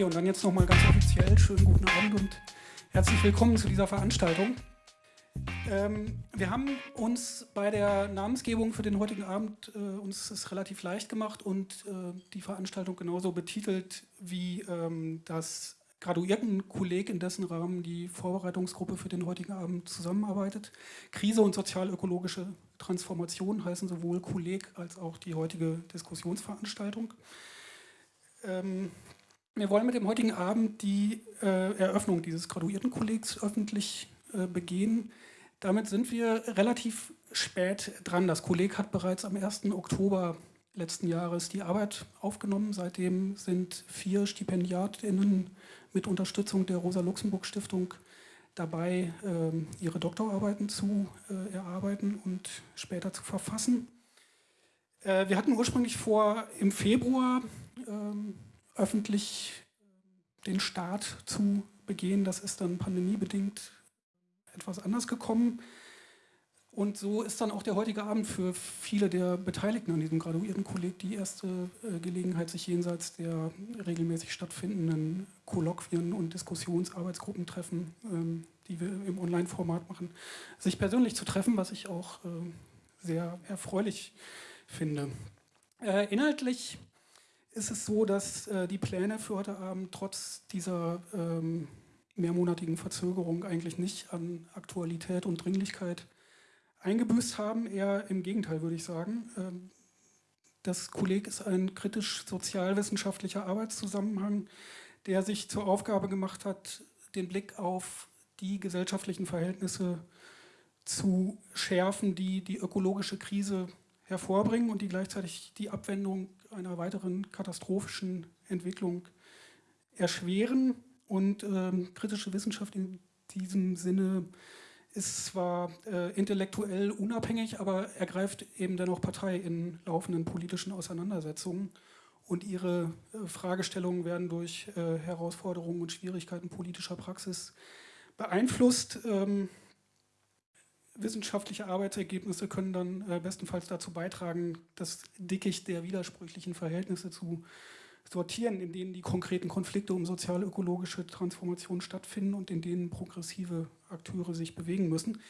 Okay, und dann jetzt nochmal ganz offiziell schönen guten Abend und herzlich willkommen zu dieser Veranstaltung. Ähm, wir haben uns bei der Namensgebung für den heutigen Abend äh, uns es relativ leicht gemacht und äh, die Veranstaltung genauso betitelt wie ähm, das Graduiertenkolleg, in dessen Rahmen die Vorbereitungsgruppe für den heutigen Abend zusammenarbeitet. Krise und sozial-ökologische Transformation heißen sowohl Kolleg als auch die heutige Diskussionsveranstaltung. Ähm, wir wollen mit dem heutigen Abend die äh, Eröffnung dieses Graduiertenkollegs öffentlich äh, begehen. Damit sind wir relativ spät dran. Das Kolleg hat bereits am 1. Oktober letzten Jahres die Arbeit aufgenommen. Seitdem sind vier StipendiatInnen mit Unterstützung der Rosa-Luxemburg-Stiftung dabei, ähm, ihre Doktorarbeiten zu äh, erarbeiten und später zu verfassen. Äh, wir hatten ursprünglich vor, im Februar ähm, öffentlich den Start zu begehen. Das ist dann pandemiebedingt etwas anders gekommen. Und so ist dann auch der heutige Abend für viele der Beteiligten an diesem Graduiertenkolleg die erste äh, Gelegenheit, sich jenseits der regelmäßig stattfindenden Kolloquien und Diskussionsarbeitsgruppen treffen, ähm, die wir im Online-Format machen, sich persönlich zu treffen, was ich auch äh, sehr erfreulich finde. Äh, inhaltlich ist es so, dass äh, die Pläne für heute Abend trotz dieser ähm, mehrmonatigen Verzögerung eigentlich nicht an Aktualität und Dringlichkeit eingebüßt haben. Eher im Gegenteil, würde ich sagen. Ähm, das Kolleg ist ein kritisch-sozialwissenschaftlicher Arbeitszusammenhang, der sich zur Aufgabe gemacht hat, den Blick auf die gesellschaftlichen Verhältnisse zu schärfen, die die ökologische Krise hervorbringen und die gleichzeitig die Abwendung einer weiteren katastrophischen Entwicklung erschweren. Und ähm, kritische Wissenschaft in diesem Sinne ist zwar äh, intellektuell unabhängig, aber ergreift eben dennoch Partei in laufenden politischen Auseinandersetzungen. Und ihre äh, Fragestellungen werden durch äh, Herausforderungen und Schwierigkeiten politischer Praxis beeinflusst. Ähm, wissenschaftliche Arbeitsergebnisse können dann äh, bestenfalls dazu beitragen, das Dickicht der widersprüchlichen Verhältnisse zu sortieren, in denen die konkreten Konflikte um sozial-ökologische Transformation stattfinden und in denen progressive Akteure sich bewegen müssen.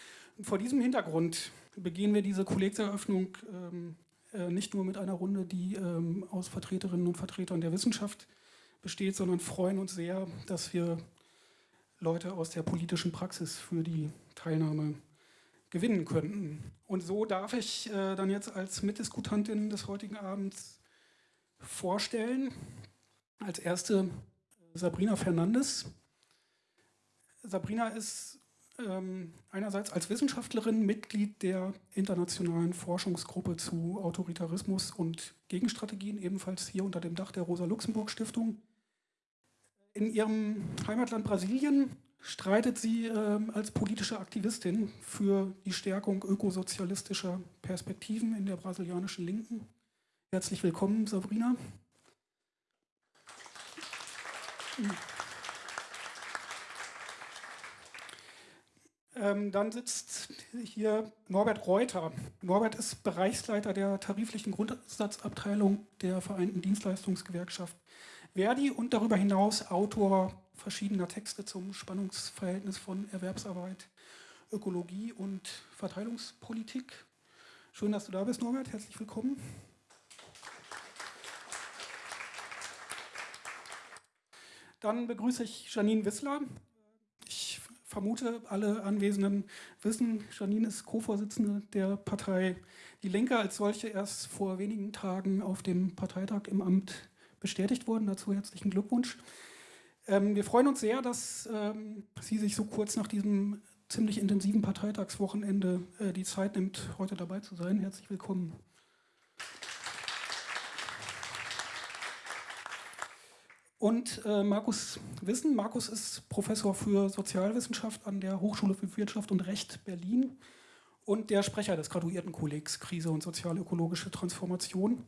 Vor diesem Hintergrund begehen wir diese Kollegseröffnung ähm, äh, nicht nur mit einer Runde, die ähm, aus Vertreterinnen und Vertretern der Wissenschaft besteht, sondern freuen uns sehr, dass wir Leute aus der politischen Praxis für die Teilnahme gewinnen könnten. Und so darf ich äh, dann jetzt als Mitdiskutantin des heutigen Abends vorstellen. Als erste äh, Sabrina Fernandes. Sabrina ist ähm, einerseits als Wissenschaftlerin Mitglied der internationalen Forschungsgruppe zu Autoritarismus und Gegenstrategien, ebenfalls hier unter dem Dach der Rosa-Luxemburg-Stiftung. In ihrem Heimatland Brasilien streitet sie ähm, als politische Aktivistin für die Stärkung ökosozialistischer Perspektiven in der brasilianischen Linken. Herzlich willkommen, Sabrina. Ähm, dann sitzt hier Norbert Reuter. Norbert ist Bereichsleiter der tariflichen Grundsatzabteilung der Vereinten Dienstleistungsgewerkschaft Verdi und darüber hinaus Autor verschiedener Texte zum Spannungsverhältnis von Erwerbsarbeit, Ökologie und Verteilungspolitik. Schön, dass du da bist, Norbert. Herzlich willkommen. Dann begrüße ich Janine Wissler. Ich vermute, alle Anwesenden wissen, Janine ist Co-Vorsitzende der Partei Die Linke, als solche erst vor wenigen Tagen auf dem Parteitag im Amt bestätigt worden. Dazu herzlichen Glückwunsch. Ähm, wir freuen uns sehr, dass ähm, sie sich so kurz nach diesem ziemlich intensiven Parteitagswochenende äh, die Zeit nimmt, heute dabei zu sein. Herzlich willkommen. Und äh, Markus Wissen. Markus ist Professor für Sozialwissenschaft an der Hochschule für Wirtschaft und Recht Berlin und der Sprecher des Graduiertenkollegs Krise und sozial-ökologische Transformation.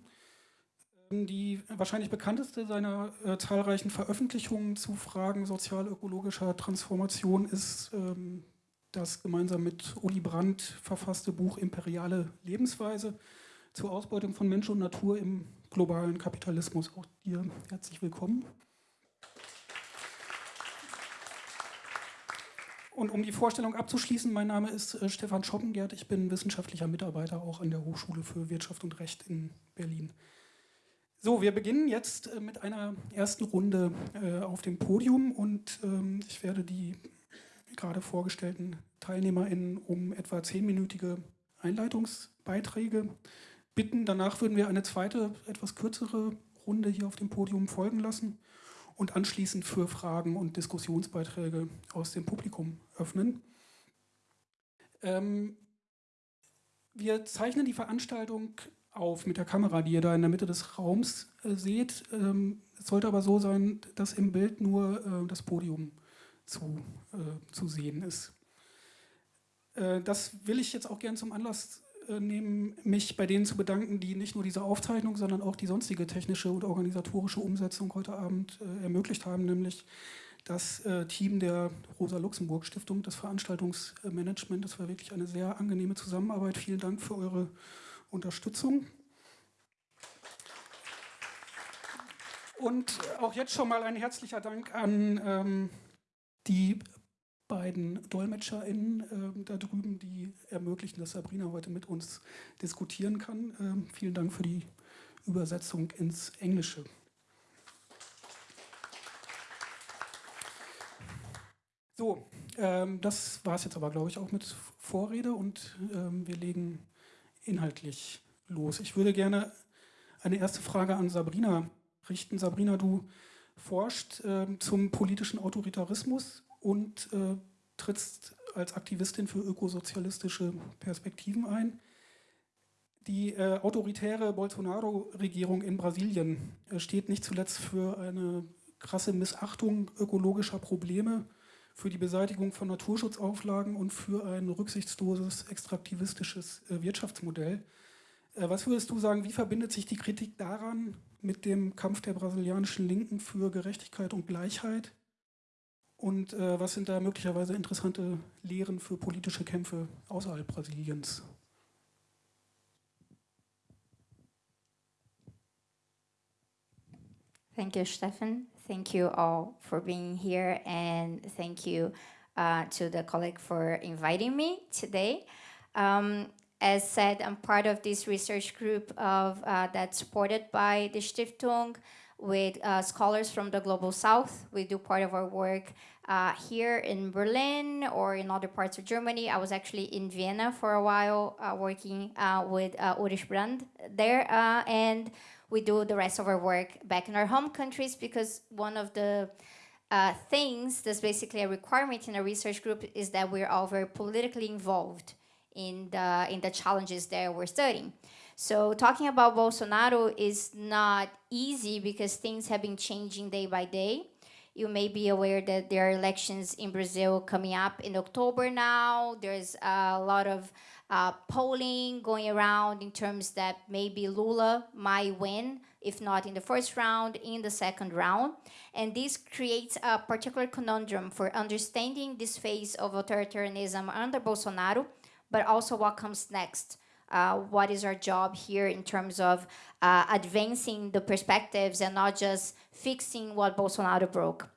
Die wahrscheinlich bekannteste seiner äh, zahlreichen Veröffentlichungen zu Fragen sozial-ökologischer Transformation ist ähm, das gemeinsam mit Uli Brandt verfasste Buch Imperiale Lebensweise zur Ausbeutung von Mensch und Natur im globalen Kapitalismus. Auch dir herzlich willkommen. Und um die Vorstellung abzuschließen, mein Name ist äh, Stefan Schoppengert. Ich bin wissenschaftlicher Mitarbeiter auch an der Hochschule für Wirtschaft und Recht in Berlin. So, wir beginnen jetzt äh, mit einer ersten Runde äh, auf dem Podium und ähm, ich werde die gerade vorgestellten TeilnehmerInnen um etwa zehnminütige Einleitungsbeiträge bitten. Danach würden wir eine zweite, etwas kürzere Runde hier auf dem Podium folgen lassen und anschließend für Fragen und Diskussionsbeiträge aus dem Publikum öffnen. Ähm, wir zeichnen die Veranstaltung auf mit der Kamera, die ihr da in der Mitte des Raums äh, seht. Ähm, es sollte aber so sein, dass im Bild nur äh, das Podium zu, äh, zu sehen ist. Äh, das will ich jetzt auch gern zum Anlass äh, nehmen, mich bei denen zu bedanken, die nicht nur diese Aufzeichnung, sondern auch die sonstige technische und organisatorische Umsetzung heute Abend äh, ermöglicht haben, nämlich das Team der Rosa-Luxemburg-Stiftung, das Veranstaltungsmanagement. Das war wirklich eine sehr angenehme Zusammenarbeit. Vielen Dank für eure Unterstützung. Und auch jetzt schon mal ein herzlicher Dank an ähm, die beiden DolmetscherInnen äh, da drüben, die ermöglichen, dass Sabrina heute mit uns diskutieren kann. Ähm, vielen Dank für die Übersetzung ins Englische. So, ähm, das war es jetzt aber, glaube ich, auch mit Vorrede und ähm, wir legen inhaltlich los? Ich würde gerne eine erste Frage an Sabrina richten. Sabrina, du forscht äh, zum politischen Autoritarismus und äh, trittst als Aktivistin für ökosozialistische Perspektiven ein. Die äh, autoritäre Bolsonaro-Regierung in Brasilien äh, steht nicht zuletzt für eine krasse Missachtung ökologischer Probleme für die Beseitigung von Naturschutzauflagen und für ein rücksichtsloses extraktivistisches äh, Wirtschaftsmodell. Äh, was würdest du sagen, wie verbindet sich die Kritik daran mit dem Kampf der brasilianischen Linken für Gerechtigkeit und Gleichheit? Und äh, was sind da möglicherweise interessante Lehren für politische Kämpfe außerhalb Brasiliens? Thank you, Stefan. Thank you all for being here and thank you uh, to the colleague for inviting me today. Um, as said, I'm part of this research group of uh, that's supported by the Stiftung with uh, scholars from the Global South. We do part of our work uh, here in Berlin or in other parts of Germany. I was actually in Vienna for a while uh, working uh, with uh, Ulrich Brand there and we do the rest of our work back in our home countries because one of the uh, things that's basically a requirement in a research group is that we're all very politically involved in the, in the challenges that we're studying. So talking about Bolsonaro is not easy because things have been changing day by day. You may be aware that there are elections in Brazil coming up in October now. There's a lot of uh, polling going around in terms that maybe Lula might win, if not in the first round, in the second round. And this creates a particular conundrum for understanding this phase of authoritarianism under Bolsonaro, but also what comes next. Uh, what is our job here in terms of uh, advancing the perspectives and not just fixing what Bolsonaro broke.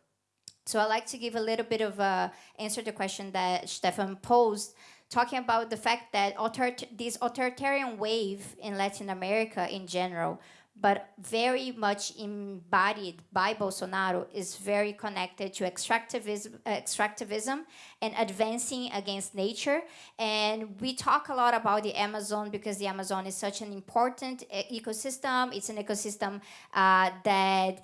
So I'd like to give a little bit of a answer to the question that Stefan posed talking about the fact that this authoritarian wave in Latin America in general, but very much embodied by Bolsonaro, is very connected to extractivism, extractivism and advancing against nature. And we talk a lot about the Amazon because the Amazon is such an important ecosystem. It's an ecosystem uh, that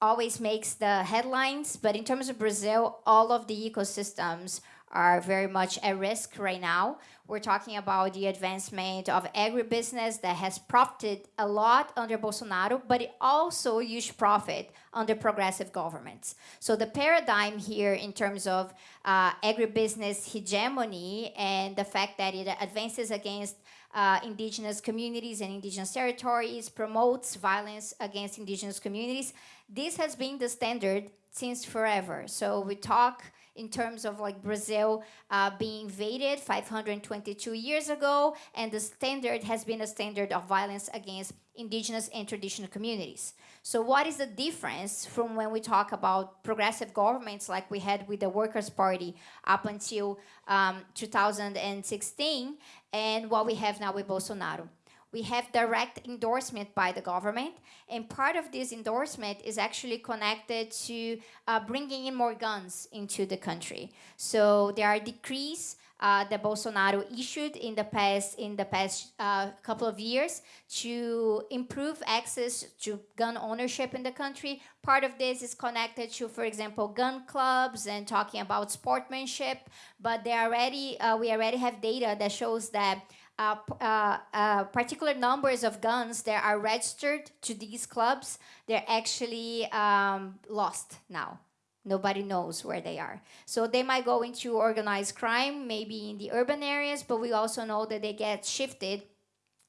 always makes the headlines, but in terms of Brazil, all of the ecosystems are very much at risk right now. We're talking about the advancement of agribusiness that has profited a lot under Bolsonaro, but it also used profit under progressive governments. So the paradigm here in terms of uh, agribusiness hegemony and the fact that it advances against uh, indigenous communities and indigenous territories, promotes violence against indigenous communities. This has been the standard since forever. So we talk in terms of like Brazil uh, being invaded 522 years ago, and the standard has been a standard of violence against indigenous and traditional communities. So what is the difference from when we talk about progressive governments like we had with the Workers' Party up until um, 2016 and what we have now with Bolsonaro? We have direct endorsement by the government, and part of this endorsement is actually connected to uh, bringing in more guns into the country. So there are decrees uh, that Bolsonaro issued in the past in the past uh, couple of years to improve access to gun ownership in the country. Part of this is connected to, for example, gun clubs and talking about sportsmanship. But they already uh, we already have data that shows that. Uh, uh, uh, particular numbers of guns that are registered to these clubs, they're actually um, lost now. Nobody knows where they are. So they might go into organized crime, maybe in the urban areas, but we also know that they get shifted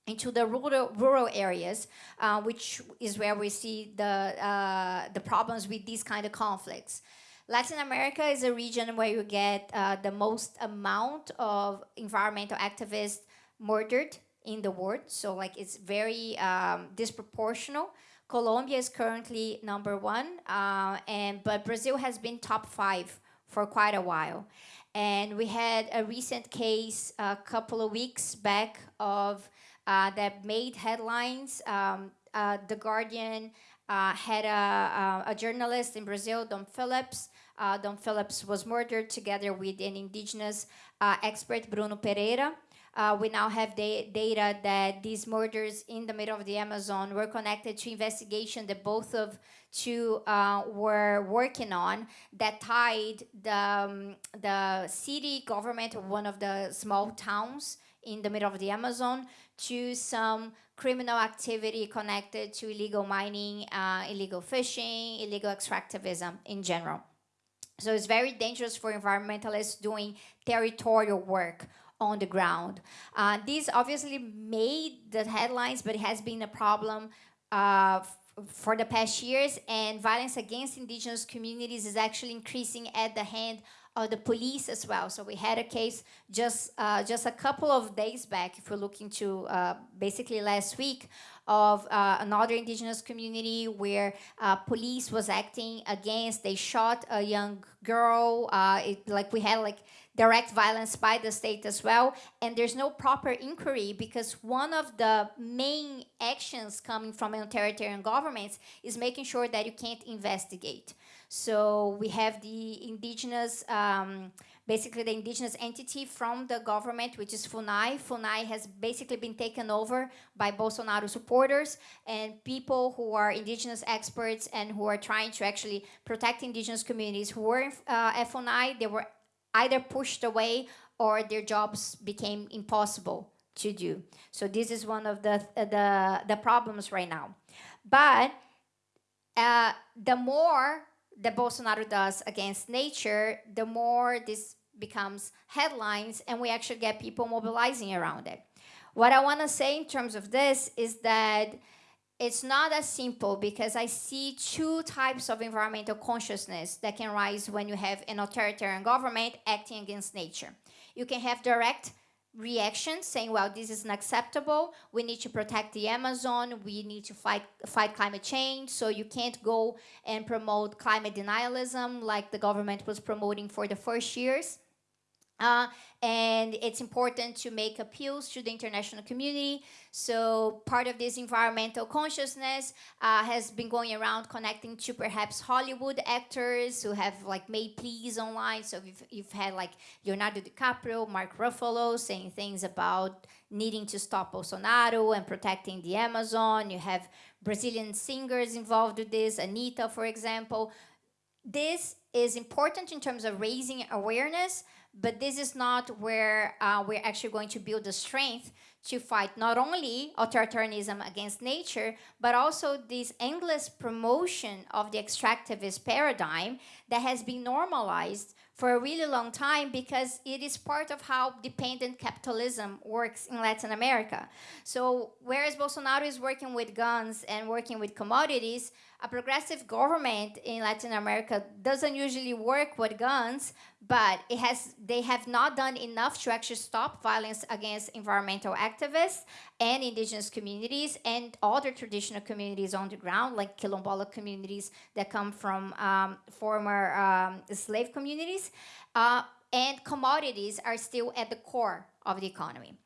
into the rural, rural areas, uh, which is where we see the, uh, the problems with these kind of conflicts. Latin America is a region where you get uh, the most amount of environmental activists murdered in the world. So like it's very um, disproportional. Colombia is currently number one, uh, and but Brazil has been top five for quite a while. And we had a recent case a couple of weeks back of uh, that made headlines. Um, uh, the Guardian uh, had a, a, journalist in Brazil, Dom Phillips. Uh, Dom Phillips was murdered together with an indigenous uh, expert, Bruno Pereira. Uh, we now have da data that these murders in the middle of the Amazon were connected to investigation that both of two uh, were working on that tied the, um, the city government of one of the small towns in the middle of the Amazon to some criminal activity connected to illegal mining, uh, illegal fishing, illegal extractivism in general. So it's very dangerous for environmentalists doing territorial work on the ground. Uh, this obviously made the headlines, but it has been a problem uh, for the past years, and violence against indigenous communities is actually increasing at the hand of the police as well. So we had a case just uh, just a couple of days back, if we're looking to uh, basically last week, of uh, another indigenous community where uh, police was acting against, they shot a young girl, it, like we had like direct violence by the state as well. And there's no proper inquiry because one of the main actions coming from authoritarian governments is making sure that you can't investigate. So we have the indigenous, um, basically the indigenous entity from the government, which is FUNAI. FUNAI has basically been taken over by Bolsonaro supporters and people who are indigenous experts and who are trying to actually protect indigenous communities who were uh, at FUNAI, they were either pushed away or their jobs became impossible to do. So this is one of the, the, the problems right now. But uh, the more that Bolsonaro does against nature, the more this becomes headlines and we actually get people mobilizing around it. What I want to say in terms of this is that it's not as simple because I see two types of environmental consciousness that can rise when you have an authoritarian government acting against nature. You can have direct reactions saying, well, this is unacceptable. We need to protect the Amazon. We need to fight, fight climate change. So you can't go and promote climate denialism like the government was promoting for the first years. Uh, and it's important to make appeals to the international community. So part of this environmental consciousness uh, has been going around connecting to perhaps Hollywood actors who have like made pleas online. So you've, you've had like Leonardo DiCaprio, Mark Ruffalo saying things about needing to stop Bolsonaro and protecting the Amazon. You have Brazilian singers involved with this, Anita, for example. This is important in terms of raising awareness, but this is not where uh, we're actually going to build the strength to fight not only authoritarianism against nature, but also this endless promotion of the extractivist paradigm that has been normalized for a really long time because it is part of how dependent capitalism works in Latin America. So whereas Bolsonaro is working with guns and working with commodities, a progressive government in Latin America doesn't usually work with guns, but it has they have not done enough to actually stop violence against environmental activists and indigenous communities and other traditional communities on the ground like quilombola communities that come from um, former um, slave communities. Uh, and commodities are still at the core of the economy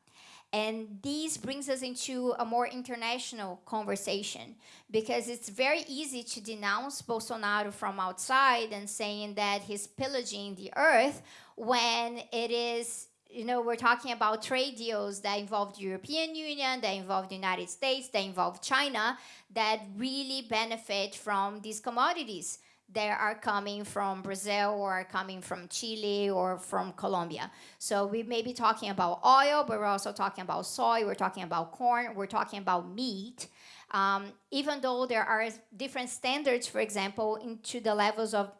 and this brings us into a more international conversation because it's very easy to denounce Bolsonaro from outside and saying that he's pillaging the earth when it is you know, we're talking about trade deals that involve the European Union, that involve the United States, that involve China, that really benefit from these commodities that are coming from Brazil or coming from Chile or from Colombia. So we may be talking about oil, but we're also talking about soy, we're talking about corn, we're talking about meat. Um, even though there are different standards, for example, into the levels of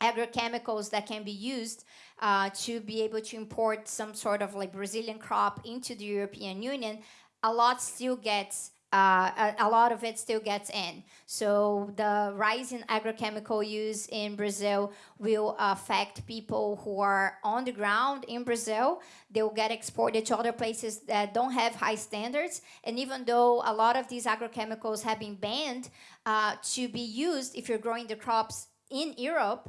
agrochemicals that can be used uh, to be able to import some sort of like Brazilian crop into the European Union, a lot still gets uh, a, lot of it still gets in. So the rise in agrochemical use in Brazil will affect people who are on the ground in Brazil. They will get exported to other places that don't have high standards. And even though a lot of these agrochemicals have been banned uh, to be used if you're growing the crops in Europe,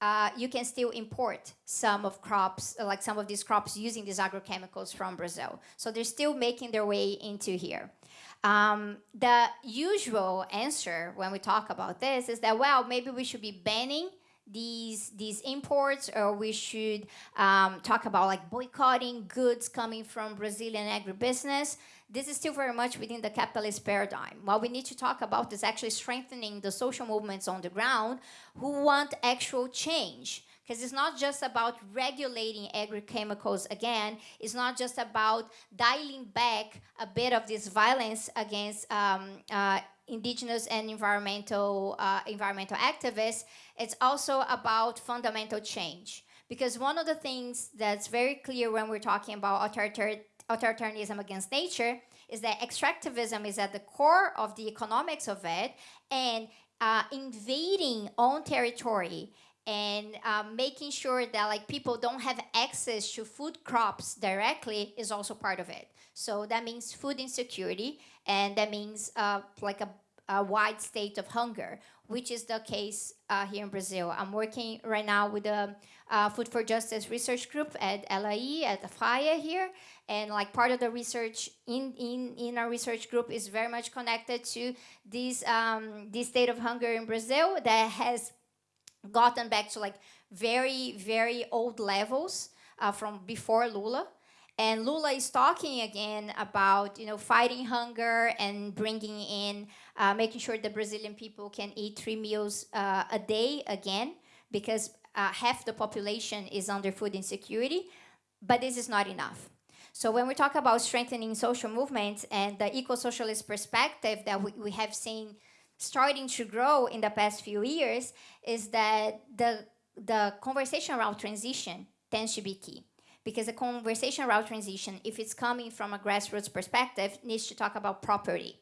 uh, you can still import some of crops, like some of these crops using these agrochemicals from Brazil. So they're still making their way into here. Um, the usual answer when we talk about this is that, well, maybe we should be banning these these imports or we should um, talk about like boycotting goods coming from Brazilian agribusiness. This is still very much within the capitalist paradigm. What we need to talk about is actually strengthening the social movements on the ground who want actual change because it's not just about regulating agrochemicals again. It's not just about dialing back a bit of this violence against um, uh, indigenous and environmental uh, environmental activists. It's also about fundamental change. Because one of the things that's very clear when we're talking about authoritarianism against nature is that extractivism is at the core of the economics of it, and uh, invading own territory and um, making sure that like people don't have access to food crops directly is also part of it. So that means food insecurity, and that means uh, like a, a, wide state of hunger, which is the case uh, here in Brazil. I'm working right now with the uh, Food for Justice research group at LAE, at the FIA here, and like part of the research in, in, in our research group is very much connected to this, um, this state of hunger in Brazil that has gotten back to like very, very old levels uh, from before Lula. And Lula is talking again about, you know, fighting hunger and bringing in, uh, making sure the Brazilian people can eat three meals uh, a day again, because uh, half the population is under food insecurity. But this is not enough. So when we talk about strengthening social movements and the eco-socialist perspective that we, we have seen starting to grow in the past few years is that the, the conversation around transition tends to be key. Because the conversation around transition, if it's coming from a grassroots perspective, needs to talk about property.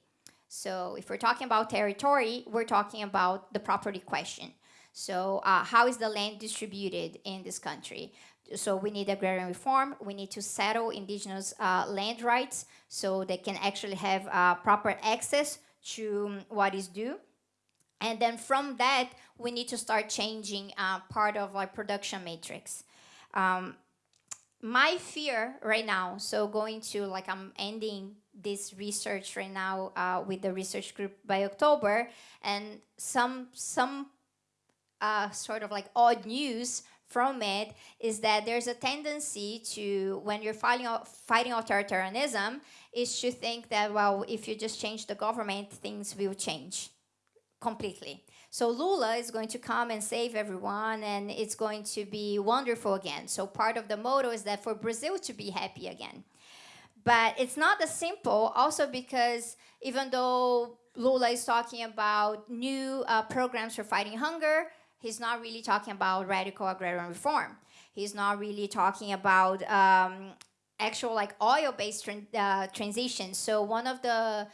So if we're talking about territory, we're talking about the property question. So uh, how is the land distributed in this country? So we need agrarian reform. We need to settle indigenous uh, land rights so they can actually have uh, proper access to what is due. And then from that, we need to start changing uh, part of our production matrix. Um, my fear right now, so going to like I'm ending this research right now uh, with the research group by October, and some some uh, sort of like odd news from it is that there's a tendency to, when you're fighting, fighting authoritarianism, is to think that, well, if you just change the government, things will change completely. So Lula is going to come and save everyone and it's going to be wonderful again. So part of the motto is that for Brazil to be happy again. But it's not as simple also because even though Lula is talking about new uh, programs for fighting hunger, he's not really talking about radical agrarian reform. He's not really talking about um, actual like oil-based uh, transition. So one of the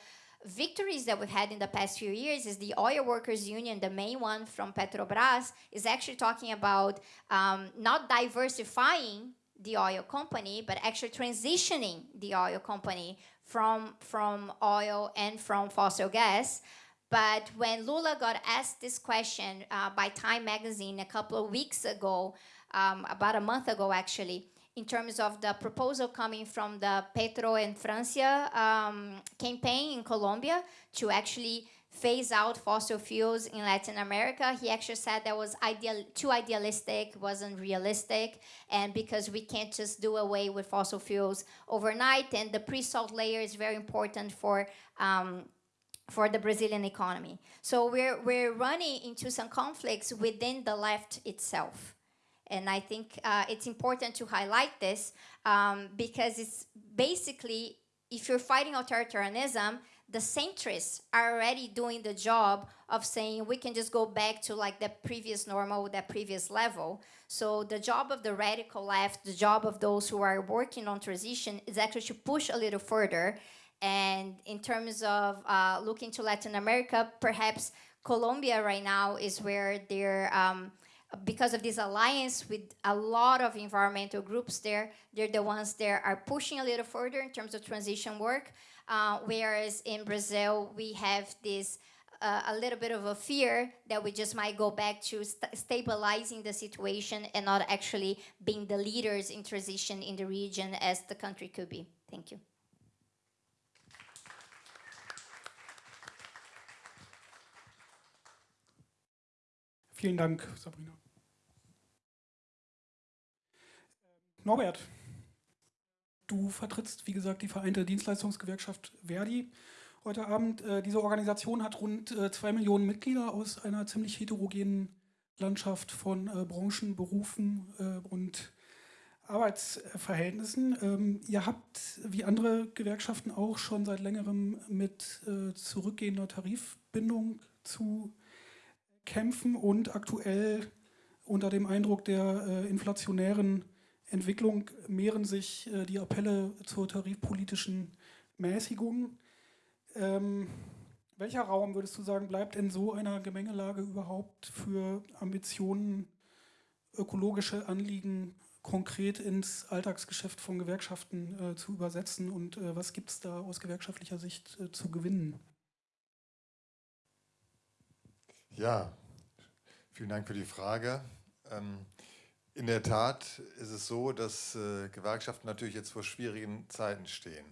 victories that we've had in the past few years is the oil workers union, the main one from Petrobras, is actually talking about um, not diversifying the oil company, but actually transitioning the oil company from, from oil and from fossil gas. But when Lula got asked this question uh, by Time magazine a couple of weeks ago, um, about a month ago actually, in terms of the proposal coming from the Petro and Francia um, campaign in Colombia to actually phase out fossil fuels in Latin America. He actually said that was ideal, too idealistic, wasn't realistic, and because we can't just do away with fossil fuels overnight, and the pre-salt layer is very important for um, for the Brazilian economy. So we're, we're running into some conflicts within the left itself. And I think uh, it's important to highlight this um, because it's basically, if you're fighting authoritarianism, the centrists are already doing the job of saying we can just go back to like the previous normal, that previous level. So the job of the radical left, the job of those who are working on transition is actually to push a little further. And in terms of uh, looking to Latin America, perhaps Colombia right now is where they're um, because of this alliance with a lot of environmental groups there, they're the ones that are pushing a little further in terms of transition work. Uh, whereas in Brazil, we have this uh, a little bit of a fear that we just might go back to st stabilizing the situation and not actually being the leaders in transition in the region as the country could be. Thank you. Vielen Dank, Sabrina. Norbert, du vertrittst, wie gesagt, die Vereinte Dienstleistungsgewerkschaft Verdi heute Abend. Äh, diese Organisation hat rund äh, zwei Millionen Mitglieder aus einer ziemlich heterogenen Landschaft von äh, Branchen, Berufen und Arbeitsverhältnissen. Ähm, ihr habt, wie andere Gewerkschaften auch, schon seit längerem mit zurückgehender Tarifbindung zu kämpfen und aktuell unter dem Eindruck der inflationären Entwicklung mehren sich äh, die Appelle zur tarifpolitischen Mäßigung. Ähm, welcher Raum, würdest du sagen, bleibt in so einer Gemengelage überhaupt für Ambitionen, ökologische Anliegen konkret ins Alltagsgeschäft von Gewerkschaften äh, zu übersetzen und äh, was gibt es da aus gewerkschaftlicher Sicht äh, zu gewinnen? Ja, vielen Dank für die Frage. Ähm, in der Tat ist es so, dass äh, Gewerkschaften natürlich jetzt vor schwierigen Zeiten stehen.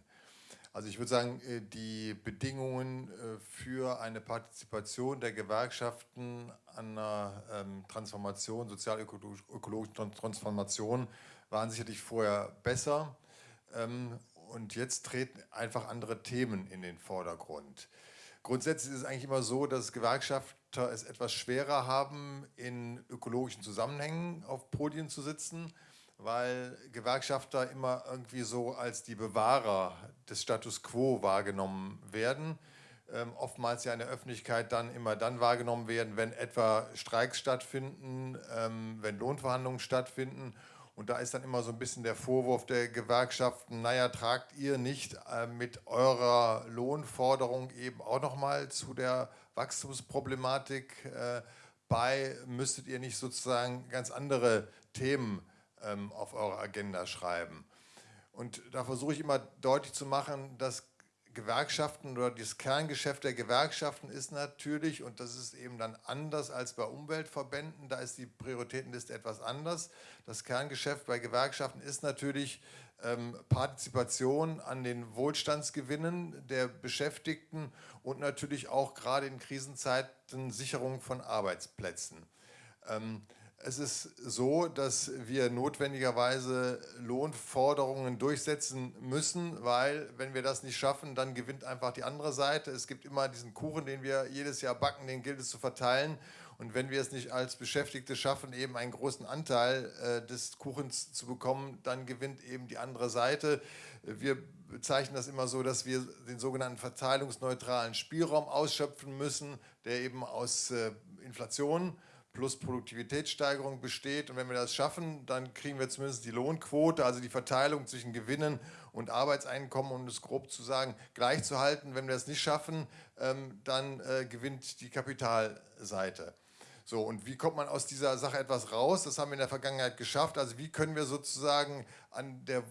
Also ich würde sagen, äh, die Bedingungen äh, für eine Partizipation der Gewerkschaften an einer ähm, Transformation, sozial-ökologischen Transformation waren sicherlich vorher besser. Ähm, und jetzt treten einfach andere Themen in den Vordergrund. Grundsätzlich ist es eigentlich immer so, dass Gewerkschafter es etwas schwerer haben, in ökologischen Zusammenhängen auf Podien zu sitzen, weil Gewerkschafter immer irgendwie so als die Bewahrer des Status Quo wahrgenommen werden. Ähm, oftmals ja in der Öffentlichkeit dann immer dann wahrgenommen werden, wenn etwa Streiks stattfinden, ähm, wenn Lohnverhandlungen stattfinden und da ist dann immer so ein bisschen der Vorwurf der Gewerkschaften, naja, tragt ihr nicht äh, mit eurer Lohnforderung eben auch nochmal zu der Wachstumsproblematik äh, bei? Müsstet ihr nicht sozusagen ganz andere Themen ähm, auf eure Agenda schreiben? Und da versuche ich immer deutlich zu machen, dass Gewerkschaften oder das Kerngeschäft der Gewerkschaften ist natürlich, und das ist eben dann anders als bei Umweltverbänden, da ist die Prioritätenliste etwas anders. Das Kerngeschäft bei Gewerkschaften ist natürlich ähm, Partizipation an den Wohlstandsgewinnen der Beschäftigten und natürlich auch gerade in Krisenzeiten Sicherung von Arbeitsplätzen. Ähm, es ist so, dass wir notwendigerweise Lohnforderungen durchsetzen müssen, weil wenn wir das nicht schaffen, dann gewinnt einfach die andere Seite. Es gibt immer diesen Kuchen, den wir jedes Jahr backen, den gilt es zu verteilen. Und wenn wir es nicht als Beschäftigte schaffen, eben einen großen Anteil äh, des Kuchens zu bekommen, dann gewinnt eben die andere Seite. Wir bezeichnen das immer so, dass wir den sogenannten verteilungsneutralen Spielraum ausschöpfen müssen, der eben aus äh, Inflation plus Produktivitätssteigerung besteht. Und wenn wir das schaffen, dann kriegen wir zumindest die Lohnquote, also die Verteilung zwischen Gewinnen und Arbeitseinkommen, um es grob zu sagen, gleich zu halten. Wenn wir das nicht schaffen, ähm, dann äh, gewinnt die Kapitalseite. So, und wie kommt man aus dieser Sache etwas raus? Das haben wir in der Vergangenheit geschafft. Also wie können wir sozusagen an der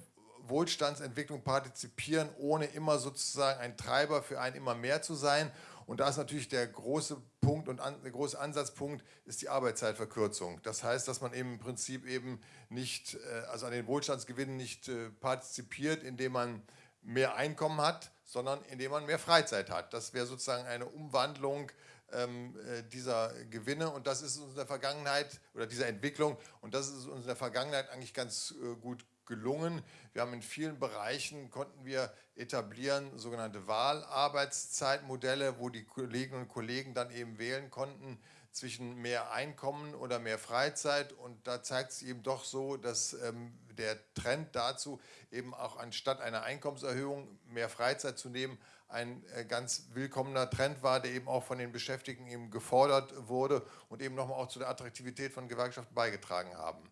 Wohlstandsentwicklung partizipieren, ohne immer sozusagen ein Treiber für ein immer mehr zu sein? Und da ist natürlich der große Punkt und an, der große Ansatzpunkt ist die Arbeitszeitverkürzung. Das heißt, dass man eben im Prinzip eben nicht, äh, also an den Wohlstandsgewinnen nicht äh, partizipiert, indem man mehr Einkommen hat, sondern indem man mehr Freizeit hat. Das wäre sozusagen eine Umwandlung ähm, äh, dieser Gewinne und das ist uns in der Vergangenheit oder dieser Entwicklung und das ist uns in der Vergangenheit eigentlich ganz gut gelungen. Wir haben in vielen Bereichen, konnten wir etablieren, sogenannte Wahlarbeitszeitmodelle, wo die Kolleginnen und Kollegen dann eben wählen konnten zwischen mehr Einkommen oder mehr Freizeit. Und da zeigt es eben doch so, dass ähm, der Trend dazu eben auch anstatt einer Einkommenserhöhung mehr Freizeit zu nehmen, ein äh, ganz willkommener Trend war, der eben auch von den Beschäftigten eben gefordert wurde und eben nochmal auch zu der Attraktivität von Gewerkschaften beigetragen haben.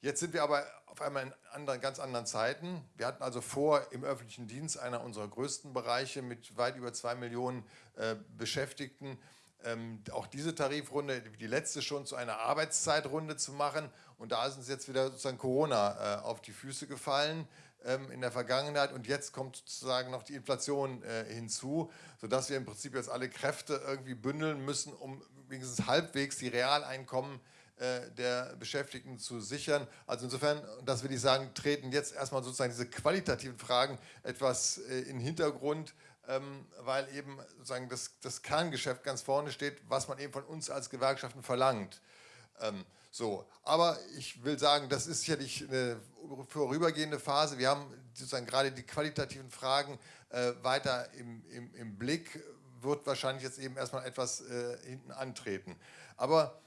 Jetzt sind wir aber auf einmal in anderen, ganz anderen Zeiten. Wir hatten also vor, im öffentlichen Dienst, einer unserer größten Bereiche mit weit über zwei Millionen äh, Beschäftigten, ähm, auch diese Tarifrunde, die letzte schon, zu einer Arbeitszeitrunde zu machen. Und da ist uns jetzt wieder sozusagen Corona äh, auf die Füße gefallen ähm, in der Vergangenheit. Und jetzt kommt sozusagen noch die Inflation äh, hinzu, sodass wir im Prinzip jetzt alle Kräfte irgendwie bündeln müssen, um wenigstens halbwegs die Realeinkommen äh, der Beschäftigten zu sichern. Also insofern, das will ich sagen, treten jetzt erstmal sozusagen diese qualitativen Fragen etwas äh, in den Hintergrund, ähm, weil eben sozusagen das, das Kerngeschäft ganz vorne steht, was man eben von uns als Gewerkschaften verlangt. Ähm, so, aber ich will sagen, das ist sicherlich eine vorübergehende Phase. Wir haben sozusagen gerade die qualitativen Fragen äh, weiter im, im, im, Blick, wird wahrscheinlich jetzt eben erstmal etwas äh, hinten antreten. Aber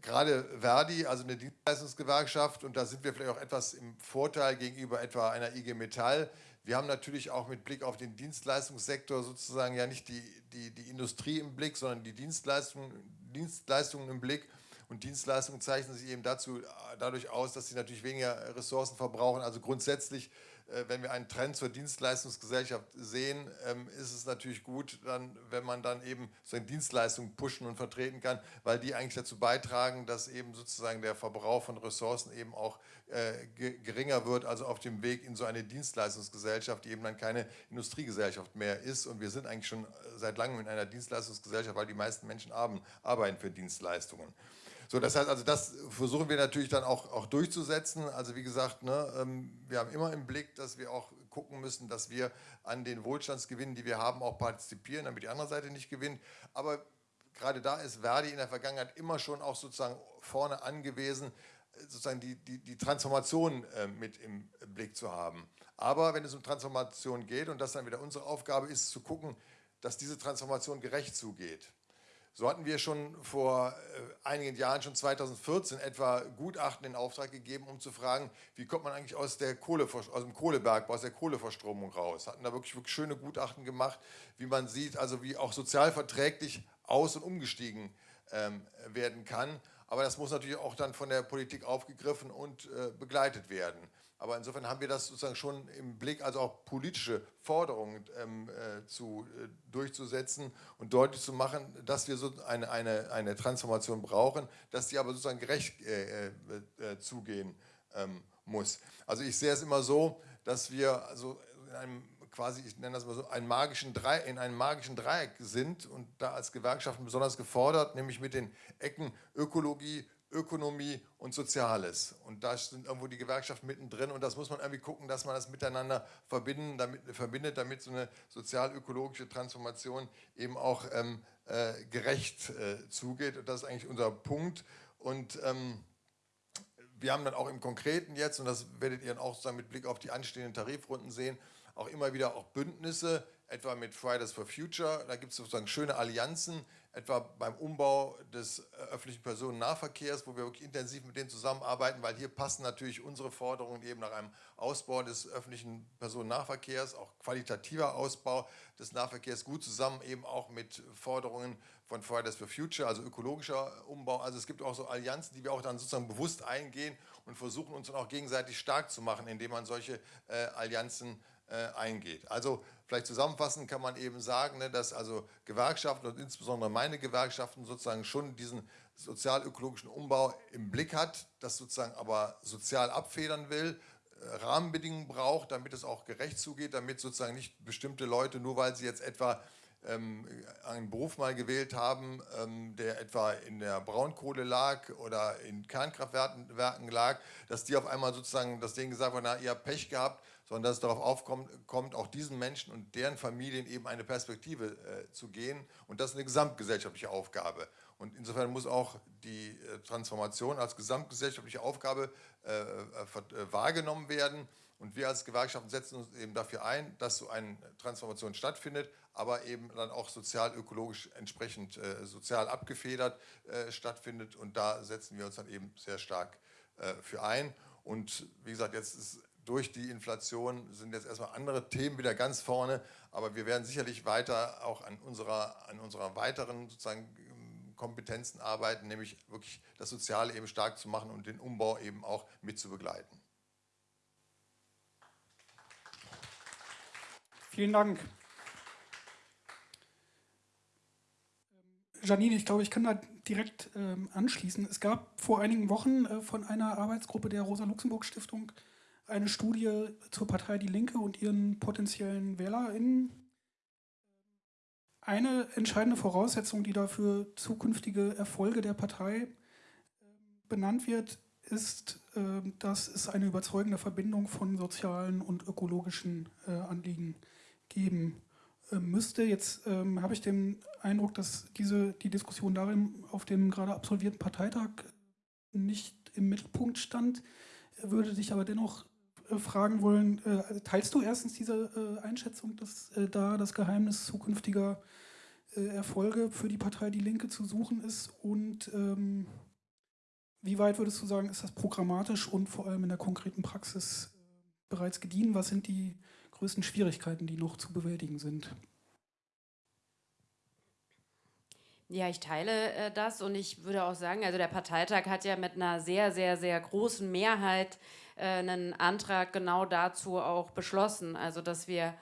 gerade Verdi, also eine Dienstleistungsgewerkschaft, und da sind wir vielleicht auch etwas im Vorteil gegenüber etwa einer IG Metall. Wir haben natürlich auch mit Blick auf den Dienstleistungssektor sozusagen ja nicht die, die, die Industrie im Blick, sondern die Dienstleistungen, Dienstleistungen im Blick. Und Dienstleistungen zeichnen sich eben dazu, dadurch aus, dass sie natürlich weniger Ressourcen verbrauchen. Also grundsätzlich wenn wir einen Trend zur Dienstleistungsgesellschaft sehen, ähm, ist es natürlich gut, dann, wenn man dann eben seine Dienstleistungen pushen und vertreten kann, weil die eigentlich dazu beitragen, dass eben sozusagen der Verbrauch von Ressourcen eben auch äh, geringer wird, also auf dem Weg in so eine Dienstleistungsgesellschaft, die eben dann keine Industriegesellschaft mehr ist. Und wir sind eigentlich schon seit langem in einer Dienstleistungsgesellschaft, weil die meisten Menschen arbeiten für Dienstleistungen. So, das heißt also, das versuchen wir natürlich dann auch, auch durchzusetzen. Also wie gesagt, ne, ähm, wir haben immer im Blick, dass wir auch gucken müssen, dass wir an den Wohlstandsgewinnen, die wir haben, auch partizipieren, damit die andere Seite nicht gewinnt. Aber gerade da ist Verdi in der Vergangenheit immer schon auch sozusagen vorne angewiesen, sozusagen die, die, die Transformation äh, mit im Blick zu haben. Aber wenn es um Transformation geht, und das dann wieder unsere Aufgabe ist, zu gucken, dass diese Transformation gerecht zugeht. So hatten wir schon vor äh, einigen Jahren, schon 2014 etwa Gutachten in Auftrag gegeben, um zu fragen, wie kommt man eigentlich aus, der Kohle, aus dem Kohlebergbau, aus der Kohleverstromung raus. Hatten da wirklich, wirklich schöne Gutachten gemacht, wie man sieht, also wie auch sozialverträglich aus- und umgestiegen ähm, werden kann. Aber das muss natürlich auch dann von der Politik aufgegriffen und äh, begleitet werden. Aber insofern haben wir das sozusagen schon im Blick, also auch politische Forderungen ähm, äh, zu, äh, durchzusetzen und deutlich zu machen, dass wir so eine, eine, eine Transformation brauchen, dass sie aber sozusagen gerecht äh, äh, äh, zugehen ähm, muss. Also ich sehe es immer so, dass wir also in einem quasi, ich nenne das mal so, einen magischen Drei, in einem magischen Dreieck sind und da als Gewerkschaften besonders gefordert, nämlich mit den Ecken Ökologie, Ökonomie und Soziales. Und da sind irgendwo die Gewerkschaften mittendrin und das muss man irgendwie gucken, dass man das miteinander verbinden, damit, verbindet, damit so eine sozial-ökologische Transformation eben auch ähm, äh, gerecht äh, zugeht. Und das ist eigentlich unser Punkt. Und ähm, wir haben dann auch im Konkreten jetzt, und das werdet ihr dann auch mit Blick auf die anstehenden Tarifrunden sehen, auch immer wieder auch Bündnisse etwa mit Fridays for Future. Da gibt es sozusagen schöne Allianzen, etwa beim Umbau des äh, öffentlichen Personennahverkehrs, wo wir wirklich intensiv mit denen zusammenarbeiten, weil hier passen natürlich unsere Forderungen eben nach einem Ausbau des öffentlichen Personennahverkehrs, auch qualitativer Ausbau des Nahverkehrs gut zusammen, eben auch mit Forderungen von Fridays for Future, also ökologischer Umbau. Also es gibt auch so Allianzen, die wir auch dann sozusagen bewusst eingehen und versuchen uns dann auch gegenseitig stark zu machen, indem man solche äh, Allianzen eingeht. Also vielleicht zusammenfassend kann man eben sagen, ne, dass also Gewerkschaften und insbesondere meine Gewerkschaften sozusagen schon diesen sozial-ökologischen Umbau im Blick hat, das sozusagen aber sozial abfedern will, äh, Rahmenbedingungen braucht, damit es auch gerecht zugeht, damit sozusagen nicht bestimmte Leute, nur weil sie jetzt etwa ähm, einen Beruf mal gewählt haben, ähm, der etwa in der Braunkohle lag oder in Kernkraftwerken lag, dass die auf einmal sozusagen das Ding gesagt haben, na, ihr habt Pech gehabt, sondern dass es darauf aufkommt, auch diesen Menschen und deren Familien eben eine Perspektive äh, zu gehen. Und das ist eine gesamtgesellschaftliche Aufgabe. Und insofern muss auch die äh, Transformation als gesamtgesellschaftliche Aufgabe äh, äh, äh wahrgenommen werden. Und wir als Gewerkschaften setzen uns eben dafür ein, dass so eine Transformation stattfindet, aber eben dann auch sozial-ökologisch entsprechend äh, sozial abgefedert äh, stattfindet. Und da setzen wir uns dann eben sehr stark äh, für ein. Und wie gesagt, jetzt ist durch die Inflation sind jetzt erstmal andere Themen wieder ganz vorne, aber wir werden sicherlich weiter auch an unserer, an unserer weiteren sozusagen Kompetenzen arbeiten, nämlich wirklich das Soziale eben stark zu machen und den Umbau eben auch mit zu begleiten. Vielen Dank. Janine, ich glaube, ich kann da direkt ähm, anschließen. Es gab vor einigen Wochen äh, von einer Arbeitsgruppe der Rosa-Luxemburg-Stiftung eine Studie zur Partei Die Linke und ihren potenziellen WählerInnen. Eine entscheidende Voraussetzung, die dafür zukünftige Erfolge der Partei ähm, benannt wird, ist, ähm, dass es eine überzeugende Verbindung von sozialen und ökologischen äh, Anliegen geben äh, müsste. Jetzt ähm, habe ich den Eindruck, dass diese, die Diskussion darin auf dem gerade absolvierten Parteitag nicht im Mittelpunkt stand, würde dich aber dennoch fragen wollen, äh, teilst du erstens diese äh, Einschätzung, dass äh, da das Geheimnis zukünftiger äh, Erfolge für die Partei Die Linke zu suchen ist und ähm, wie weit würdest du sagen, ist das programmatisch und vor allem in der konkreten Praxis bereits gediehen? Was sind die größten Schwierigkeiten, die noch zu bewältigen sind? Ja, ich teile äh, das und ich würde auch sagen, also der Parteitag hat ja mit einer sehr, sehr, sehr großen Mehrheit äh, einen Antrag genau dazu auch beschlossen, also dass wir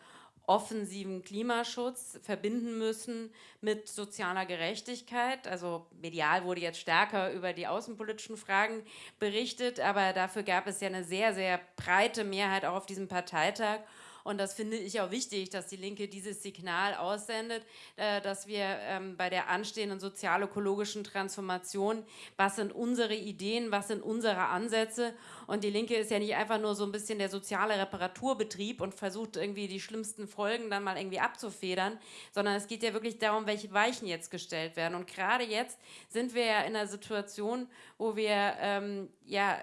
offensiven Klimaschutz verbinden müssen mit sozialer Gerechtigkeit. Also medial wurde jetzt stärker über die außenpolitischen Fragen berichtet, aber dafür gab es ja eine sehr, sehr breite Mehrheit auch auf diesem Parteitag. Und das finde ich auch wichtig, dass die Linke dieses Signal aussendet, äh, dass wir ähm, bei der anstehenden sozial-ökologischen Transformation, was sind unsere Ideen, was sind unsere Ansätze und die Linke ist ja nicht einfach nur so ein bisschen der soziale Reparaturbetrieb und versucht irgendwie die schlimmsten Folgen dann mal irgendwie abzufedern, sondern es geht ja wirklich darum, welche Weichen jetzt gestellt werden. Und gerade jetzt sind wir ja in einer Situation, wo wir ähm, ja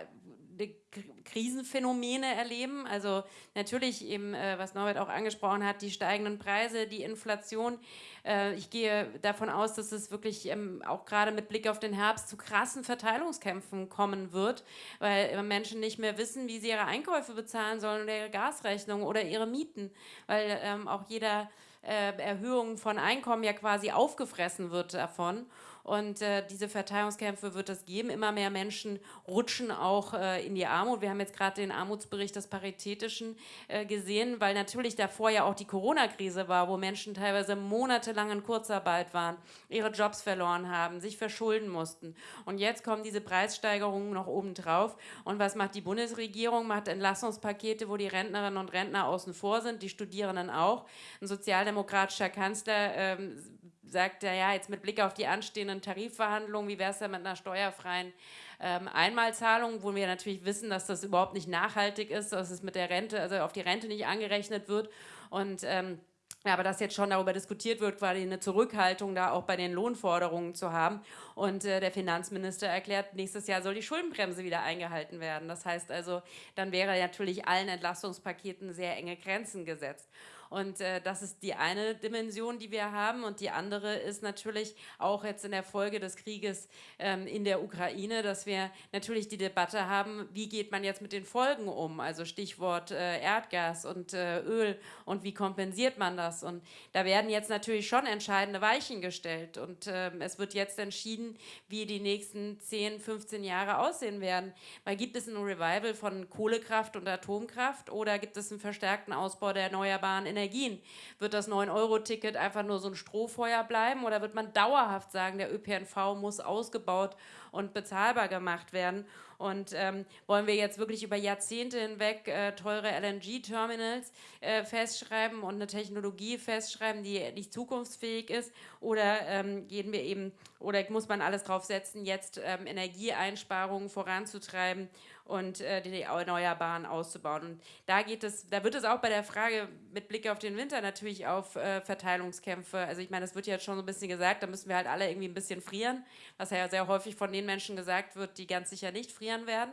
Krisenphänomene erleben. Also natürlich eben, äh, was Norbert auch angesprochen hat, die steigenden Preise, die Inflation. Äh, ich gehe davon aus, dass es wirklich ähm, auch gerade mit Blick auf den Herbst zu krassen Verteilungskämpfen kommen wird, weil Menschen nicht mehr wissen, wie sie ihre Einkäufe bezahlen sollen oder ihre Gasrechnung oder ihre Mieten, weil ähm, auch jeder äh, Erhöhung von Einkommen ja quasi aufgefressen wird davon. Und äh, diese Verteilungskämpfe wird es geben. Immer mehr Menschen rutschen auch äh, in die Armut. Wir haben jetzt gerade den Armutsbericht des Paritätischen äh, gesehen, weil natürlich davor ja auch die Corona-Krise war, wo Menschen teilweise monatelang in Kurzarbeit waren, ihre Jobs verloren haben, sich verschulden mussten. Und jetzt kommen diese Preissteigerungen noch obendrauf. Und was macht die Bundesregierung? Macht Entlassungspakete, wo die Rentnerinnen und Rentner außen vor sind, die Studierenden auch. Ein sozialdemokratischer Kanzler ähm, sagt er, ja, jetzt mit Blick auf die anstehenden Tarifverhandlungen, wie wäre es denn mit einer steuerfreien ähm, Einmalzahlung, wo wir natürlich wissen, dass das überhaupt nicht nachhaltig ist, dass es mit der Rente, also auf die Rente nicht angerechnet wird und ähm, aber dass jetzt schon darüber diskutiert wird, quasi eine Zurückhaltung da auch bei den Lohnforderungen zu haben. Und äh, der Finanzminister erklärt, nächstes Jahr soll die Schuldenbremse wieder eingehalten werden. Das heißt also, dann wäre natürlich allen Entlastungspaketen sehr enge Grenzen gesetzt. Und äh, das ist die eine Dimension, die wir haben. Und die andere ist natürlich auch jetzt in der Folge des Krieges ähm, in der Ukraine, dass wir natürlich die Debatte haben, wie geht man jetzt mit den Folgen um? Also Stichwort äh, Erdgas und äh, Öl und wie kompensiert man das? Und da werden jetzt natürlich schon entscheidende Weichen gestellt. Und ähm, es wird jetzt entschieden, wie die nächsten 10, 15 Jahre aussehen werden. Weil gibt es ein Revival von Kohlekraft und Atomkraft oder gibt es einen verstärkten Ausbau der erneuerbaren Energien? Energien. Wird das 9-Euro-Ticket einfach nur so ein Strohfeuer bleiben oder wird man dauerhaft sagen, der ÖPNV muss ausgebaut und bezahlbar gemacht werden? Und ähm, wollen wir jetzt wirklich über Jahrzehnte hinweg äh, teure LNG-Terminals äh, festschreiben und eine Technologie festschreiben, die nicht zukunftsfähig ist? Oder ähm, gehen wir eben, oder muss man alles drauf setzen, jetzt ähm, Energieeinsparungen voranzutreiben und äh, die Erneuerbaren auszubauen. Und da geht es, da wird es auch bei der Frage mit Blick auf den Winter natürlich auf äh, Verteilungskämpfe. Also ich meine, das wird ja schon so ein bisschen gesagt, da müssen wir halt alle irgendwie ein bisschen frieren, was ja sehr häufig von den Menschen gesagt wird, die ganz sicher nicht frieren werden.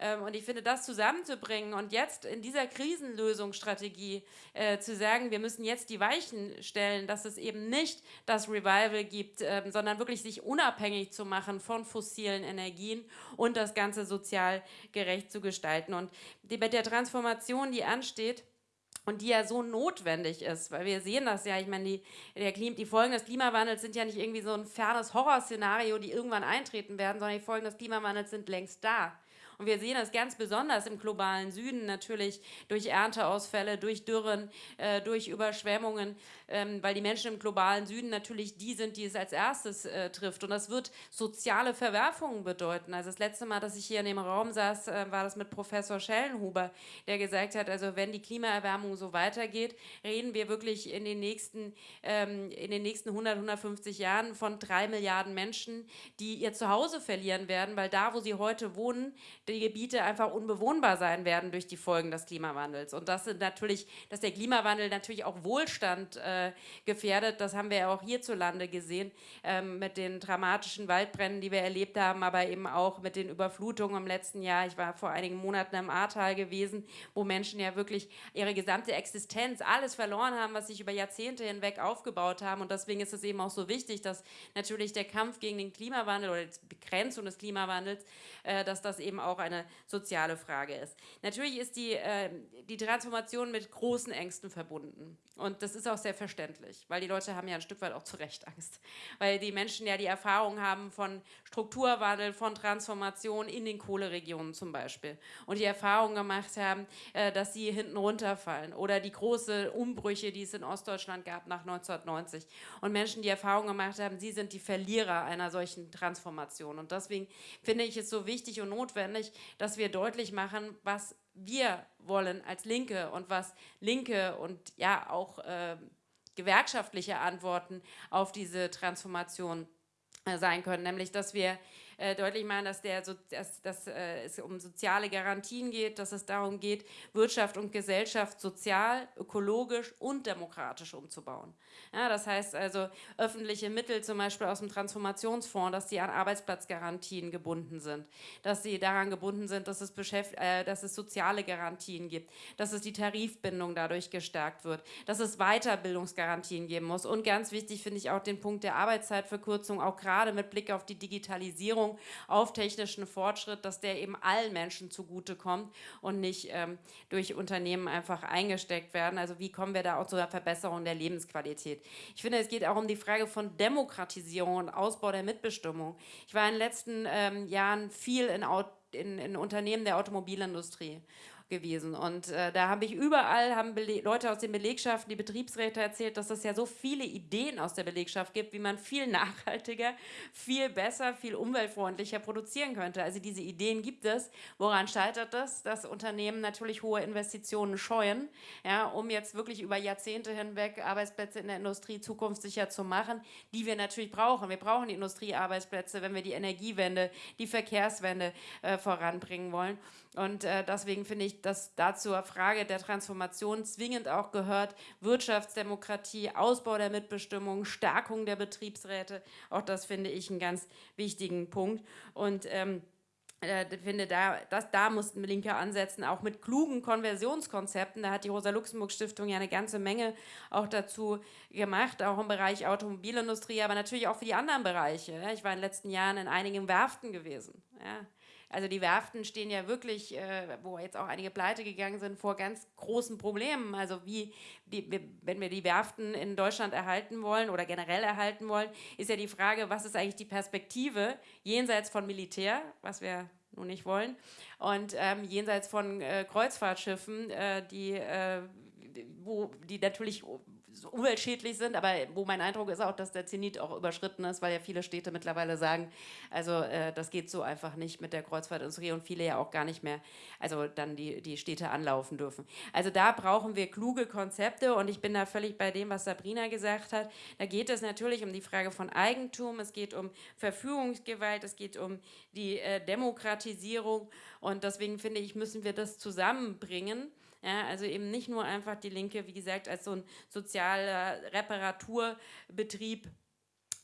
Ähm, und ich finde, das zusammenzubringen und jetzt in dieser Krisenlösungsstrategie äh, zu sagen, wir müssen jetzt die Weichen stellen, dass es eben nicht das Revival gibt, äh, sondern wirklich sich unabhängig zu machen von fossilen Energien und das Ganze sozial gerecht zu gestalten. Und die, bei der Transformation, die ansteht, und die ja so notwendig ist, weil wir sehen das ja, ich meine, die, die Folgen des Klimawandels sind ja nicht irgendwie so ein fernes Horrorszenario, die irgendwann eintreten werden, sondern die Folgen des Klimawandels sind längst da. Und wir sehen das ganz besonders im globalen Süden natürlich durch Ernteausfälle, durch Dürren, äh, durch Überschwemmungen, ähm, weil die Menschen im globalen Süden natürlich die sind, die es als erstes äh, trifft. Und das wird soziale Verwerfungen bedeuten. Also das letzte Mal, dass ich hier in dem Raum saß, äh, war das mit Professor Schellenhuber, der gesagt hat, also wenn die Klimaerwärmung so weitergeht, reden wir wirklich in den nächsten, ähm, in den nächsten 100, 150 Jahren von drei Milliarden Menschen, die ihr Zuhause verlieren werden, weil da, wo sie heute wohnen, die Gebiete einfach unbewohnbar sein werden durch die Folgen des Klimawandels. Und das sind natürlich, dass der Klimawandel natürlich auch Wohlstand äh, gefährdet, das haben wir ja auch hierzulande gesehen ähm, mit den dramatischen Waldbränden, die wir erlebt haben, aber eben auch mit den Überflutungen im letzten Jahr. Ich war vor einigen Monaten im Ahrtal gewesen, wo Menschen ja wirklich ihre gesamte Existenz, alles verloren haben, was sich über Jahrzehnte hinweg aufgebaut haben. Und deswegen ist es eben auch so wichtig, dass natürlich der Kampf gegen den Klimawandel oder die Begrenzung des Klimawandels, äh, dass das eben auch eine soziale Frage ist. Natürlich ist die, äh, die Transformation mit großen Ängsten verbunden. Und das ist auch sehr verständlich, weil die Leute haben ja ein Stück weit auch zu Recht Angst. Weil die Menschen ja die Erfahrung haben von Strukturwandel, von Transformation in den Kohleregionen zum Beispiel. Und die Erfahrung gemacht haben, äh, dass sie hinten runterfallen. Oder die großen Umbrüche, die es in Ostdeutschland gab nach 1990. Und Menschen, die Erfahrung gemacht haben, sie sind die Verlierer einer solchen Transformation. Und deswegen finde ich es so wichtig und notwendig, dass wir deutlich machen, was wir wollen als Linke und was Linke und ja auch äh, gewerkschaftliche Antworten auf diese Transformation äh, sein können, nämlich dass wir äh, deutlich machen, dass, der, dass, dass äh, es um soziale Garantien geht, dass es darum geht, Wirtschaft und Gesellschaft sozial, ökologisch und demokratisch umzubauen. Ja, das heißt also öffentliche Mittel zum Beispiel aus dem Transformationsfonds, dass die an Arbeitsplatzgarantien gebunden sind, dass sie daran gebunden sind, dass es, äh, dass es soziale Garantien gibt, dass es die Tarifbindung dadurch gestärkt wird, dass es Weiterbildungsgarantien geben muss und ganz wichtig finde ich auch den Punkt der Arbeitszeitverkürzung, auch gerade mit Blick auf die Digitalisierung, Beschränkung auf technischen Fortschritt, dass der eben allen Menschen zugutekommt und nicht ähm, durch Unternehmen einfach eingesteckt werden. Also wie kommen wir da auch zu einer Verbesserung der Lebensqualität? Ich finde, es geht auch um die Frage von Demokratisierung und Ausbau der Mitbestimmung. Ich war in den letzten ähm, Jahren viel in, in, in Unternehmen der Automobilindustrie gewesen. Und äh, da habe ich überall, haben Bele Leute aus den Belegschaften, die Betriebsräte erzählt, dass es ja so viele Ideen aus der Belegschaft gibt, wie man viel nachhaltiger, viel besser, viel umweltfreundlicher produzieren könnte. Also diese Ideen gibt es. Woran scheitert das? Dass Unternehmen natürlich hohe Investitionen scheuen, ja, um jetzt wirklich über Jahrzehnte hinweg Arbeitsplätze in der Industrie zukunftssicher zu machen, die wir natürlich brauchen. Wir brauchen die Industriearbeitsplätze, wenn wir die Energiewende, die Verkehrswende äh, voranbringen wollen. Und äh, deswegen finde ich, dass dazu Frage der Transformation zwingend auch gehört Wirtschaftsdemokratie, Ausbau der Mitbestimmung, Stärkung der Betriebsräte. Auch das finde ich einen ganz wichtigen Punkt. Und ähm, äh, finde, da, das, da mussten Linke ansetzen, auch mit klugen Konversionskonzepten. Da hat die Rosa-Luxemburg-Stiftung ja eine ganze Menge auch dazu gemacht, auch im Bereich Automobilindustrie, aber natürlich auch für die anderen Bereiche. Ich war in den letzten Jahren in einigen Werften gewesen. Ja. Also die Werften stehen ja wirklich, äh, wo jetzt auch einige pleite gegangen sind, vor ganz großen Problemen. Also wie, die, wenn wir die Werften in Deutschland erhalten wollen oder generell erhalten wollen, ist ja die Frage, was ist eigentlich die Perspektive jenseits von Militär, was wir nun nicht wollen, und ähm, jenseits von äh, Kreuzfahrtschiffen, äh, die, äh, wo, die natürlich umweltschädlich sind, aber wo mein Eindruck ist auch, dass der Zenit auch überschritten ist, weil ja viele Städte mittlerweile sagen, also äh, das geht so einfach nicht mit der Kreuzfahrtindustrie und viele ja auch gar nicht mehr, also dann die, die Städte anlaufen dürfen. Also da brauchen wir kluge Konzepte und ich bin da völlig bei dem, was Sabrina gesagt hat. Da geht es natürlich um die Frage von Eigentum, es geht um Verfügungsgewalt, es geht um die äh, Demokratisierung und deswegen finde ich, müssen wir das zusammenbringen ja, also eben nicht nur einfach die Linke, wie gesagt, als so ein sozialer Reparaturbetrieb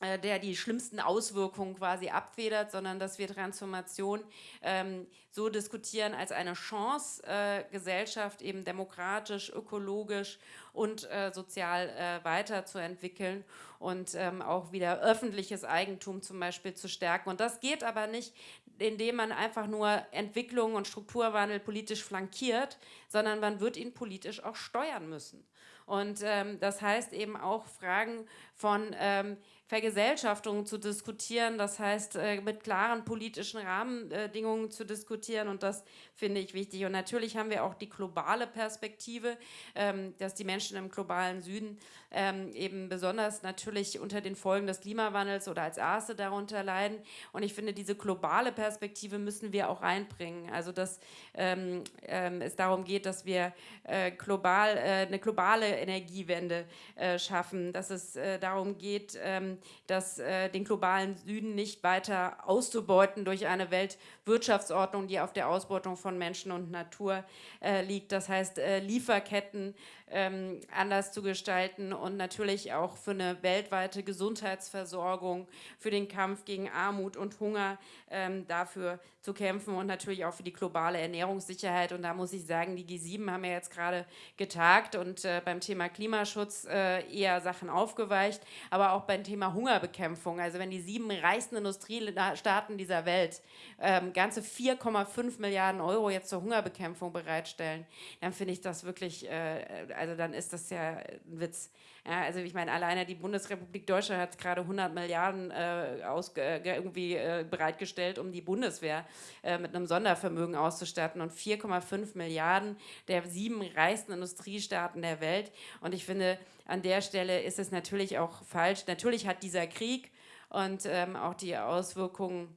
der die schlimmsten Auswirkungen quasi abfedert, sondern dass wir Transformation ähm, so diskutieren als eine Chance, äh, Gesellschaft eben demokratisch, ökologisch und äh, sozial äh, weiterzuentwickeln und ähm, auch wieder öffentliches Eigentum zum Beispiel zu stärken. Und das geht aber nicht, indem man einfach nur Entwicklung und Strukturwandel politisch flankiert, sondern man wird ihn politisch auch steuern müssen. Und ähm, das heißt eben auch Fragen von ähm, Vergesellschaftung zu diskutieren, das heißt äh, mit klaren politischen Rahmenbedingungen zu diskutieren und das finde ich wichtig. Und natürlich haben wir auch die globale Perspektive, ähm, dass die Menschen im globalen Süden ähm, eben besonders natürlich unter den Folgen des Klimawandels oder als Erste darunter leiden. Und ich finde, diese globale Perspektive müssen wir auch einbringen. Also dass ähm, ähm, es darum geht, dass wir äh, global, äh, eine globale Energiewende äh, schaffen, dass es äh, darum geht, ähm, das, äh, den globalen Süden nicht weiter auszubeuten durch eine Weltwirtschaftsordnung, die auf der Ausbeutung von Menschen und Natur äh, liegt. Das heißt, äh, Lieferketten ähm, anders zu gestalten und natürlich auch für eine weltweite Gesundheitsversorgung, für den Kampf gegen Armut und Hunger ähm, dafür zu kämpfen und natürlich auch für die globale Ernährungssicherheit. Und da muss ich sagen, die G7 haben ja jetzt gerade getagt und äh, beim Thema Klimaschutz äh, eher Sachen aufgeweicht, aber auch beim Thema Hungerbekämpfung. Also wenn die sieben reichsten Industriestaaten dieser Welt ähm, ganze 4,5 Milliarden Euro jetzt zur Hungerbekämpfung bereitstellen, dann finde ich das wirklich äh, also dann ist das ja ein Witz. Ja, also ich meine, alleine die Bundesrepublik Deutschland hat gerade 100 Milliarden äh, aus, äh, irgendwie äh, bereitgestellt, um die Bundeswehr äh, mit einem Sondervermögen auszustatten und 4,5 Milliarden der sieben reichsten Industriestaaten der Welt. Und ich finde, an der Stelle ist es natürlich auch falsch. Natürlich hat dieser Krieg und ähm, auch die Auswirkungen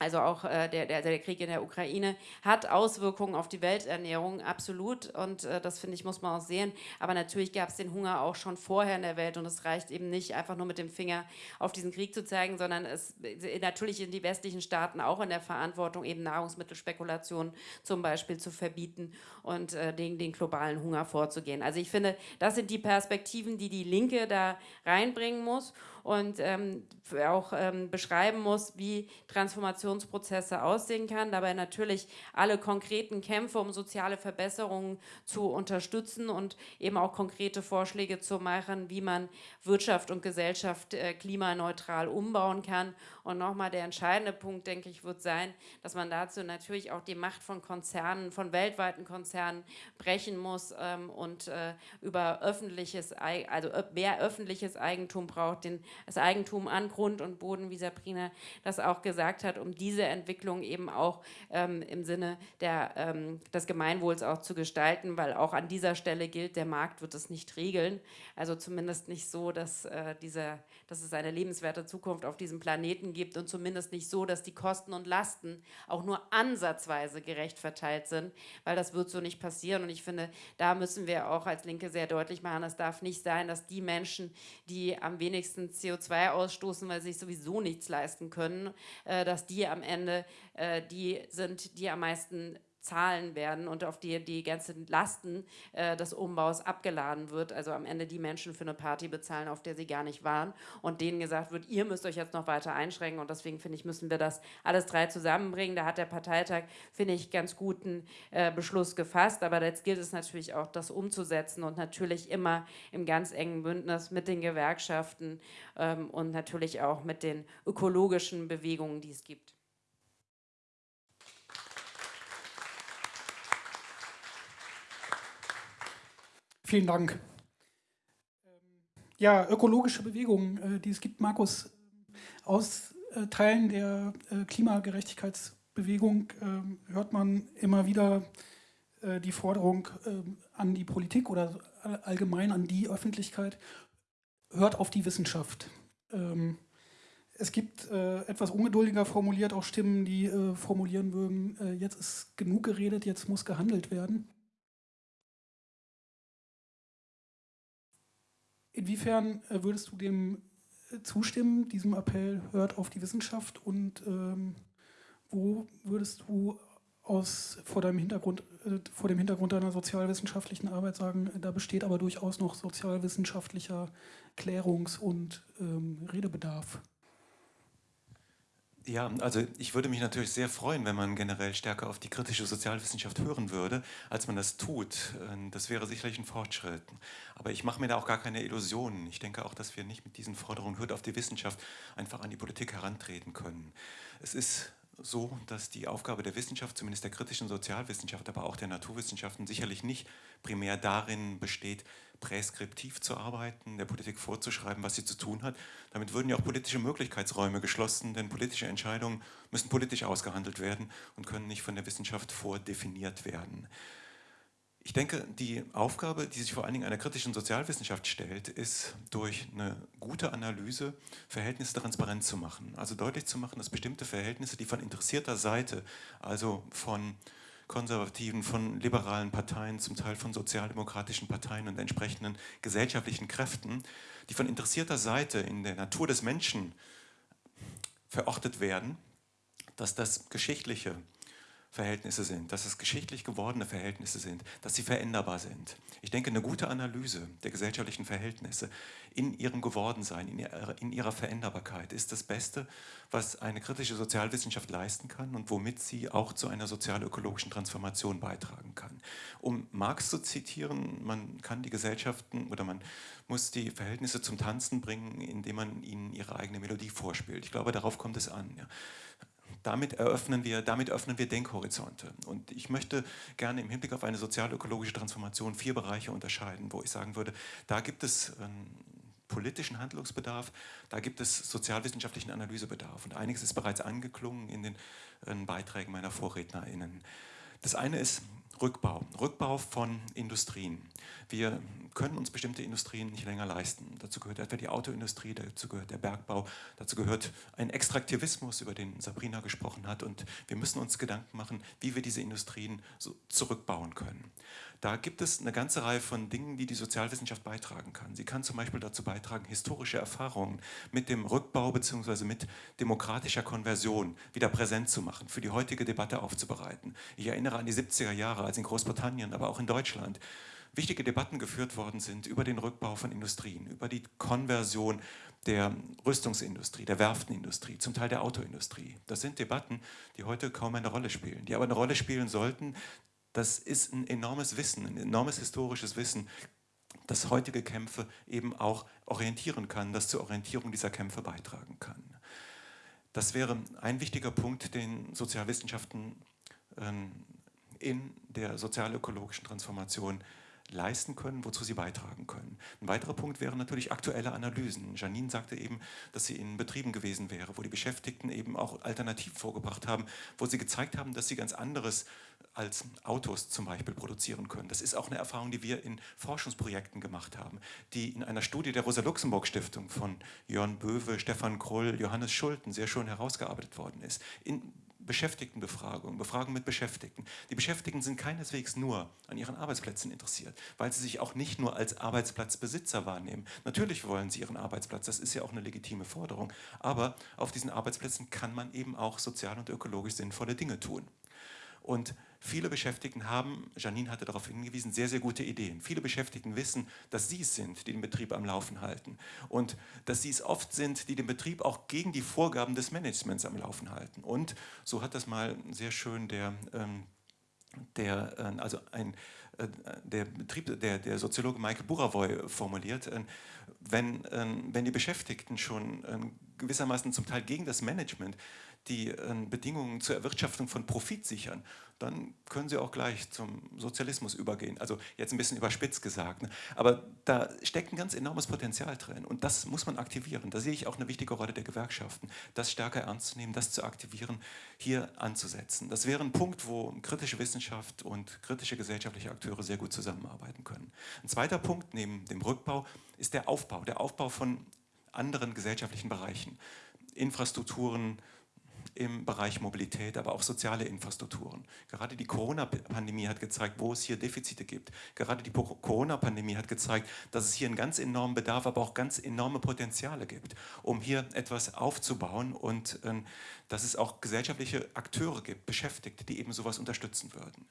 also auch äh, der, der, der, Krieg in der Ukraine hat Auswirkungen auf die Welternährung, absolut. Und äh, das, finde ich, muss man auch sehen. Aber natürlich gab es den Hunger auch schon vorher in der Welt. Und es reicht eben nicht, einfach nur mit dem Finger auf diesen Krieg zu zeigen, sondern es natürlich sind die westlichen Staaten auch in der Verantwortung, eben Nahrungsmittelspekulationen zum Beispiel zu verbieten und äh, gegen den globalen Hunger vorzugehen. Also ich finde, das sind die Perspektiven, die die Linke da reinbringen muss und ähm, auch ähm, beschreiben muss, wie Transformationsprozesse aussehen kann. Dabei natürlich alle konkreten Kämpfe um soziale Verbesserungen zu unterstützen und eben auch konkrete Vorschläge zu machen, wie man Wirtschaft und Gesellschaft äh, klimaneutral umbauen kann. Und nochmal der entscheidende Punkt, denke ich, wird sein, dass man dazu natürlich auch die Macht von Konzernen, von weltweiten Konzernen brechen muss ähm, und äh, über öffentliches, also mehr öffentliches Eigentum braucht, den das Eigentum an Grund und Boden, wie Sabrina das auch gesagt hat, um diese Entwicklung eben auch ähm, im Sinne der, ähm, des Gemeinwohls auch zu gestalten, weil auch an dieser Stelle gilt, der Markt wird es nicht regeln. Also zumindest nicht so, dass, äh, diese, dass es eine lebenswerte Zukunft auf diesem Planeten gibt und zumindest nicht so, dass die Kosten und Lasten auch nur ansatzweise gerecht verteilt sind, weil das wird so nicht passieren. Und ich finde, da müssen wir auch als Linke sehr deutlich machen, es darf nicht sein, dass die Menschen, die am wenigsten CO CO2 ausstoßen, weil sie sich sowieso nichts leisten können, äh, dass die am Ende äh, die sind, die am meisten zahlen werden und auf die die ganzen Lasten äh, des Umbaus abgeladen wird. Also am Ende die Menschen für eine Party bezahlen, auf der sie gar nicht waren und denen gesagt wird, ihr müsst euch jetzt noch weiter einschränken und deswegen finde ich, müssen wir das alles drei zusammenbringen. Da hat der Parteitag, finde ich, ganz guten äh, Beschluss gefasst, aber jetzt gilt es natürlich auch, das umzusetzen und natürlich immer im ganz engen Bündnis mit den Gewerkschaften ähm, und natürlich auch mit den ökologischen Bewegungen, die es gibt. Vielen Dank. Ja, ökologische Bewegungen, äh, die es gibt, Markus, aus äh, Teilen der äh, Klimagerechtigkeitsbewegung hört man immer wieder die Forderung an die Politik oder allgemein an die Öffentlichkeit, hört auf die Wissenschaft. Ähm, es gibt etwas ungeduldiger formuliert auch Stimmen, die formulieren würden, jetzt ist genug geredet, jetzt muss gehandelt werden. Inwiefern äh, würdest du dem äh, zustimmen, diesem Appell, hört auf die Wissenschaft und ähm, wo würdest du aus, vor, deinem Hintergrund, äh, vor dem Hintergrund deiner sozialwissenschaftlichen Arbeit sagen, da besteht aber durchaus noch sozialwissenschaftlicher Klärungs- und ähm, Redebedarf? Ja, also ich würde mich natürlich sehr freuen, wenn man generell stärker auf die kritische Sozialwissenschaft hören würde, als man das tut. Ähm, das wäre sicherlich ein Fortschritt. Aber ich mache mir da auch gar keine Illusionen. Ich denke auch, dass wir nicht mit diesen Forderungen hört auf die Wissenschaft einfach an die Politik herantreten können. Es ist so, dass die Aufgabe der Wissenschaft, zumindest der kritischen Sozialwissenschaft, aber auch der Naturwissenschaften sicherlich nicht primär darin besteht, präskriptiv zu arbeiten, der Politik vorzuschreiben, was sie zu tun hat. Damit würden ja auch politische Möglichkeitsräume geschlossen, denn politische Entscheidungen müssen politisch ausgehandelt werden und können nicht von der Wissenschaft vordefiniert werden. Ich denke, die Aufgabe, die sich vor allen Dingen einer kritischen Sozialwissenschaft stellt, ist durch eine gute Analyse Verhältnisse transparent zu machen. Also deutlich zu machen, dass bestimmte Verhältnisse, die von interessierter Seite, also von konservativen, von liberalen Parteien, zum Teil von sozialdemokratischen Parteien und entsprechenden gesellschaftlichen Kräften, die von interessierter Seite in der Natur des Menschen verortet werden, dass das geschichtliche Verhältnisse sind, dass es geschichtlich gewordene Verhältnisse sind, dass sie veränderbar sind. Ich denke, eine gute Analyse der gesellschaftlichen Verhältnisse in ihrem Gewordensein, in ihrer, in ihrer Veränderbarkeit ist das Beste, was eine kritische Sozialwissenschaft leisten kann und womit sie auch zu einer sozial-ökologischen Transformation beitragen kann. Um Marx zu zitieren, man kann die Gesellschaften oder man muss die Verhältnisse zum Tanzen bringen, indem man ihnen ihre eigene Melodie vorspielt. Ich glaube, darauf kommt es an. Ja damit eröffnen wir, damit öffnen wir Denkhorizonte. Und ich möchte gerne im Hinblick auf eine sozial-ökologische Transformation vier Bereiche unterscheiden, wo ich sagen würde, da gibt es politischen Handlungsbedarf, da gibt es sozialwissenschaftlichen Analysebedarf. Und einiges ist bereits angeklungen in den in Beiträgen meiner VorrednerInnen. Das eine ist Rückbau, Rückbau von Industrien. Wir können uns bestimmte Industrien nicht länger leisten. Dazu gehört etwa die Autoindustrie, dazu gehört der Bergbau, dazu gehört ein Extraktivismus, über den Sabrina gesprochen hat. Und wir müssen uns Gedanken machen, wie wir diese Industrien so zurückbauen können. Da gibt es eine ganze Reihe von Dingen, die die Sozialwissenschaft beitragen kann. Sie kann zum Beispiel dazu beitragen, historische Erfahrungen mit dem Rückbau bzw. mit demokratischer Konversion wieder präsent zu machen, für die heutige Debatte aufzubereiten. Ich erinnere an die 70er Jahre, als in Großbritannien, aber auch in Deutschland wichtige Debatten geführt worden sind über den Rückbau von Industrien, über die Konversion der Rüstungsindustrie, der Werftenindustrie, zum Teil der Autoindustrie. Das sind Debatten, die heute kaum eine Rolle spielen, die aber eine Rolle spielen sollten. Das ist ein enormes Wissen, ein enormes historisches Wissen, das heutige Kämpfe eben auch orientieren kann, das zur Orientierung dieser Kämpfe beitragen kann. Das wäre ein wichtiger Punkt, den Sozialwissenschaften ähm, in der sozialökologischen Transformation leisten können, wozu sie beitragen können. Ein weiterer Punkt wären natürlich aktuelle Analysen. Janine sagte eben, dass sie in Betrieben gewesen wäre, wo die Beschäftigten eben auch Alternativen vorgebracht haben, wo sie gezeigt haben, dass sie ganz anderes als Autos zum Beispiel produzieren können. Das ist auch eine Erfahrung, die wir in Forschungsprojekten gemacht haben, die in einer Studie der Rosa-Luxemburg-Stiftung von Jörn Böwe, Stefan Krull, Johannes Schulten sehr schön herausgearbeitet worden ist. In Beschäftigtenbefragung, Befragung mit Beschäftigten. Die Beschäftigten sind keineswegs nur an ihren Arbeitsplätzen interessiert, weil sie sich auch nicht nur als Arbeitsplatzbesitzer wahrnehmen. Natürlich wollen sie ihren Arbeitsplatz, das ist ja auch eine legitime Forderung, aber auf diesen Arbeitsplätzen kann man eben auch sozial und ökologisch sinnvolle Dinge tun. Und Viele Beschäftigten haben, Janine hatte darauf hingewiesen, sehr, sehr gute Ideen. Viele Beschäftigten wissen, dass sie es sind, die den Betrieb am Laufen halten. Und dass sie es oft sind, die den Betrieb auch gegen die Vorgaben des Managements am Laufen halten. Und so hat das mal sehr schön der, ähm, der äh, also ein, äh, der, Betrieb, der, der Soziologe Michael Burawoy formuliert, äh, wenn, wenn die Beschäftigten schon gewissermaßen zum Teil gegen das Management die äh, Bedingungen zur Erwirtschaftung von Profit sichern, dann können sie auch gleich zum Sozialismus übergehen. Also jetzt ein bisschen überspitzt gesagt. Ne? Aber da steckt ein ganz enormes Potenzial drin und das muss man aktivieren. Da sehe ich auch eine wichtige Rolle der Gewerkschaften, das stärker ernst zu nehmen, das zu aktivieren, hier anzusetzen. Das wäre ein Punkt, wo kritische Wissenschaft und kritische gesellschaftliche Akteure sehr gut zusammenarbeiten können. Ein zweiter Punkt neben dem Rückbau ist der Aufbau, der Aufbau von anderen gesellschaftlichen Bereichen. Infrastrukturen, im Bereich Mobilität, aber auch soziale Infrastrukturen. Gerade die Corona-Pandemie hat gezeigt, wo es hier Defizite gibt. Gerade die Corona-Pandemie hat gezeigt, dass es hier einen ganz enormen Bedarf, aber auch ganz enorme Potenziale gibt, um hier etwas aufzubauen und äh, dass es auch gesellschaftliche Akteure gibt, Beschäftigte, die eben sowas unterstützen würden.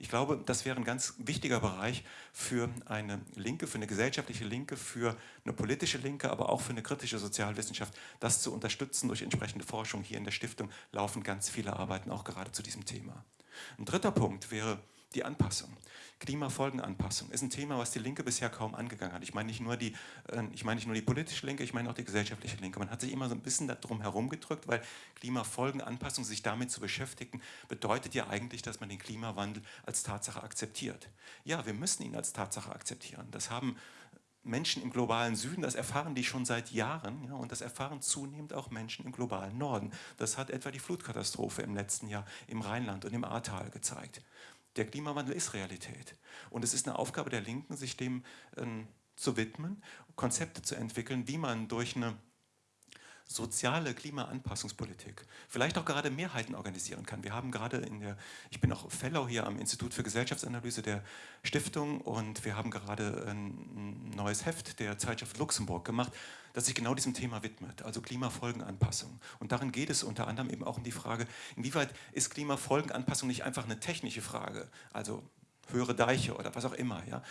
Ich glaube, das wäre ein ganz wichtiger Bereich für eine Linke, für eine gesellschaftliche Linke, für eine politische Linke, aber auch für eine kritische Sozialwissenschaft, das zu unterstützen durch entsprechende Forschung. Hier in der Stiftung laufen ganz viele Arbeiten auch gerade zu diesem Thema. Ein dritter Punkt wäre die Anpassung. Klimafolgenanpassung ist ein Thema, was die Linke bisher kaum angegangen hat. Ich meine nicht nur die, äh, ich meine nicht nur die politische Linke, ich meine auch die gesellschaftliche Linke. Man hat sich immer so ein bisschen darum herumgedrückt, weil Klimafolgenanpassung, sich damit zu beschäftigen, bedeutet ja eigentlich, dass man den Klimawandel als Tatsache akzeptiert. Ja, wir müssen ihn als Tatsache akzeptieren. Das haben Menschen im globalen Süden, das erfahren die schon seit Jahren ja, und das erfahren zunehmend auch Menschen im globalen Norden. Das hat etwa die Flutkatastrophe im letzten Jahr im Rheinland und im Ahrtal gezeigt. Der Klimawandel ist Realität. Und es ist eine Aufgabe der Linken, sich dem äh, zu widmen, Konzepte zu entwickeln, wie man durch eine soziale Klimaanpassungspolitik vielleicht auch gerade Mehrheiten organisieren kann. Wir haben gerade in der, ich bin auch Fellow hier am Institut für Gesellschaftsanalyse der Stiftung und wir haben gerade ein neues Heft der Zeitschrift Luxemburg gemacht, das sich genau diesem Thema widmet, also Klimafolgenanpassung. Und darin geht es unter anderem eben auch um die Frage, inwieweit ist Klimafolgenanpassung nicht einfach eine technische Frage, also höhere Deiche oder was auch immer. Ja?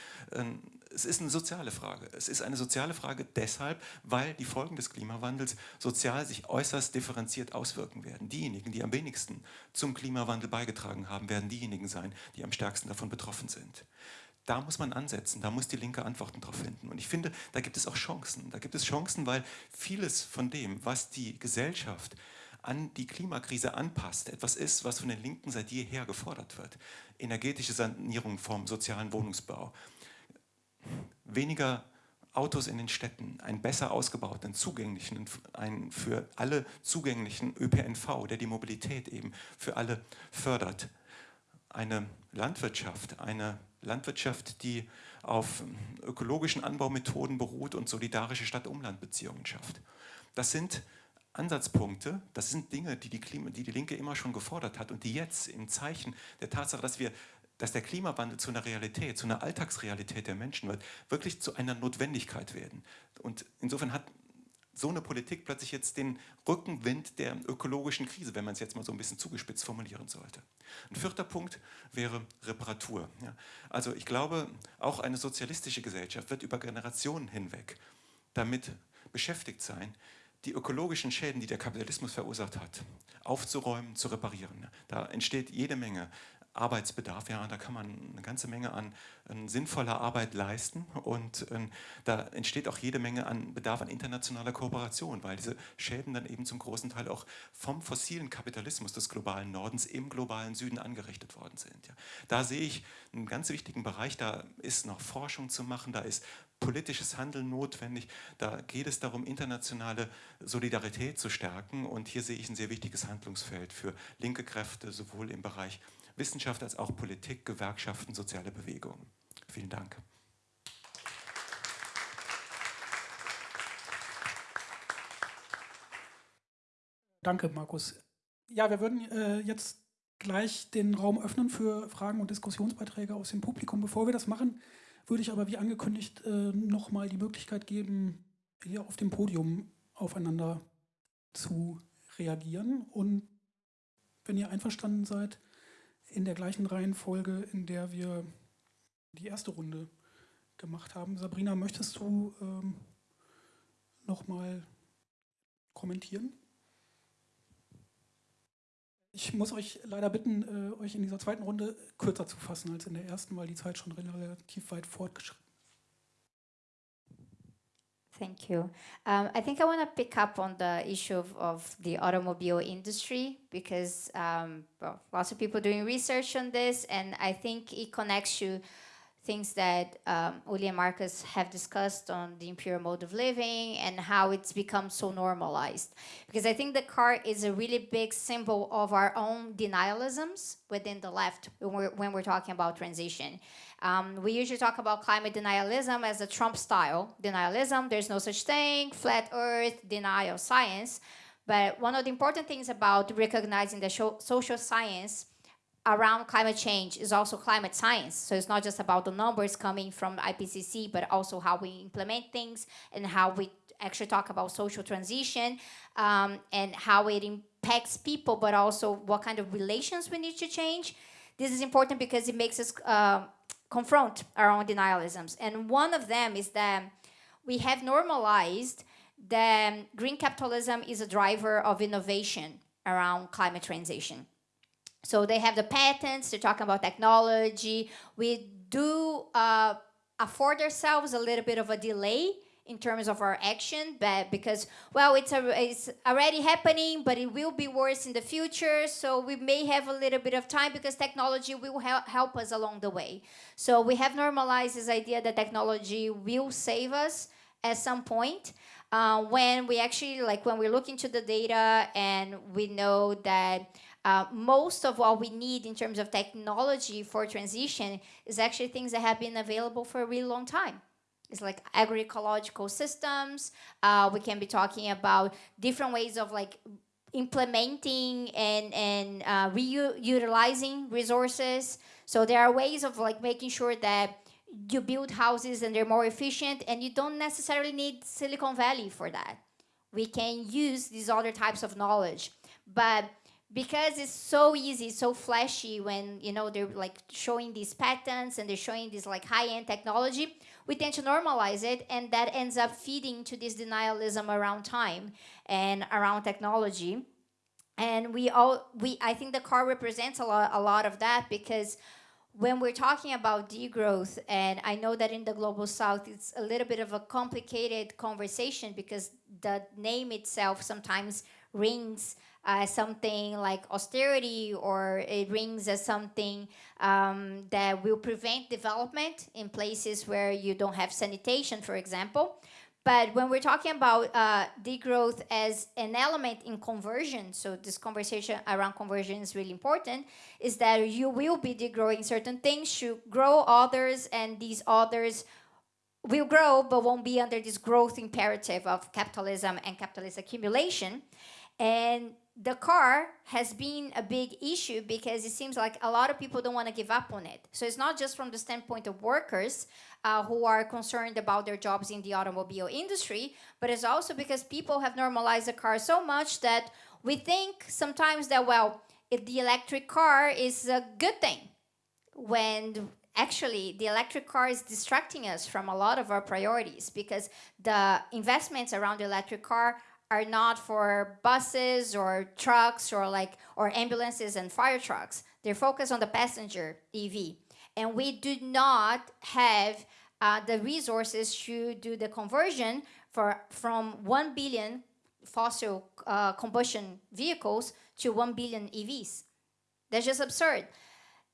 Es ist eine soziale Frage. Es ist eine soziale Frage deshalb, weil die Folgen des Klimawandels sozial sich äußerst differenziert auswirken werden. Diejenigen, die am wenigsten zum Klimawandel beigetragen haben, werden diejenigen sein, die am stärksten davon betroffen sind. Da muss man ansetzen, da muss die Linke Antworten darauf finden. Und ich finde, da gibt es auch Chancen. Da gibt es Chancen, weil vieles von dem, was die Gesellschaft an die Klimakrise anpasst, etwas ist, was von den Linken seit jeher gefordert wird. Energetische Sanierung vom sozialen Wohnungsbau, weniger Autos in den Städten, einen besser ausgebauten, zugänglichen, einen für alle zugänglichen ÖPNV, der die Mobilität eben für alle fördert. Eine Landwirtschaft, eine Landwirtschaft, die auf ökologischen Anbaumethoden beruht und solidarische Stadt-Umland-Beziehungen schafft. Das sind Ansatzpunkte, das sind Dinge, die die, Klima, die die Linke immer schon gefordert hat und die jetzt im Zeichen der Tatsache, dass wir dass der Klimawandel zu einer Realität, zu einer Alltagsrealität der Menschen wird, wirklich zu einer Notwendigkeit werden. Und insofern hat so eine Politik plötzlich jetzt den Rückenwind der ökologischen Krise, wenn man es jetzt mal so ein bisschen zugespitzt formulieren sollte. Ein vierter Punkt wäre Reparatur. Ja. Also ich glaube, auch eine sozialistische Gesellschaft wird über Generationen hinweg damit beschäftigt sein, die ökologischen Schäden, die der Kapitalismus verursacht hat, aufzuräumen, zu reparieren. Da entsteht jede Menge Arbeitsbedarf. Ja, da kann man eine ganze Menge an, an sinnvoller Arbeit leisten und äh, da entsteht auch jede Menge an Bedarf an internationaler Kooperation, weil diese Schäden dann eben zum großen Teil auch vom fossilen Kapitalismus des globalen Nordens im globalen Süden angerichtet worden sind. Ja. Da sehe ich einen ganz wichtigen Bereich, da ist noch Forschung zu machen, da ist politisches Handeln notwendig. Da geht es darum, internationale Solidarität zu stärken. Und hier sehe ich ein sehr wichtiges Handlungsfeld für linke Kräfte, sowohl im Bereich Wissenschaft als auch Politik, Gewerkschaften, soziale Bewegungen. Vielen Dank. Danke, Markus. Ja, wir würden äh, jetzt gleich den Raum öffnen für Fragen und Diskussionsbeiträge aus dem Publikum. Bevor wir das machen, würde ich aber wie angekündigt äh, nochmal die Möglichkeit geben, hier auf dem Podium aufeinander zu reagieren. Und wenn ihr einverstanden seid, in der gleichen Reihenfolge, in der wir die erste Runde gemacht haben. Sabrina, möchtest du ähm, nochmal kommentieren? Ich muss euch leider bitten, äh, euch in dieser zweiten Runde kürzer zu fassen als in der ersten, weil die Zeit schon relativ weit fortgeschritten ist. Thank you. Um, I think I want to pick up on the issue of, of the automobile industry because um, well, lots of people doing research on this, and I think it connects to things that um, Uli and Marcus have discussed on the imperial mode of living and how it's become so normalized. Because I think the car is a really big symbol of our own denialisms within the left when we're, when we're talking about transition. Um, we usually talk about climate denialism as a Trump style denialism. There's no such thing, flat earth, denial, of science. But one of the important things about recognizing the social science around climate change is also climate science. So it's not just about the numbers coming from IPCC, but also how we implement things and how we actually talk about social transition um, and how it impacts people, but also what kind of relations we need to change. This is important because it makes us uh, confront our own denialisms. And one of them is that we have normalized that green capitalism is a driver of innovation around climate transition. So they have the patents, they're talking about technology. We do uh, afford ourselves a little bit of a delay in terms of our action, but because, well, it's, a, it's already happening, but it will be worse in the future. So we may have a little bit of time because technology will help, help us along the way. So we have normalized this idea that technology will save us at some point. Uh, when we actually, like when we look into the data and we know that uh, most of what we need in terms of technology for transition is actually things that have been available for a really long time. It's like agroecological systems. Uh, we can be talking about different ways of like implementing and, and uh, reutilizing resources. So there are ways of like making sure that you build houses and they're more efficient and you don't necessarily need Silicon Valley for that. We can use these other types of knowledge. But because it's so easy, so flashy when you know they're like showing these patents and they're showing this like high-end technology, we tend to normalize it and that ends up feeding to this denialism around time and around technology. And we all we I think the car represents a lot a lot of that because when we're talking about degrowth, and I know that in the global south, it's a little bit of a complicated conversation because the name itself sometimes rings as something like austerity or it rings as something um, that will prevent development in places where you don't have sanitation, for example. But when we're talking about uh, degrowth as an element in conversion, so this conversation around conversion is really important, is that you will be degrowing certain things to grow others, and these others will grow, but won't be under this growth imperative of capitalism and capitalist accumulation. And the car has been a big issue because it seems like a lot of people don't want to give up on it. So it's not just from the standpoint of workers uh, who are concerned about their jobs in the automobile industry, but it's also because people have normalized the car so much that we think sometimes that, well, the electric car is a good thing, when actually the electric car is distracting us from a lot of our priorities because the investments around the electric car are not for buses or trucks or like or ambulances and fire trucks. They're focused on the passenger EV. And we do not have uh, the resources to do the conversion for from 1 billion fossil uh, combustion vehicles to 1 billion EVs. That's just absurd.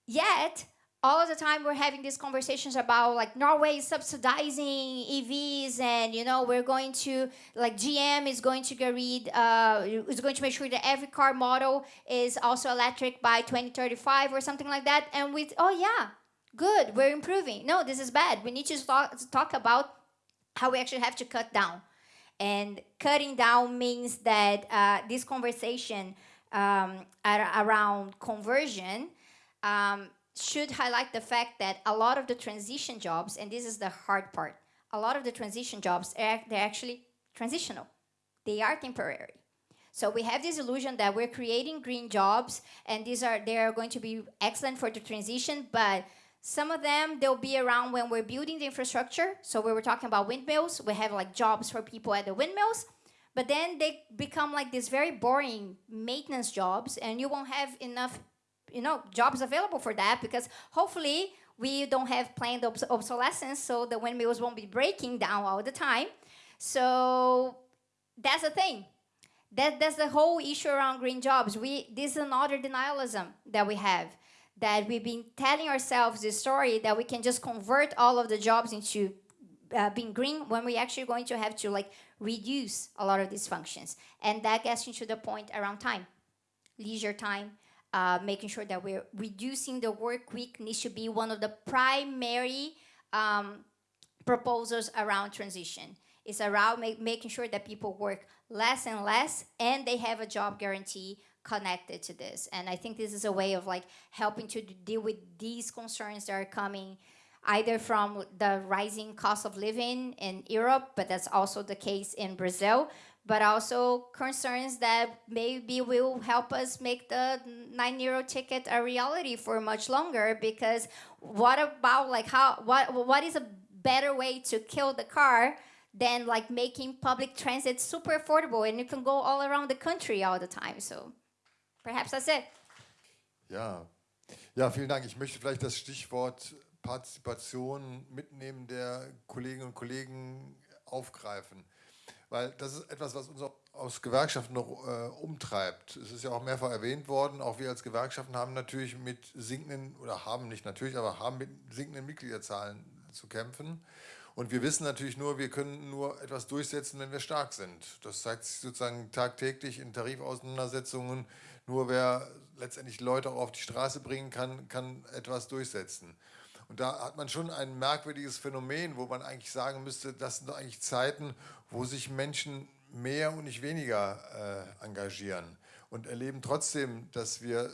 Yet, all the time we're having these conversations about like Norway is subsidizing EVs and you know we're going to like GM is going to get rid uh, is going to make sure that every car model is also electric by 2035 or something like that. And with oh yeah good we're improving. No this is bad. We need to talk, talk about how we actually have to cut down. And cutting down means that uh, this conversation um, around conversion um, should highlight the fact that a lot of the transition jobs, and this is the hard part, a lot of the transition jobs, they're actually transitional. They are temporary. So we have this illusion that we're creating green jobs and these are they are going to be excellent for the transition, but some of them they'll be around when we're building the infrastructure. So we were talking about windmills, we have like jobs for people at the windmills, but then they become like these very boring maintenance jobs and you won't have enough you know jobs available for that because hopefully we don't have planned obs obsolescence so the windmills won't be breaking down all the time. So that's the thing. That, that's the whole issue around green jobs. We this is another denialism that we have that we've been telling ourselves this story that we can just convert all of the jobs into uh, being green when we're actually going to have to like reduce a lot of these functions. And that gets into the point around time leisure time uh, making sure that we're reducing the work week needs to be one of the primary um, proposals around transition. It's around make, making sure that people work less and less and they have a job guarantee connected to this. And I think this is a way of like helping to deal with these concerns that are coming either from the rising cost of living in Europe, but that's also the case in Brazil, but also concerns that maybe will help us make the nine euro ticket a reality for much longer because what about like how what what is a better way to kill the car than like making public transit super affordable and you can go all around the country all the time? So perhaps that's it. Ja. Ja vielen Dank. Ich möchte vielleicht das Stichwort Partizipation mitnehmen der Kolleginnen und Kollegen aufgreifen weil das ist etwas, was uns auch aus Gewerkschaften noch äh, umtreibt. Es ist ja auch mehrfach erwähnt worden, auch wir als Gewerkschaften haben natürlich mit sinkenden, oder haben nicht natürlich, aber haben mit sinkenden Mitgliederzahlen zu kämpfen. Und wir wissen natürlich nur, wir können nur etwas durchsetzen, wenn wir stark sind. Das zeigt sich sozusagen tagtäglich in Tarifauseinandersetzungen. Nur wer letztendlich Leute auch auf die Straße bringen kann, kann etwas durchsetzen. Und da hat man schon ein merkwürdiges Phänomen, wo man eigentlich sagen müsste, das sind doch eigentlich Zeiten, wo sich Menschen mehr und nicht weniger äh, engagieren und erleben trotzdem, dass wir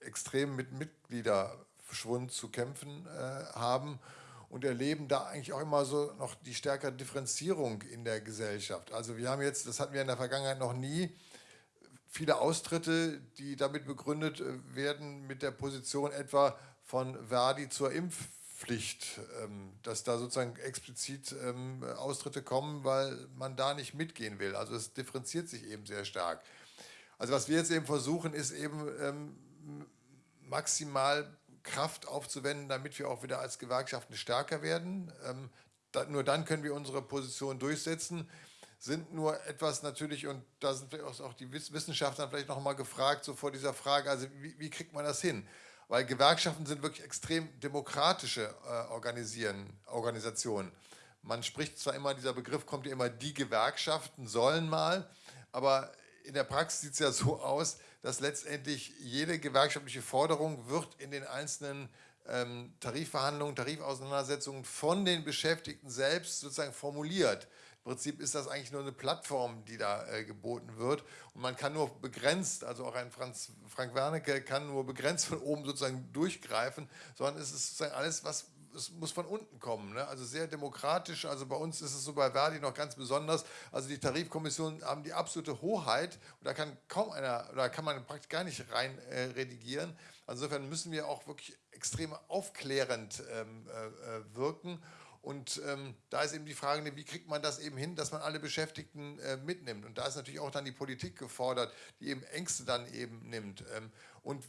extrem mit Mitgliederschwund zu kämpfen äh, haben und erleben da eigentlich auch immer so noch die stärkere Differenzierung in der Gesellschaft. Also wir haben jetzt, das hatten wir in der Vergangenheit noch nie, viele Austritte, die damit begründet äh, werden mit der Position etwa von Verdi zur Impf Pflicht, ähm, dass da sozusagen explizit ähm, Austritte kommen, weil man da nicht mitgehen will. Also es differenziert sich eben sehr stark. Also was wir jetzt eben versuchen, ist eben ähm, maximal Kraft aufzuwenden, damit wir auch wieder als Gewerkschaften stärker werden. nur dann können wir unsere Position durchsetzen sind nur etwas natürlich, und da sind auch die Wissenschaftler vielleicht noch mal gefragt, so vor dieser Frage, also wie, wie kriegt man das hin? weil Gewerkschaften sind wirklich extrem demokratische äh, organisieren, Organisationen. Man spricht zwar immer, dieser Begriff kommt ja immer, die Gewerkschaften sollen mal, aber in der Praxis sieht es ja so aus, dass letztendlich jede gewerkschaftliche Forderung wird in den einzelnen ähm, Tarifverhandlungen, Tarifauseinandersetzungen von den Beschäftigten selbst sozusagen formuliert. Im Prinzip ist das eigentlich nur eine Plattform, die da äh, geboten wird. Und man kann nur begrenzt, also auch ein Franz, Frank Wernicke kann nur begrenzt von oben sozusagen durchgreifen, sondern es ist sozusagen alles, was es muss von unten kommen. Ne? Also sehr demokratisch. Also bei uns ist es so bei Verdi noch ganz besonders. Also die Tarifkommissionen haben die absolute Hoheit und da kann kaum einer, oder kann man praktisch gar nicht rein äh, redigieren. Insofern müssen wir auch wirklich extrem aufklärend ähm, äh, äh wirken. Und ähm, da ist eben die Frage, wie kriegt man das eben hin, dass man alle Beschäftigten äh, mitnimmt. Und da ist natürlich auch dann die Politik gefordert, die eben Ängste dann eben nimmt ähm, und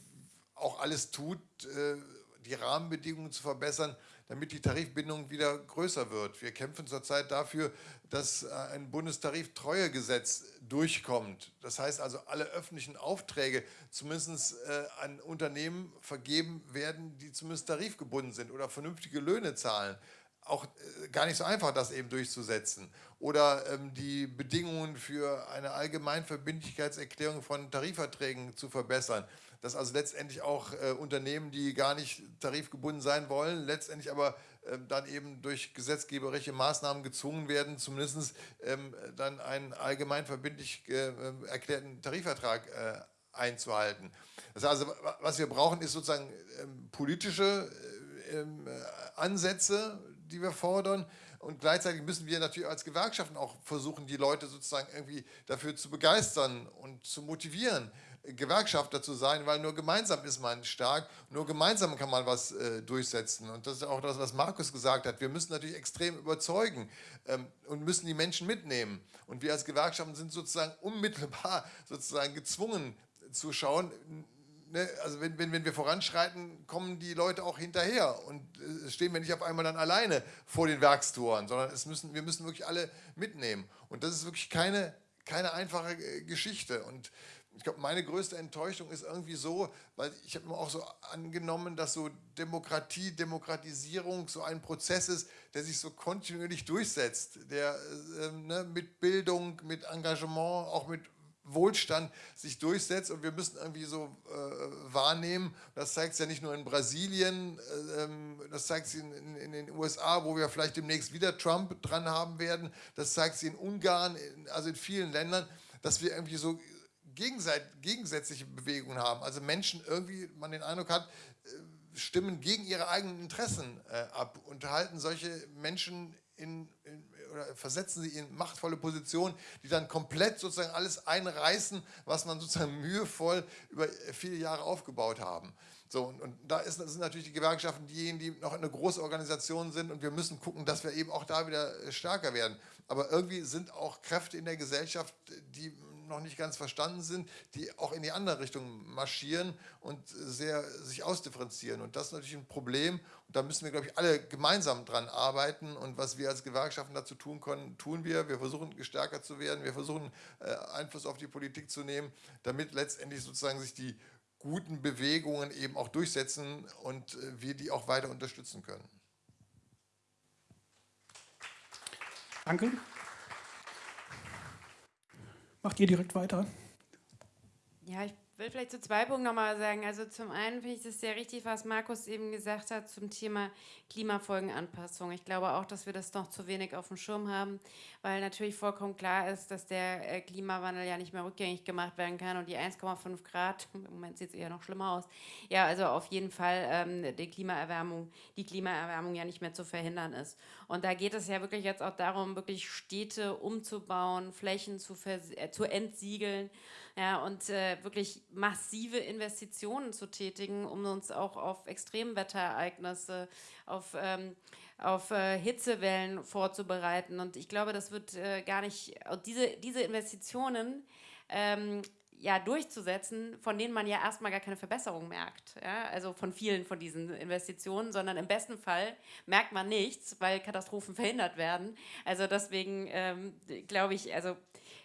auch alles tut, äh, die Rahmenbedingungen zu verbessern, damit die Tarifbindung wieder größer wird. Wir kämpfen zurzeit dafür, dass äh, ein Bundestariftreuegesetz durchkommt. Das heißt also, alle öffentlichen Aufträge zumindest äh, an Unternehmen vergeben werden, die zumindest tarifgebunden sind oder vernünftige Löhne zahlen auch äh, gar nicht so einfach, das eben durchzusetzen. Oder ähm, die Bedingungen für eine Allgemeinverbindlichkeitserklärung von Tarifverträgen zu verbessern. Dass also letztendlich auch äh, Unternehmen, die gar nicht tarifgebunden sein wollen, letztendlich aber äh, dann eben durch gesetzgeberische Maßnahmen gezwungen werden, zumindest ähm, dann einen allgemein verbindlich äh, erklärten Tarifvertrag äh, einzuhalten. Das heißt also, was wir brauchen, ist sozusagen ähm, politische ähm, Ansätze, die wir fordern Und gleichzeitig müssen wir natürlich als Gewerkschaften auch versuchen, die Leute sozusagen irgendwie dafür zu begeistern und zu motivieren, Gewerkschafter zu sein, weil nur gemeinsam ist man stark, nur gemeinsam kann man was äh, durchsetzen. Und das ist auch das, was Markus gesagt hat. Wir müssen natürlich extrem überzeugen ähm, und müssen die Menschen mitnehmen. Und wir als Gewerkschaften sind sozusagen unmittelbar sozusagen gezwungen zu schauen, ne, also wenn, wenn, wenn wir voranschreiten, kommen die Leute auch hinterher und äh, stehen wir nicht auf einmal dann alleine vor den Werkstoren, sondern es müssen, wir müssen wirklich alle mitnehmen. Und das ist wirklich keine, keine einfache äh, Geschichte. Und ich glaube, meine größte Enttäuschung ist irgendwie so, weil ich habe mir auch so angenommen, dass so Demokratie, Demokratisierung so ein Prozess ist, der sich so kontinuierlich durchsetzt, der äh, ne, mit Bildung, mit Engagement, auch mit Wohlstand sich durchsetzt und wir müssen irgendwie so äh, wahrnehmen, das zeigt es ja nicht nur in Brasilien, äh, das zeigt es in, in, in, den USA, wo wir vielleicht demnächst wieder Trump dran haben werden, das zeigt es in Ungarn, in, also in vielen Ländern, dass wir irgendwie so gegensätzliche Bewegungen haben. Also Menschen irgendwie, man den Eindruck hat, äh, stimmen gegen ihre eigenen Interessen äh, ab und halten solche Menschen in, in oder versetzen sie in machtvolle Positionen, die dann komplett sozusagen alles einreißen, was man sozusagen mühevoll über viele Jahre aufgebaut haben. So, und, und da ist, sind natürlich die Gewerkschaften diejenigen, die noch eine große Organisation sind und wir müssen gucken, dass wir eben auch da wieder äh, stärker werden. Aber irgendwie sind auch Kräfte in der Gesellschaft, die noch nicht ganz verstanden sind, die auch in die andere Richtung marschieren und sehr sich ausdifferenzieren. Und das ist natürlich ein Problem. Da müssen wir, glaube ich, alle gemeinsam dran arbeiten. Und was wir als Gewerkschaften dazu tun können, tun wir. Wir versuchen stärker zu werden. Wir versuchen äh, Einfluss auf die Politik zu nehmen, damit letztendlich sozusagen sich die guten Bewegungen eben auch durchsetzen und äh, wir die auch weiter unterstützen können. Danke. Macht ihr direkt weiter? Ja, ich will vielleicht zu zwei Punkten nochmal sagen. Also zum einen finde ich es sehr richtig, was Markus eben gesagt hat zum Thema Klimafolgenanpassung. Ich glaube auch, dass wir das noch zu wenig auf dem Schirm haben, weil natürlich vollkommen klar ist, dass der äh, Klimawandel ja nicht mehr rückgängig gemacht werden kann und die 1,5 Grad, im Moment sieht es eher noch schlimmer aus, ja, also auf jeden Fall ähm, die Klimaerwärmung, die Klimaerwärmung ja nicht mehr zu verhindern ist. Und da geht es ja wirklich jetzt auch darum, wirklich Städte umzubauen, Flächen zu, äh, zu entsiegeln, ja, und äh, wirklich massive Investitionen zu tätigen, um uns auch auf Extremwetterereignisse, auf, ähm, auf äh, Hitzewellen vorzubereiten. Und ich glaube, das wird äh, gar nicht, diese, diese Investitionen ähm, ja, durchzusetzen, von denen man ja erstmal gar keine Verbesserung merkt. Ja? Also von vielen von diesen Investitionen, sondern im besten Fall merkt man nichts, weil Katastrophen verhindert werden. Also deswegen ähm, glaube ich, also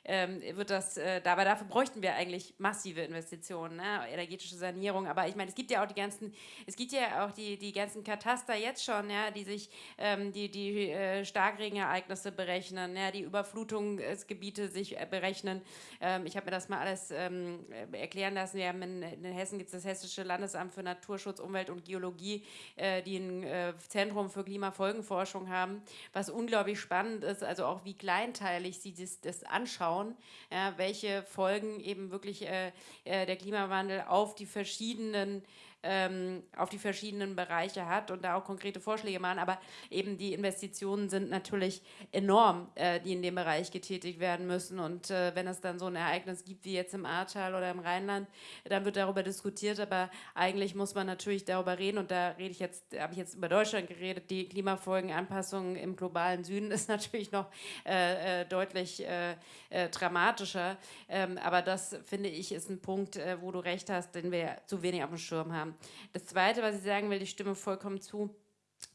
ähm, wird das, äh, aber dafür bräuchten wir eigentlich massive Investitionen, ne? energetische Sanierung. Aber ich meine, es gibt ja auch die ganzen, es gibt ja auch die, die ganzen Kataster jetzt schon, ja, die sich ähm, die, die äh, Starkregenereignisse berechnen, ja, die Überflutungsgebiete sich äh, berechnen. Ähm, ich habe mir das mal alles ähm, erklären lassen. Wir haben in, in Hessen gibt es das Hessische Landesamt für Naturschutz, Umwelt und Geologie, äh, die ein äh, Zentrum für Klimafolgenforschung haben, was unglaublich spannend ist, also auch wie kleinteilig sie das, das anschauen anschauen, ja, welche Folgen eben wirklich äh, äh, der Klimawandel auf die verschiedenen ähm, auf die verschiedenen Bereiche hat und da auch konkrete Vorschläge machen. Aber eben die Investitionen sind natürlich enorm, äh, die in dem Bereich getätigt werden müssen. Und äh, wenn es dann so ein Ereignis gibt wie jetzt im Ahrtal oder im Rheinland, dann wird darüber diskutiert. Aber eigentlich muss man natürlich darüber reden. Und da rede ich jetzt, habe ich jetzt über Deutschland geredet. Die Klimafolgenanpassung im globalen Süden ist natürlich noch äh, äh deutlich äh, äh, dramatischer. Ähm, aber das finde ich ist ein Punkt, wo du recht hast, den wir zu wenig auf dem Schirm haben. Das Zweite, was ich sagen will, ich stimme vollkommen zu,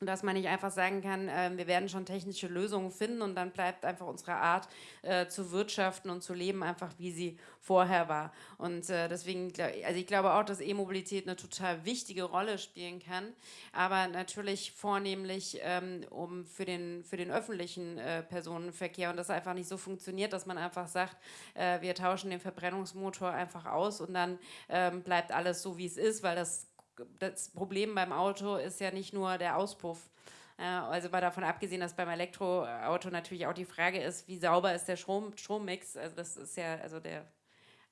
dass man nicht einfach sagen kann, äh, wir werden schon technische Lösungen finden und dann bleibt einfach unsere Art äh, zu wirtschaften und zu leben einfach, wie sie vorher war. Und äh, deswegen, also ich glaube auch, dass E-Mobilität eine total wichtige Rolle spielen kann, aber natürlich vornehmlich ähm, um für den, für den öffentlichen äh, Personenverkehr und das einfach nicht so funktioniert, dass man einfach sagt, äh, wir tauschen den Verbrennungsmotor einfach aus und dann ähm, bleibt alles so, wie es ist, weil das das Problem beim Auto ist ja nicht nur der Auspuff. Also mal davon abgesehen, dass beim Elektroauto natürlich auch die Frage ist, wie sauber ist der Strom, Strommix. Also das ist ja, also der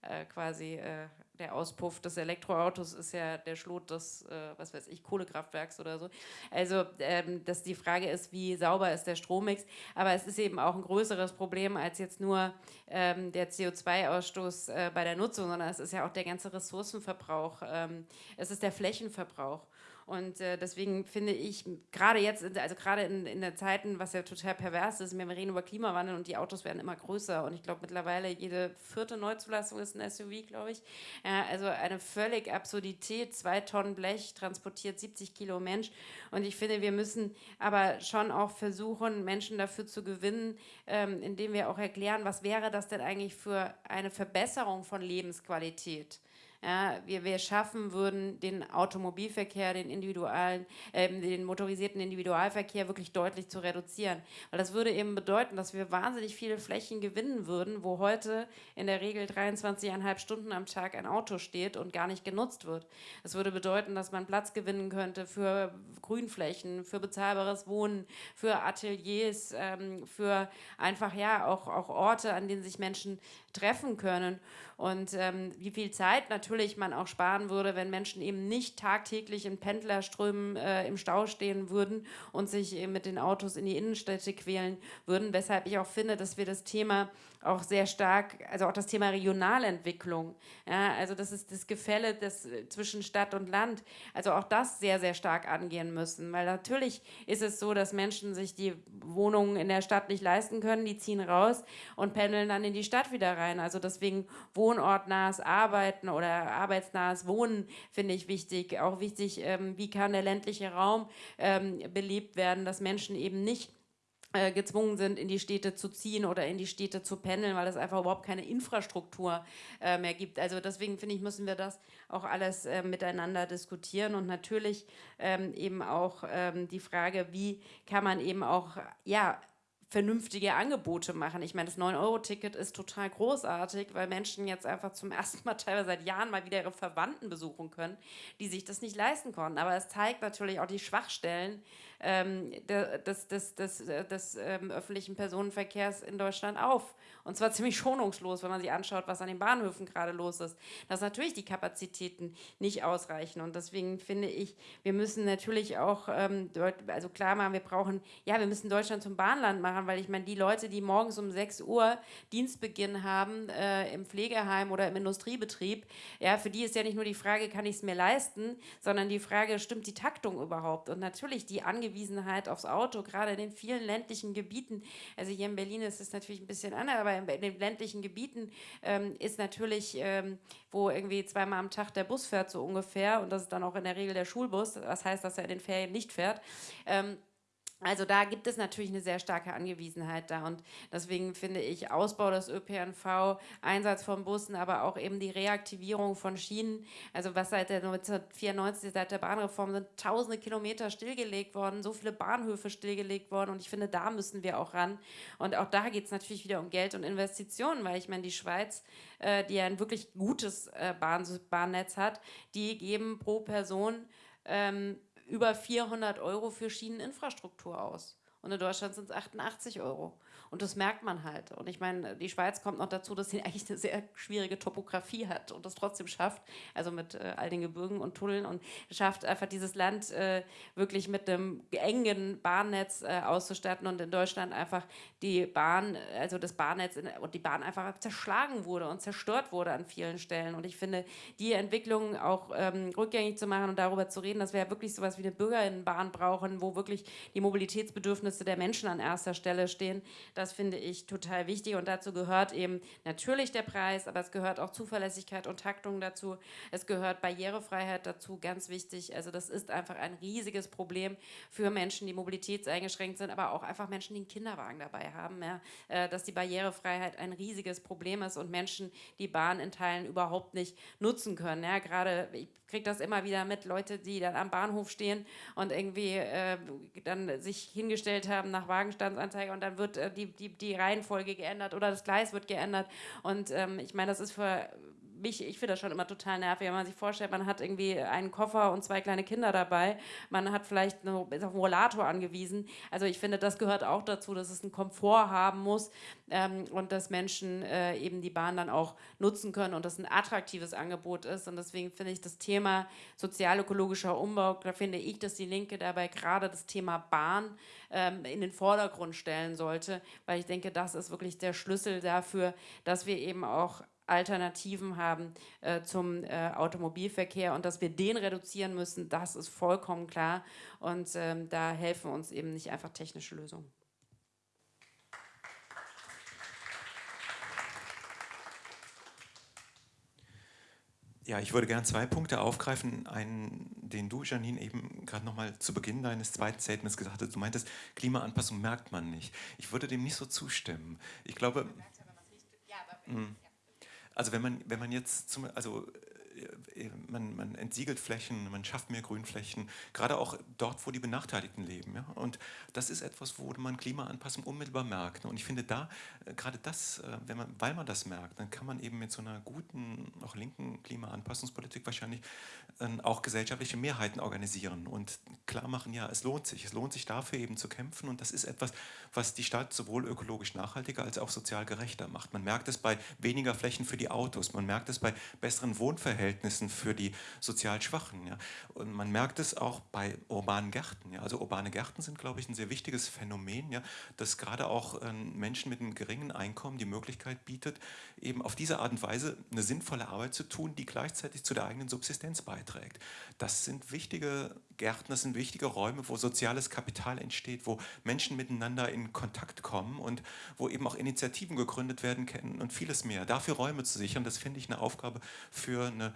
äh, quasi äh, der Auspuff des Elektroautos ist ja der Schlot des, äh, was weiß ich, Kohlekraftwerks oder so. Also, ähm, dass die Frage ist, wie sauber ist der Strommix. Aber es ist eben auch ein größeres Problem als jetzt nur ähm, der CO2-Ausstoß äh, bei der Nutzung, sondern es ist ja auch der ganze Ressourcenverbrauch. Ähm, es ist der Flächenverbrauch. Und äh, deswegen finde ich, gerade jetzt, also gerade in, in der Zeiten, was ja total pervers ist, wir reden über Klimawandel und die Autos werden immer größer. Und ich glaube, mittlerweile jede vierte Neuzulassung ist ein SUV, glaube ich. Ja, also eine völlig Absurdität. Zwei Tonnen Blech transportiert 70 Kilo Mensch. Und ich finde, wir müssen aber schon auch versuchen, Menschen dafür zu gewinnen, ähm, indem wir auch erklären, was wäre das denn eigentlich für eine Verbesserung von Lebensqualität ja, wir, wir schaffen würden, den Automobilverkehr, den individualen, äh, den motorisierten Individualverkehr wirklich deutlich zu reduzieren. Weil das würde eben bedeuten, dass wir wahnsinnig viele Flächen gewinnen würden, wo heute in der Regel 23,5 Stunden am Tag ein Auto steht und gar nicht genutzt wird. Das würde bedeuten, dass man Platz gewinnen könnte für Grünflächen, für bezahlbares Wohnen, für Ateliers, ähm, für einfach ja auch, auch Orte, an denen sich Menschen treffen können. Und ähm, wie viel Zeit natürlich man auch sparen würde, wenn Menschen eben nicht tagtäglich in Pendlerströmen äh, im Stau stehen würden und sich eben mit den Autos in die Innenstädte quälen würden, weshalb ich auch finde, dass wir das Thema auch sehr stark, also auch das Thema Regionalentwicklung, ja, also das ist das Gefälle des, äh, zwischen Stadt und Land, also auch das sehr, sehr stark angehen müssen, weil natürlich ist es so, dass Menschen sich die Wohnungen in der Stadt nicht leisten können, die ziehen raus und pendeln dann in die Stadt wieder rein, also deswegen wohnortnahes Arbeiten oder arbeitsnahes Wohnen finde ich wichtig, auch wichtig, ähm, wie kann der ländliche Raum ähm, belebt werden, dass Menschen eben nicht gezwungen sind, in die Städte zu ziehen oder in die Städte zu pendeln, weil es einfach überhaupt keine Infrastruktur äh, mehr gibt. Also deswegen finde ich, müssen wir das auch alles äh, miteinander diskutieren und natürlich ähm, eben auch ähm, die Frage, wie kann man eben auch, ja, vernünftige Angebote machen. Ich meine, das 9-Euro-Ticket ist total großartig, weil Menschen jetzt einfach zum ersten Mal teilweise seit Jahren mal wieder ihre Verwandten besuchen können, die sich das nicht leisten konnten. Aber es zeigt natürlich auch die Schwachstellen ähm, des, des, des, äh, des ähm, öffentlichen Personenverkehrs in Deutschland auf. Und zwar ziemlich schonungslos, wenn man sich anschaut, was an den Bahnhöfen gerade los ist. Dass natürlich die Kapazitäten nicht ausreichen. Und deswegen finde ich, wir müssen natürlich auch, ähm, also klar machen, wir brauchen, ja, wir müssen Deutschland zum Bahnland machen, weil ich meine, die Leute, die morgens um 6 Uhr Dienstbeginn haben äh, im Pflegeheim oder im Industriebetrieb, ja, für die ist ja nicht nur die Frage, kann ich es mir leisten, sondern die Frage, stimmt die Taktung überhaupt? Und natürlich die Angewiesenheit Angewiesenheit aufs Auto, gerade in den vielen ländlichen Gebieten. Also hier in Berlin ist es natürlich ein bisschen anders, aber in den ländlichen Gebieten ähm, ist natürlich, ähm, wo irgendwie zweimal am Tag der Bus fährt, so ungefähr, und das ist dann auch in der Regel der Schulbus, das heißt, dass er in den Ferien nicht fährt. Ähm, also da gibt es natürlich eine sehr starke Angewiesenheit da und deswegen finde ich Ausbau des ÖPNV, Einsatz von Bussen, aber auch eben die Reaktivierung von Schienen, also was seit der 1994, seit der Bahnreform sind tausende Kilometer stillgelegt worden, so viele Bahnhöfe stillgelegt worden und ich finde, da müssen wir auch ran. Und auch da geht es natürlich wieder um Geld und Investitionen, weil ich meine, die Schweiz, äh, die ja ein wirklich gutes äh, Bahn Bahnnetz hat, die geben pro Person ähm, über 400 Euro für Schieneninfrastruktur aus. Und in Deutschland sind es 88 Euro. Und das merkt man halt. Und ich meine, die Schweiz kommt noch dazu, dass sie eigentlich eine sehr schwierige Topografie hat und das trotzdem schafft, also mit äh, all den Gebirgen und Tunneln und schafft einfach dieses Land äh, wirklich mit einem engen Bahnnetz äh, auszustatten und in Deutschland einfach die Bahn, also das Bahnnetz in, und die Bahn einfach zerschlagen wurde und zerstört wurde an vielen Stellen. Und ich finde, die Entwicklung auch ähm, rückgängig zu machen und darüber zu reden, dass wir ja wirklich sowas wie eine Bürgerinnenbahn brauchen, wo wirklich die Mobilitätsbedürfnisse der Menschen an erster Stelle stehen, das finde ich total wichtig und dazu gehört eben natürlich der Preis, aber es gehört auch Zuverlässigkeit und Taktung dazu. Es gehört Barrierefreiheit dazu, ganz wichtig. Also das ist einfach ein riesiges Problem für Menschen, die mobilitätseingeschränkt sind, aber auch einfach Menschen, die einen Kinderwagen dabei haben, ja, äh, dass die Barrierefreiheit ein riesiges Problem ist und Menschen die Bahn in Teilen überhaupt nicht nutzen können. Ja, gerade, ich kriege das immer wieder mit, Leute, die dann am Bahnhof stehen und irgendwie äh, dann sich hingestellt haben nach Wagenstandsanzeige und dann wird äh, die die, die Reihenfolge geändert oder das Gleis wird geändert. Und ähm, ich meine, das ist für mich, ich finde das schon immer total nervig, wenn man sich vorstellt, man hat irgendwie einen Koffer und zwei kleine Kinder dabei, man hat vielleicht eine, ist auf einen Rollator angewiesen. Also ich finde, das gehört auch dazu, dass es einen Komfort haben muss ähm, und dass Menschen äh, eben die Bahn dann auch nutzen können und das ein attraktives Angebot ist. Und deswegen finde ich das Thema sozialökologischer Umbau, da finde ich, dass die Linke dabei gerade das Thema Bahn ähm, in den Vordergrund stellen sollte, weil ich denke, das ist wirklich der Schlüssel dafür, dass wir eben auch Alternativen haben äh, zum äh, Automobilverkehr und dass wir den reduzieren müssen, das ist vollkommen klar und ähm, da helfen uns eben nicht einfach technische Lösungen. Ja, ich würde gerne zwei Punkte aufgreifen. Einen, den du, Janine, eben gerade nochmal zu Beginn deines zweiten Statements gesagt hast. Du meintest, Klimaanpassung merkt man nicht. Ich würde dem nicht so zustimmen. Ich glaube, hm. Also wenn man, wenn man jetzt, zum, also äh, man, man, entsiegelt Flächen, man schafft mehr Grünflächen, gerade auch dort, wo die Benachteiligten leben. Ja? Und das ist etwas, wo man Klimaanpassung unmittelbar merkt. Und ich finde da, äh, gerade das, äh, wenn man, weil man das merkt, dann kann man eben mit so einer guten, auch linken Klimaanpassungspolitik wahrscheinlich auch gesellschaftliche Mehrheiten organisieren und klar machen, ja, es lohnt sich. Es lohnt sich dafür eben zu kämpfen und das ist etwas, was die Stadt sowohl ökologisch nachhaltiger als auch sozial gerechter macht. Man merkt es bei weniger Flächen für die Autos, man merkt es bei besseren Wohnverhältnissen, Verhältnissen für die sozial Schwachen. Ja. Und man merkt es auch bei urbanen Gärten. Ja. Also urbane Gärten sind, glaube ich, ein sehr wichtiges Phänomen, ja, das gerade auch äh, Menschen mit einem geringen Einkommen die Möglichkeit bietet, eben auf diese Art und Weise eine sinnvolle Arbeit zu tun, die gleichzeitig zu der eigenen Subsistenz beiträgt. Das sind wichtige Gärten, das sind wichtige Räume, wo soziales Kapital entsteht, wo Menschen miteinander in Kontakt kommen und wo eben auch Initiativen gegründet werden können und vieles mehr. Dafür Räume zu sichern, das finde ich eine Aufgabe für eine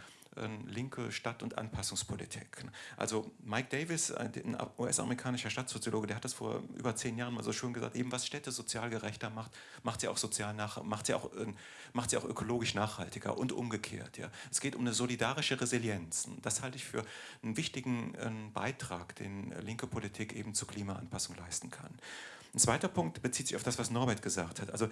linke Stadt- und Anpassungspolitik. Also Mike Davis, ein US-amerikanischer Stadtsoziologe, der hat das vor über zehn Jahren mal so schön gesagt, eben was Städte sozial gerechter macht, macht sie auch sozial nach, macht sie auch, macht sie auch ökologisch nachhaltiger und umgekehrt. Ja. Es geht um eine solidarische Resilienz. Das halte ich für einen wichtigen Beitrag, den linke Politik eben zur Klimaanpassung leisten kann. Ein zweiter Punkt bezieht sich auf das, was Norbert gesagt hat. Also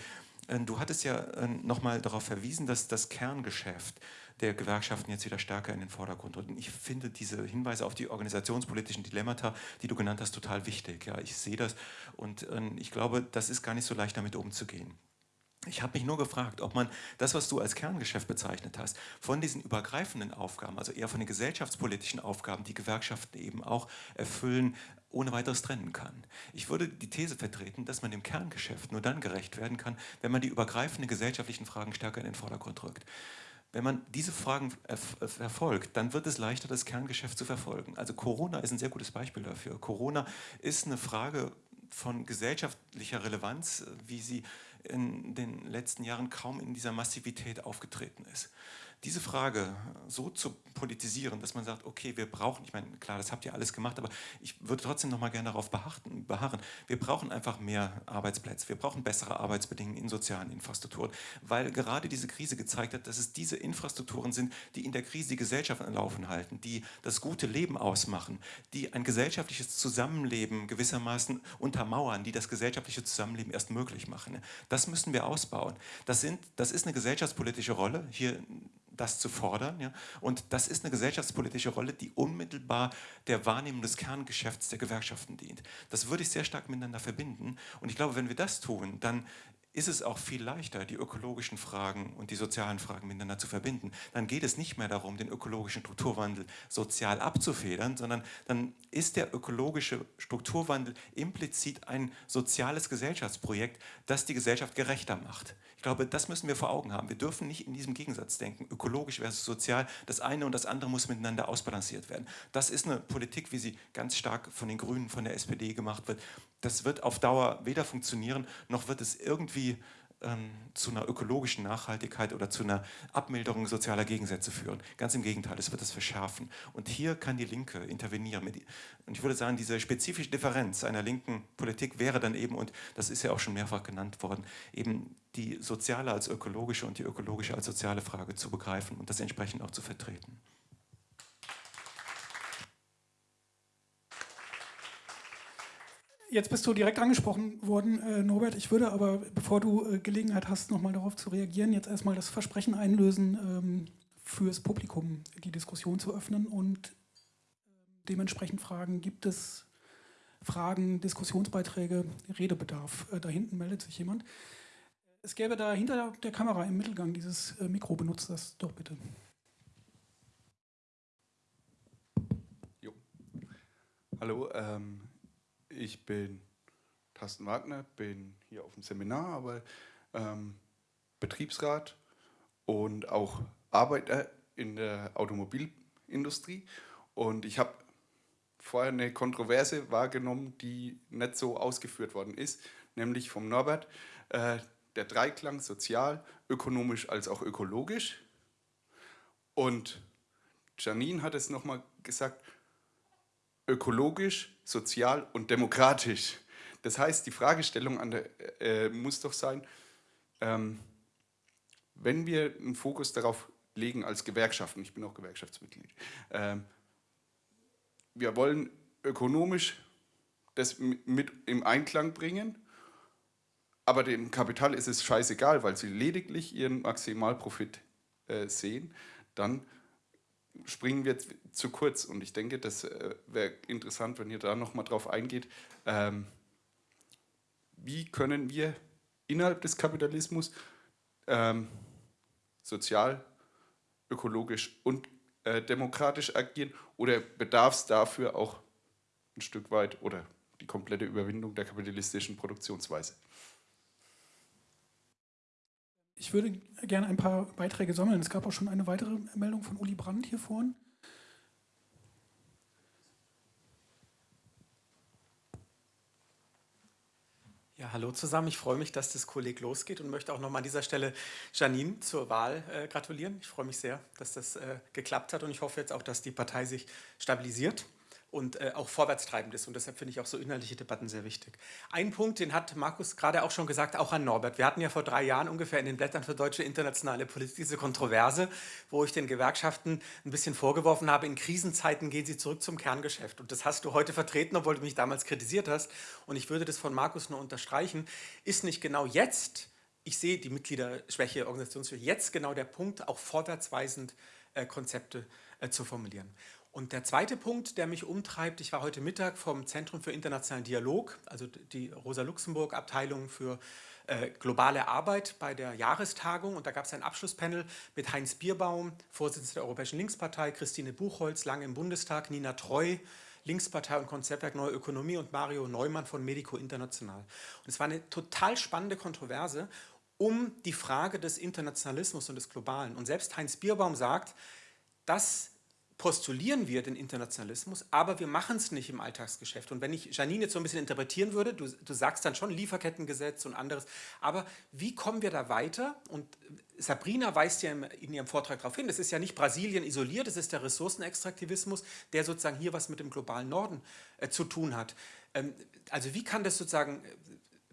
du hattest ja nochmal darauf verwiesen, dass das Kerngeschäft der Gewerkschaften jetzt wieder stärker in den Vordergrund rücken. Ich finde diese Hinweise auf die organisationspolitischen Dilemmata, die du genannt hast, total wichtig. Ja, ich sehe das und äh, ich glaube, das ist gar nicht so leicht, damit umzugehen. Ich habe mich nur gefragt, ob man das, was du als Kerngeschäft bezeichnet hast, von diesen übergreifenden Aufgaben, also eher von den gesellschaftspolitischen Aufgaben, die Gewerkschaften eben auch erfüllen, ohne weiteres trennen kann. Ich würde die These vertreten, dass man dem Kerngeschäft nur dann gerecht werden kann, wenn man die übergreifenden gesellschaftlichen Fragen stärker in den Vordergrund rückt. Wenn man diese Fragen verfolgt, dann wird es leichter, das Kerngeschäft zu verfolgen. Also Corona ist ein sehr gutes Beispiel dafür. Corona ist eine Frage von gesellschaftlicher Relevanz, wie sie in den letzten Jahren kaum in dieser Massivität aufgetreten ist diese Frage so zu politisieren, dass man sagt, okay, wir brauchen, ich meine, klar, das habt ihr alles gemacht, aber ich würde trotzdem noch mal gerne darauf beharren, beharren. Wir brauchen einfach mehr Arbeitsplätze, wir brauchen bessere Arbeitsbedingungen in sozialen Infrastrukturen, weil gerade diese Krise gezeigt hat, dass es diese Infrastrukturen sind, die in der Krise die Gesellschaft am Laufen halten, die das gute Leben ausmachen, die ein gesellschaftliches Zusammenleben gewissermaßen untermauern, die das gesellschaftliche Zusammenleben erst möglich machen. Das müssen wir ausbauen. Das, sind, das ist eine gesellschaftspolitische Rolle. Hier das zu fordern. Ja? Und das ist eine gesellschaftspolitische Rolle, die unmittelbar der Wahrnehmung des Kerngeschäfts der Gewerkschaften dient. Das würde ich sehr stark miteinander verbinden. Und ich glaube, wenn wir das tun, dann ist es auch viel leichter, die ökologischen Fragen und die sozialen Fragen miteinander zu verbinden. Dann geht es nicht mehr darum, den ökologischen Strukturwandel sozial abzufedern, sondern dann ist der ökologische Strukturwandel implizit ein soziales Gesellschaftsprojekt, das die Gesellschaft gerechter macht glaube, das müssen wir vor Augen haben. Wir dürfen nicht in diesem Gegensatz denken, ökologisch versus sozial. Das eine und das andere muss miteinander ausbalanciert werden. Das ist eine Politik, wie sie ganz stark von den Grünen, von der SPD gemacht wird. Das wird auf Dauer weder funktionieren, noch wird es irgendwie ähm, zu einer ökologischen Nachhaltigkeit oder zu einer Abmilderung sozialer Gegensätze führen. Ganz im Gegenteil, es wird es verschärfen. Und hier kann die Linke intervenieren. und ich würde sagen, diese spezifische Differenz einer linken Politik wäre dann eben, und das ist ja auch schon mehrfach genannt worden, eben die soziale als ökologische und die ökologische als soziale Frage zu begreifen und das entsprechend auch zu vertreten. Jetzt bist du direkt angesprochen worden, äh, Norbert. Ich würde aber, bevor du äh, Gelegenheit hast, nochmal darauf zu reagieren, jetzt erstmal das Versprechen einlösen, ähm, fürs Publikum die Diskussion zu öffnen und dementsprechend fragen, gibt es Fragen, Diskussionsbeiträge, Redebedarf. Äh, da hinten meldet sich jemand. Es gäbe da hinter der Kamera im Mittelgang dieses äh, Mikro, benutzt das doch bitte. Jo. Hallo, ähm, ich bin Carsten Wagner, bin hier auf dem Seminar, aber ähm, Betriebsrat und auch Arbeiter in der Automobilindustrie. Und ich habe vorher eine Kontroverse wahrgenommen, die nicht so ausgeführt worden ist, nämlich vom Norbert, äh, der Dreiklang sozial, ökonomisch als auch ökologisch. Und Janine hat es nochmal gesagt, ökologisch, sozial und demokratisch. Das heißt, die Fragestellung an der, äh, muss doch sein, ähm, wenn wir einen Fokus darauf legen als Gewerkschaften, ich bin auch Gewerkschaftsmitglied, ähm, wir wollen ökonomisch das mit im Einklang bringen, aber dem Kapital ist es scheißegal, weil sie lediglich ihren Maximalprofit äh, sehen, dann springen wir zu kurz. Und ich denke, das äh, wäre interessant, wenn ihr da nochmal drauf eingeht. Ähm, wie können wir innerhalb des Kapitalismus ähm, sozial, ökologisch und äh, demokratisch agieren oder bedarf es dafür auch ein Stück weit oder die komplette Überwindung der kapitalistischen Produktionsweise? Ich würde gerne ein paar Beiträge sammeln. Es gab auch schon eine weitere Meldung von Uli Brandt hier vorne. Ja, hallo zusammen. Ich freue mich, dass das Kolleg losgeht und möchte auch nochmal an dieser Stelle Janine zur Wahl äh, gratulieren. Ich freue mich sehr, dass das äh, geklappt hat und ich hoffe jetzt auch, dass die Partei sich stabilisiert und äh, auch vorwärtstreibend ist. Und deshalb finde ich auch so inhaltliche Debatten sehr wichtig. Ein Punkt, den hat Markus gerade auch schon gesagt, auch an Norbert. Wir hatten ja vor drei Jahren ungefähr in den Blättern für deutsche internationale Politik diese Kontroverse, wo ich den Gewerkschaften ein bisschen vorgeworfen habe, in Krisenzeiten gehen sie zurück zum Kerngeschäft. Und das hast du heute vertreten, obwohl du mich damals kritisiert hast. Und ich würde das von Markus nur unterstreichen. Ist nicht genau jetzt, ich sehe die Mitgliederschwäche, Organisationsschwäche, jetzt genau der Punkt, auch vorwärtsweisend äh, Konzepte äh, zu formulieren. Und der zweite Punkt, der mich umtreibt, ich war heute Mittag vom Zentrum für internationalen Dialog, also die Rosa-Luxemburg-Abteilung für äh, globale Arbeit bei der Jahrestagung und da gab es ein Abschlusspanel mit Heinz Bierbaum, Vorsitzender der Europäischen Linkspartei, Christine Buchholz, lange im Bundestag, Nina Treu, Linkspartei und Konzeptwerk Neue Ökonomie und Mario Neumann von Medico International. Und es war eine total spannende Kontroverse um die Frage des Internationalismus und des Globalen. Und selbst Heinz Bierbaum sagt, dass postulieren wir den Internationalismus, aber wir machen es nicht im Alltagsgeschäft. Und wenn ich Janine jetzt so ein bisschen interpretieren würde, du, du sagst dann schon Lieferkettengesetz und anderes, aber wie kommen wir da weiter? Und Sabrina weist ja in ihrem Vortrag darauf hin, das ist ja nicht Brasilien isoliert, das ist der Ressourcenextraktivismus, der sozusagen hier was mit dem globalen Norden äh, zu tun hat. Ähm, also wie kann das sozusagen äh,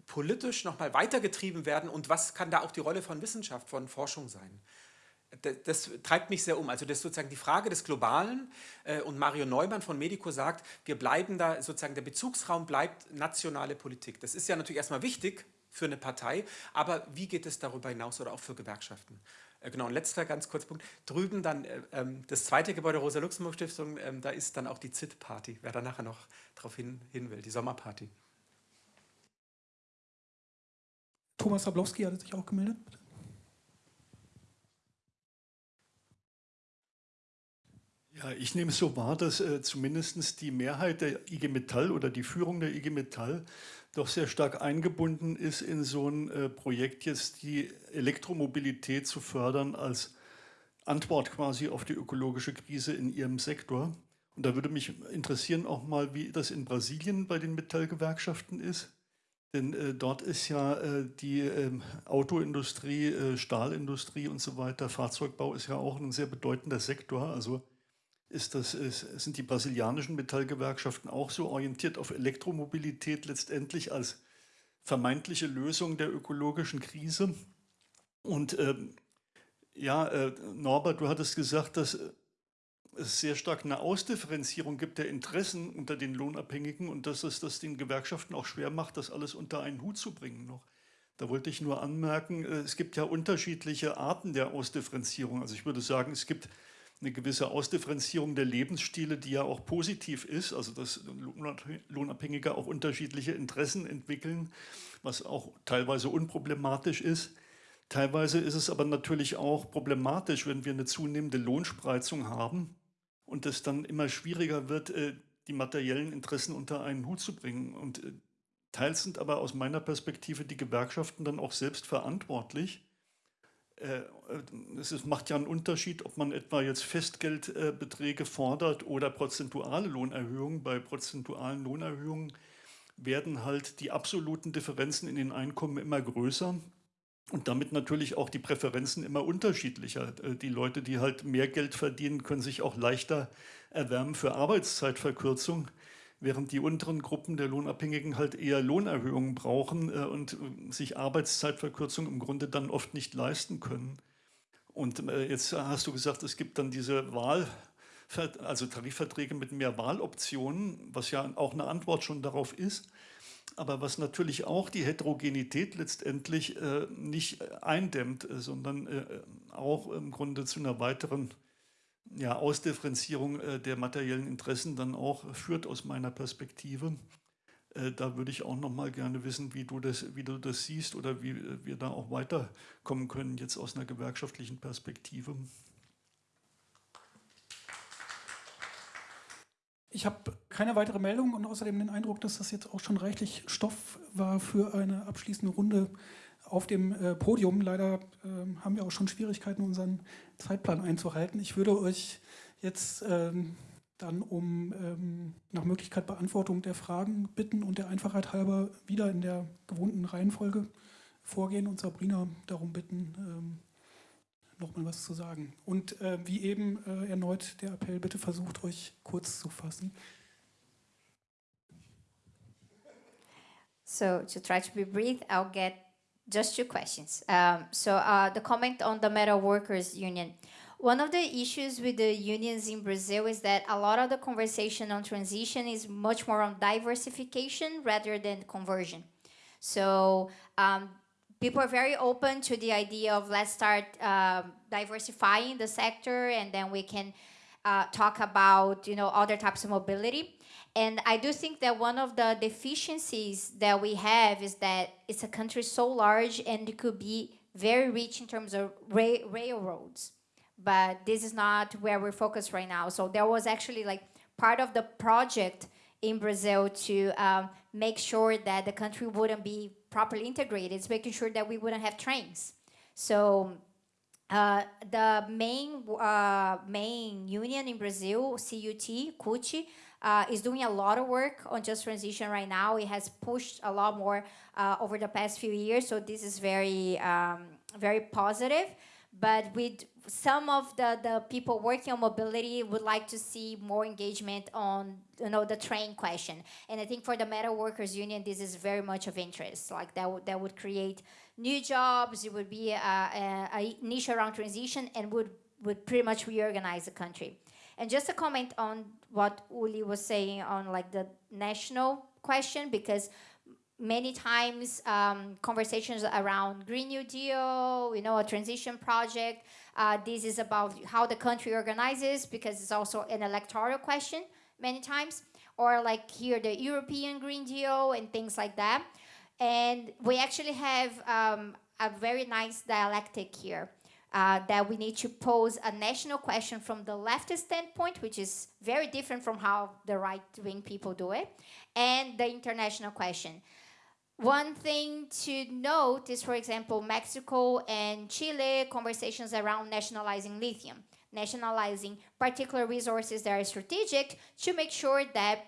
politisch nochmal weitergetrieben werden und was kann da auch die Rolle von Wissenschaft, von Forschung sein? Das, das, treibt mich sehr um. Also das ist sozusagen die Frage des Globalen äh, und Mario Neumann von Medico sagt, wir bleiben da, sozusagen der Bezugsraum bleibt nationale Politik. Das ist ja natürlich erstmal wichtig für eine Partei, aber wie geht es darüber hinaus oder auch für Gewerkschaften? Äh, genau, und letzter ganz kurz Punkt. Drüben dann äh, ähm, das zweite Gebäude Rosa-Luxemburg-Stiftung, ähm, da ist dann auch die ZIT-Party, wer da nachher noch drauf hin, hin will, die Sommerparty. Thomas Sablowski hat sich auch gemeldet, bitte. Ja, ich nehme es so wahr, dass äh, zumindest die Mehrheit der IG Metall oder die Führung der IG Metall doch sehr stark eingebunden ist in so ein äh, Projekt jetzt die Elektromobilität zu fördern als Antwort quasi auf die ökologische Krise in ihrem Sektor. Und da würde mich interessieren auch mal, wie das in Brasilien bei den Metallgewerkschaften ist. Denn äh, dort ist ja äh, die ähm, Autoindustrie, äh, Stahlindustrie und so weiter, Fahrzeugbau ist ja auch ein sehr bedeutender Sektor. Also ist das, sind die brasilianischen Metallgewerkschaften auch so orientiert auf Elektromobilität letztendlich als vermeintliche Lösung der ökologischen Krise. Und ähm, ja, äh, Norbert, du hattest gesagt, dass es sehr stark eine Ausdifferenzierung gibt der Interessen unter den Lohnabhängigen und dass es das den Gewerkschaften auch schwer macht, das alles unter einen Hut zu bringen noch. Da wollte ich nur anmerken, äh, es gibt ja unterschiedliche Arten der Ausdifferenzierung. Also ich würde sagen, es gibt eine gewisse Ausdifferenzierung der Lebensstile, die ja auch positiv ist, also dass Lohnabhängige auch unterschiedliche Interessen entwickeln, was auch teilweise unproblematisch ist. Teilweise ist es aber natürlich auch problematisch, wenn wir eine zunehmende Lohnspreizung haben und es dann immer schwieriger wird, äh, die materiellen Interessen unter einen Hut zu bringen. Und äh, teils sind aber aus meiner Perspektive die Gewerkschaften dann auch selbst verantwortlich. Äh, es macht ja einen Unterschied, ob man etwa jetzt Festgeldbeträge fordert oder prozentuale Lohnerhöhungen. Bei prozentualen Lohnerhöhungen werden halt die absoluten Differenzen in den Einkommen immer größer und damit natürlich auch die Präferenzen immer unterschiedlicher. Äh, die Leute, die halt mehr Geld verdienen, können sich auch leichter erwärmen für Arbeitszeitverkürzung, während die unteren Gruppen der Lohnabhängigen halt eher Lohnerhöhungen brauchen äh, und äh, sich Arbeitszeitverkürzung im Grunde dann oft nicht leisten können. Und jetzt hast du gesagt, es gibt dann diese Wahl, also Tarifverträge mit mehr Wahloptionen, was ja auch eine Antwort schon darauf ist aber was natürlich auch die Heterogenität letztendlich äh, nicht eindämmt, äh, sondern äh, auch im Grunde zu einer weiteren ja, Ausdifferenzierung äh, der materiellen Interessen dann auch führt aus meiner Perspektive. Äh, da würde ich auch noch mal gerne wissen, wie du, das, wie du das siehst oder wie äh, wir da auch weiterkommen können, jetzt aus einer gewerkschaftlichen Perspektive. Ich habe keine weitere Meldung und außerdem den Eindruck, dass das jetzt auch schon reichlich Stoff war für eine abschließende Runde auf dem äh, Podium. Leider äh, haben wir auch schon Schwierigkeiten, unseren Zeitplan einzuhalten. Ich würde euch jetzt ähm, dann um ähm, nach Möglichkeit Beantwortung der Fragen bitten und der Einfachheit halber wieder in der gewohnten Reihenfolge vorgehen und Sabrina darum bitten, ähm, nochmal was zu sagen. Und äh, wie eben äh, erneut der Appell, bitte versucht euch kurz zu fassen. So to try to be brief, I'll get just two questions. Um, so uh, the comment on the Metal Workers Union. One of the issues with the unions in Brazil is that a lot of the conversation on transition is much more on diversification rather than conversion. So um, people are very open to the idea of let's start um, diversifying the sector and then we can uh, talk about you know other types of mobility and i do think that one of the deficiencies that we have is that it's a country so large and it could be very rich in terms of ra railroads but this is not where we're focused right now so there was actually like part of the project in brazil to um, make sure that the country wouldn't be properly integrated. It's making sure that we wouldn't have trains. So uh, the main uh, main union in Brazil, CUT, CUT, uh, is doing a lot of work on just transition right now. It has pushed a lot more uh, over the past few years, so this is very um, very positive. But with some of the, the people working on mobility would like to see more engagement on you know the train question. And i think for the metal workers union this is very much of interest. Like that would that would create new jobs. It would be a, a, a niche around transition and would would pretty much reorganize the country and just a comment on what uli was saying on like the national question because many times um, conversations around Green New Deal, you know, a transition project. Uh, this is about how the country organizes because it's also an electoral question many times. Or like here, the European Green Deal and things like that. And we actually have um, a very nice dialectic here. Uh, that we need to pose a national question from the leftist standpoint, which is very different from how the right-wing people do it, and the international question. One thing to note is, for example, Mexico and Chile conversations around nationalizing lithium, nationalizing particular resources that are strategic to make sure that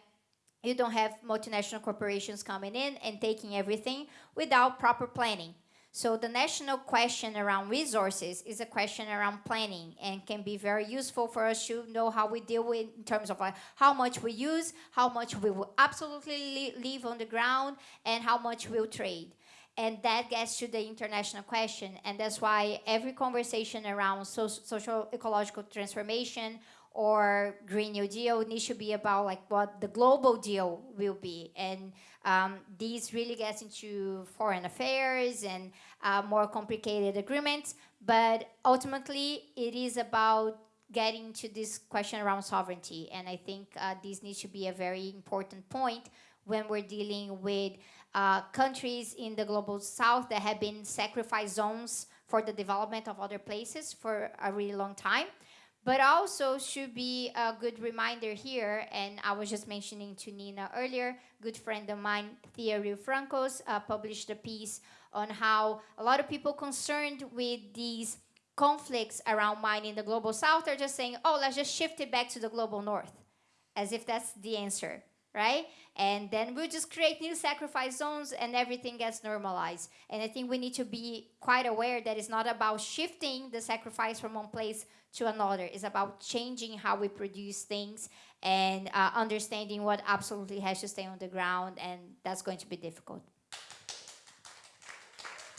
you don't have multinational corporations coming in and taking everything without proper planning. So the national question around resources is a question around planning and can be very useful for us to know how we deal with in terms of like how much we use, how much we will absolutely leave on the ground, and how much we'll trade. And that gets to the international question. And that's why every conversation around so social ecological transformation or Green New Deal needs to be about like what the global deal will be. And um, these really gets into foreign affairs and uh, more complicated agreements. But ultimately, it is about getting to this question around sovereignty. And I think uh, this needs to be a very important point when we're dealing with uh, countries in the global south that have been sacrifice zones for the development of other places for a really long time. But also should be a good reminder here, and I was just mentioning to Nina earlier, good friend of mine, Thea Francos, uh, published a piece on how a lot of people concerned with these conflicts around mining in the global south are just saying, oh, let's just shift it back to the global north, as if that's the answer, right? And then we'll just create new sacrifice zones and everything gets normalized. And I think we need to be quite aware that it's not about shifting the sacrifice from one place to another. It's about changing how we produce things and uh, understanding what absolutely has to stay on the ground. And that's going to be difficult.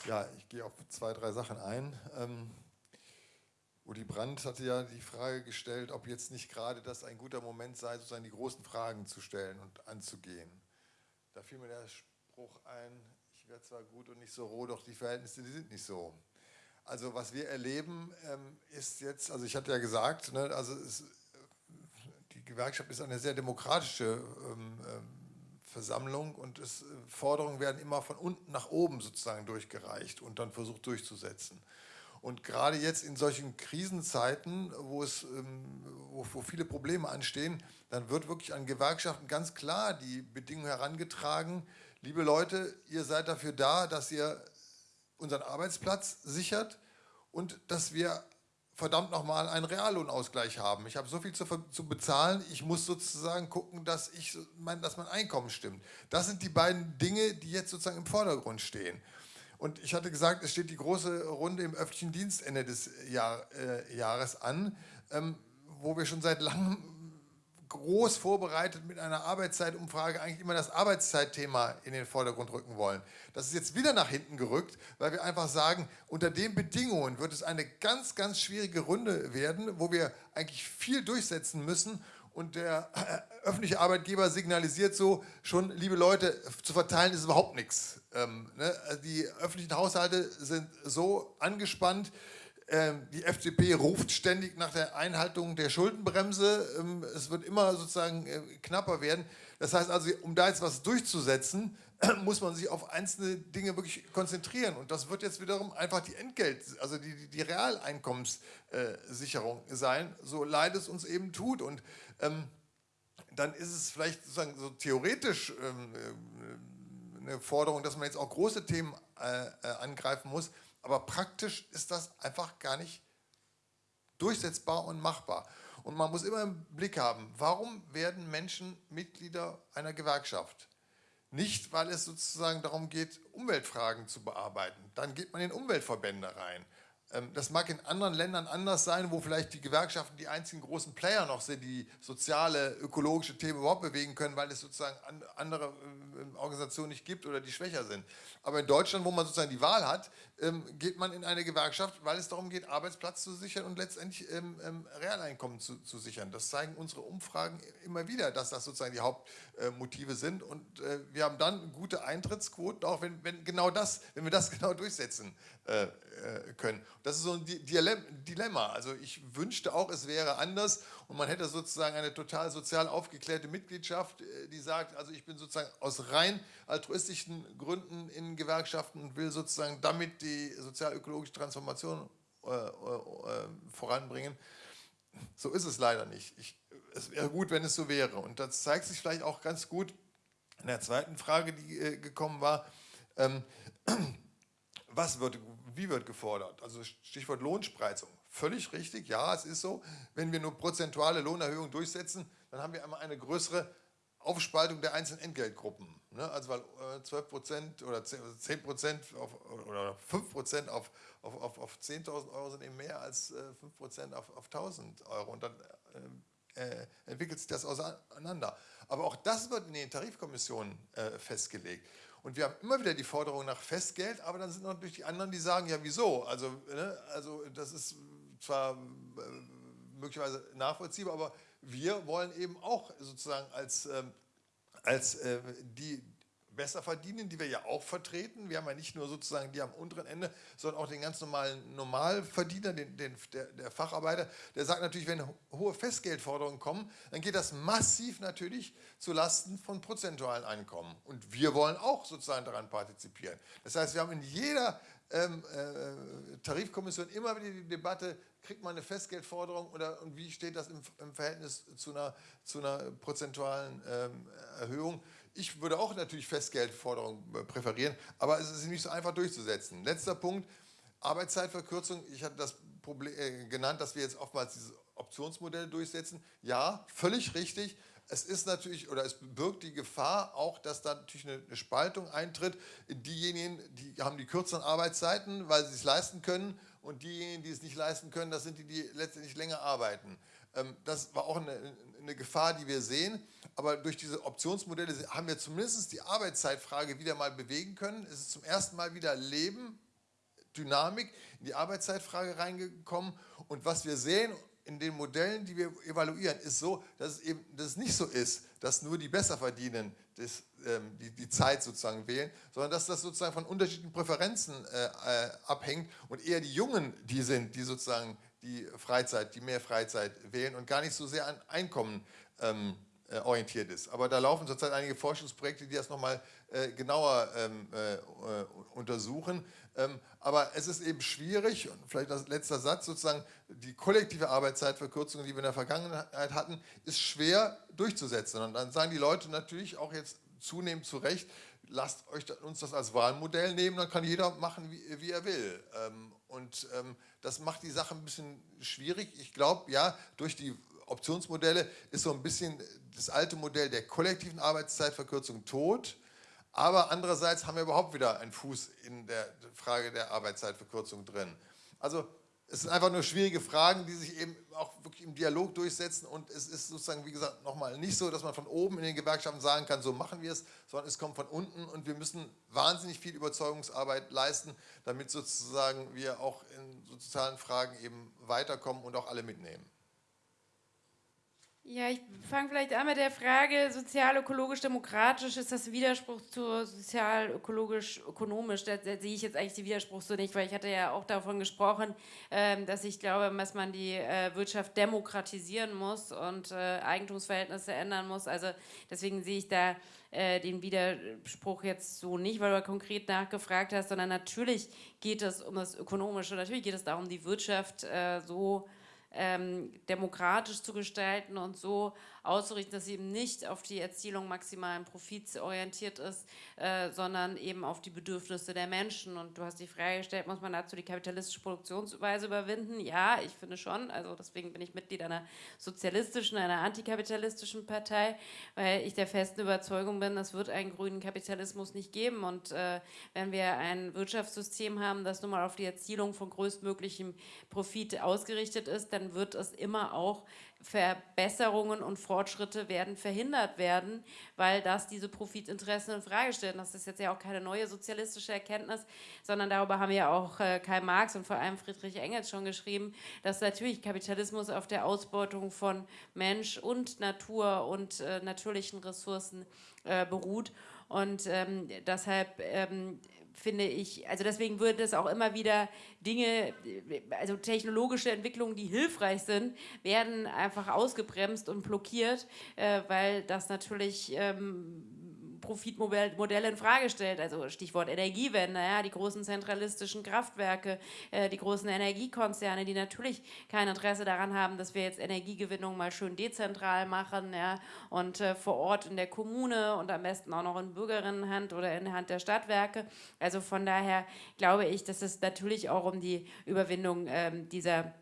Ja, ich gehe auf zwei, drei Sachen ein. Ähm Uli Brandt hatte ja die Frage gestellt, ob jetzt nicht gerade das ein guter Moment sei, sozusagen die großen Fragen zu stellen und anzugehen. Da fiel mir der Spruch ein, ich werde zwar gut und nicht so roh, doch die Verhältnisse, die sind nicht so. Also was wir erleben, ähm, ist jetzt, also ich hatte ja gesagt, ne, also es, die Gewerkschaft ist eine sehr demokratische ähm, ähm, Versammlung und es, Forderungen werden immer von unten nach oben sozusagen durchgereicht und dann versucht durchzusetzen. Und gerade jetzt in solchen Krisenzeiten, wo, es, ähm, wo, wo, viele Probleme anstehen, dann wird wirklich an Gewerkschaften ganz klar die Bedingung herangetragen, liebe Leute, ihr seid dafür da, dass ihr unseren Arbeitsplatz sichert und dass wir verdammt nochmal einen Reallohnausgleich haben. Ich habe so viel zu, zu, bezahlen, ich muss sozusagen gucken, dass, ich, mein, dass mein Einkommen stimmt. Das sind die beiden Dinge, die jetzt sozusagen im Vordergrund stehen. Und ich hatte gesagt, es steht die große Runde im öffentlichen Dienst Ende des Jahr, äh, Jahres an, ähm, wo wir schon seit langem groß vorbereitet mit einer Arbeitszeitumfrage eigentlich immer das Arbeitszeitthema in den Vordergrund rücken wollen. Das ist jetzt wieder nach hinten gerückt, weil wir einfach sagen, unter den Bedingungen wird es eine ganz, ganz schwierige Runde werden, wo wir eigentlich viel durchsetzen müssen und der äh, öffentliche Arbeitgeber signalisiert so schon, liebe Leute, zu verteilen ist überhaupt nichts. Ähm, ne? Also die öffentlichen Haushalte sind so angespannt, ähm, die FDP ruft ständig nach der Einhaltung der Schuldenbremse, ähm, es wird immer sozusagen äh, knapper werden. Das heißt also, um da jetzt was durchzusetzen, muss man sich auf einzelne Dinge wirklich konzentrieren. Und das wird jetzt wiederum einfach die Entgelt, also die, die Realeinkommenssicherung sein, so leid es uns eben tut. Und ähm, dann ist es vielleicht sozusagen so theoretisch ähm, äh, eine Forderung, dass man jetzt auch große Themen äh, äh, angreifen muss, aber praktisch ist das einfach gar nicht durchsetzbar und machbar. Und man muss immer im Blick haben, warum werden Menschen Mitglieder einer Gewerkschaft? Nicht, weil es sozusagen darum geht, Umweltfragen zu bearbeiten. Dann geht man in Umweltverbände rein. Ähm, das mag in anderen Ländern anders sein, wo vielleicht die Gewerkschaften die einzigen großen Player noch sind, die soziale, ökologische Themen überhaupt bewegen können, weil es sozusagen andere ähm, Organisationen nicht gibt oder die schwächer sind. Aber in Deutschland, wo man sozusagen die Wahl hat, geht man in eine Gewerkschaft, weil es darum geht, Arbeitsplatz zu sichern und letztendlich Realeinkommen zu, zu sichern. Das zeigen unsere Umfragen immer wieder, dass das sozusagen die Hauptmotive sind. Und äh, wir haben dann gute Eintrittsquoten, auch wenn, wenn genau das, wenn wir das genau durchsetzen äh, äh, können. Das ist so ein Dilemma. Also ich wünschte auch, es wäre anders und man hätte sozusagen eine total sozial aufgeklärte Mitgliedschaft, äh, die sagt, also ich bin sozusagen aus rein altruistischen Gründen in Gewerkschaften und will sozusagen damit die sozial-ökologische Transformation äh, äh, voranbringen. So ist es leider nicht. Ich, es wäre gut, wenn es so wäre. Und das zeigt sich vielleicht auch ganz gut in der zweiten Frage, die äh, gekommen war. Ähm, was wird, wie wird gefordert? Also Stichwort Lohnspreizung. Völlig richtig, ja, es ist so. Wenn wir nur prozentuale Lohnerhöhungen durchsetzen, dann haben wir einmal eine größere Aufspaltung der einzelnen Entgeltgruppen. Ne? Also weil 12 äh, Prozent oder 10 Prozent oder 5 Prozent auf, auf, auf, auf 10.000 Euro sind eben mehr als 5 äh, Prozent auf, auf 1.000 Euro. Und dann äh, äh, entwickelt sich das auseinander. Aber auch das wird in den Tarifkommissionen äh, festgelegt. Und wir haben immer wieder die Forderung nach Festgeld, aber dann sind natürlich die anderen, die sagen, ja wieso? Also, ne, also das ist zwar äh, möglicherweise nachvollziehbar, aber wir wollen eben auch sozusagen als, ähm, als äh, die, besser verdienen, die wir ja auch vertreten. Wir haben ja nicht nur sozusagen die am unteren Ende, sondern auch den ganz normalen Normalverdiener, den, den, der, der Facharbeiter. Der sagt natürlich, wenn hohe Festgeldforderungen kommen, dann geht das massiv natürlich zu Lasten von prozentualen Einkommen. Und wir wollen auch sozusagen daran partizipieren. Das heißt, wir haben in jeder ähm, äh, Tarifkommission immer wieder die Debatte, kriegt man eine Festgeldforderung oder und wie steht das im, im Verhältnis zu einer, zu einer prozentualen ähm, Erhöhung? Ich würde auch natürlich Festgeldforderungen äh, präferieren, aber es ist nicht so einfach durchzusetzen. Letzter Punkt, Arbeitszeitverkürzung. Ich hatte das Problem äh, genannt, dass wir jetzt oftmals dieses Optionsmodell durchsetzen. Ja, völlig richtig. Es ist natürlich, oder es birgt die Gefahr auch, dass da natürlich eine, eine Spaltung eintritt. Diejenigen, die haben die kürzeren Arbeitszeiten, weil sie es leisten können und diejenigen, die es nicht leisten können, das sind die, die letztendlich länger arbeiten. Ähm, das war auch eine, eine Gefahr, die wir sehen. Aber durch diese Optionsmodelle haben wir zumindest die Arbeitszeitfrage wieder mal bewegen können. Es ist zum ersten Mal wieder Leben, Dynamik in die Arbeitszeitfrage reingekommen. Und was wir sehen in den Modellen, die wir evaluieren, ist so, dass es eben dass es nicht so ist, dass nur die Besserverdienenden das, ähm, die, die Zeit sozusagen wählen, sondern dass das sozusagen von unterschiedlichen Präferenzen äh, äh, abhängt und eher die Jungen die sind, die sozusagen die Freizeit, die mehr Freizeit wählen und gar nicht so sehr an Einkommen ähm, äh, orientiert ist. Aber da laufen zurzeit einige Forschungsprojekte, die das nochmal äh, genauer ähm, äh, untersuchen. Ähm, aber es ist eben schwierig, und vielleicht das letzter Satz sozusagen, die kollektive Arbeitszeitverkürzung, die wir in der Vergangenheit hatten, ist schwer durchzusetzen. Und dann sagen die Leute natürlich auch jetzt zunehmend zu Recht, lasst euch uns das als Wahlmodell nehmen, dann kann jeder machen, wie, wie er will. Ähm, und ähm, das macht die Sache ein bisschen schwierig. Ich glaube, ja, durch die Optionsmodelle ist so ein bisschen das alte Modell der kollektiven Arbeitszeitverkürzung tot. Aber andererseits haben wir überhaupt wieder einen Fuß in der Frage der Arbeitszeitverkürzung drin. Also es sind einfach nur schwierige Fragen, die sich eben auch wirklich im Dialog durchsetzen und es ist sozusagen, wie gesagt, nochmal nicht so, dass man von oben in den Gewerkschaften sagen kann, so machen wir es, sondern es kommt von unten und wir müssen wahnsinnig viel Überzeugungsarbeit leisten, damit sozusagen wir auch in sozialen Fragen eben weiterkommen und auch alle mitnehmen. Ja, ich fange vielleicht an mit der Frage, sozial-ökologisch-demokratisch, ist das Widerspruch zu sozial-ökologisch-ökonomisch? Da, da, sehe ich jetzt eigentlich den Widerspruch so nicht, weil ich hatte ja auch davon gesprochen, ähm, dass ich glaube, dass man die äh, Wirtschaft demokratisieren muss und äh, Eigentumsverhältnisse ändern muss. Also deswegen sehe ich da äh, den Widerspruch jetzt so nicht, weil du konkret nachgefragt hast, sondern natürlich geht es um das Ökonomische, natürlich geht es darum, die Wirtschaft äh, so ähm, demokratisch zu gestalten und so auszurichten, dass sie eben nicht auf die Erzielung maximalen Profits orientiert ist, äh, sondern eben auf die Bedürfnisse der Menschen. Und du hast die Frage gestellt, muss man dazu die kapitalistische Produktionsweise überwinden? Ja, ich finde schon. Also deswegen bin ich Mitglied einer sozialistischen, einer antikapitalistischen Partei, weil ich der festen Überzeugung bin, es wird einen grünen Kapitalismus nicht geben. Und äh, wenn wir ein Wirtschaftssystem haben, das nun mal auf die Erzielung von größtmöglichem Profit ausgerichtet ist, dann wird es immer auch Verbesserungen und Fortschritte werden verhindert werden, weil das diese Profitinteressen in Frage stellt. Das ist jetzt ja auch keine neue sozialistische Erkenntnis, sondern darüber haben ja auch äh, Karl Marx und vor allem Friedrich Engels schon geschrieben, dass natürlich Kapitalismus auf der Ausbeutung von Mensch und Natur und äh, natürlichen Ressourcen äh, beruht. Und ähm, deshalb ähm, finde ich, also deswegen würde es auch immer wieder Dinge, also technologische Entwicklungen, die hilfreich sind, werden einfach ausgebremst und blockiert, äh, weil das natürlich ähm, Profitmodelle in Frage stellt. Also Stichwort Energiewende, ja, die großen zentralistischen Kraftwerke, äh, die großen Energiekonzerne, die natürlich kein Interesse daran haben, dass wir jetzt Energiegewinnung mal schön dezentral machen ja, und äh, vor Ort in der Kommune und am besten auch noch in Bürgerinnenhand oder in Hand der Stadtwerke. Also von daher glaube ich, dass es natürlich auch um die Überwindung ähm, dieser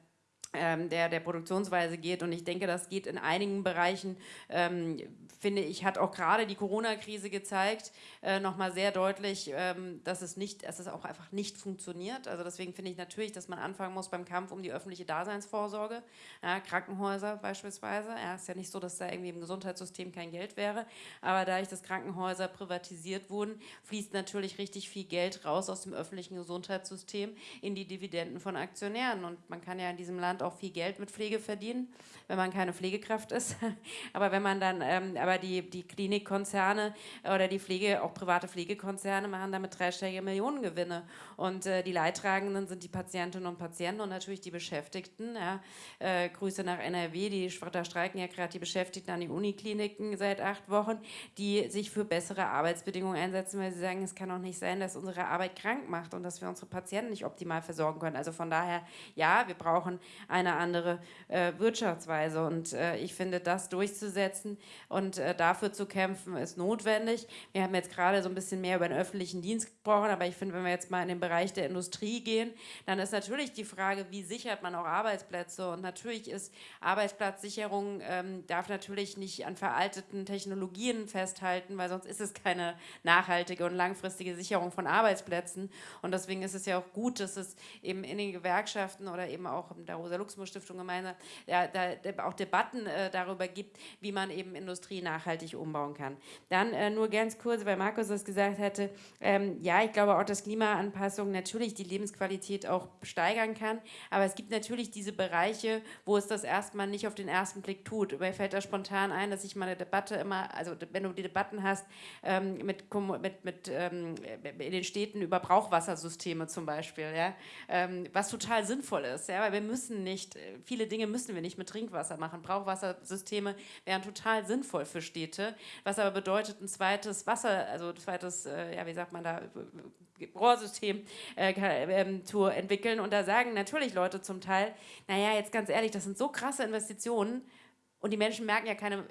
ähm, der, der Produktionsweise geht. Und ich denke, das geht in einigen Bereichen, ähm, finde ich, hat auch gerade die Corona-Krise gezeigt, äh, nochmal sehr deutlich, ähm, dass, es nicht, dass es auch einfach nicht funktioniert. Also deswegen finde ich natürlich, dass man anfangen muss beim Kampf um die öffentliche Daseinsvorsorge, ja, Krankenhäuser beispielsweise. Ja, ist ja nicht so, dass da irgendwie im Gesundheitssystem kein Geld wäre, aber dadurch, dass Krankenhäuser privatisiert wurden, fließt natürlich richtig viel Geld raus aus dem öffentlichen Gesundheitssystem in die Dividenden von Aktionären. Und man kann ja in diesem Land auch viel Geld mit Pflege verdienen, wenn man keine Pflegekraft ist. aber wenn man dann, ähm, aber die, die Klinikkonzerne oder die Pflege, auch private Pflegekonzerne machen damit dreistellige Millionengewinne. Und äh, die Leidtragenden sind die Patientinnen und Patienten und natürlich die Beschäftigten. Ja. Äh, Grüße nach NRW, die, da streiken ja gerade die Beschäftigten an die Unikliniken seit acht Wochen, die sich für bessere Arbeitsbedingungen einsetzen, weil sie sagen, es kann doch nicht sein, dass unsere Arbeit krank macht und dass wir unsere Patienten nicht optimal versorgen können. Also von daher, ja, wir brauchen eine andere äh, Wirtschaftsweise und äh, ich finde, das durchzusetzen und äh, dafür zu kämpfen, ist notwendig. Wir haben jetzt gerade so ein bisschen mehr über den öffentlichen Dienst gesprochen, aber ich finde, wenn wir jetzt mal in den Bereich der Industrie gehen, dann ist natürlich die Frage, wie sichert man auch Arbeitsplätze und natürlich ist Arbeitsplatzsicherung, ähm, darf natürlich nicht an veralteten Technologien festhalten, weil sonst ist es keine nachhaltige und langfristige Sicherung von Arbeitsplätzen und deswegen ist es ja auch gut, dass es eben in den Gewerkschaften oder eben auch in der Rosa-Luxemburg-Stiftung gemeinsam ja, da, auch Debatten äh, darüber gibt, wie man eben Industrie nachhaltig umbauen kann. Dann äh, nur ganz kurz, weil Markus das gesagt hatte, ähm, ja, ich glaube auch, dass Klimaanpassung natürlich die Lebensqualität auch steigern kann, aber es gibt natürlich diese Bereiche, wo es das erstmal nicht auf den ersten Blick tut. Mir fällt da spontan ein, dass ich mal eine Debatte immer, also wenn du die Debatten hast ähm, mit, mit, mit ähm, in den Städten über Brauchwassersysteme zum Beispiel, ja, ähm, was total sinnvoll ist, ja, weil wir müssen nicht, viele Dinge müssen wir nicht mit Trinkwasser machen. Brauchwassersysteme wären total sinnvoll für Städte, was aber bedeutet ein zweites Wasser, also ein zweites, äh, ja, wie sagt man da, Rohrsystem äh, äh, zu entwickeln. Und da sagen natürlich Leute zum Teil, naja, jetzt ganz ehrlich, das sind so krasse Investitionen und die Menschen merken ja keine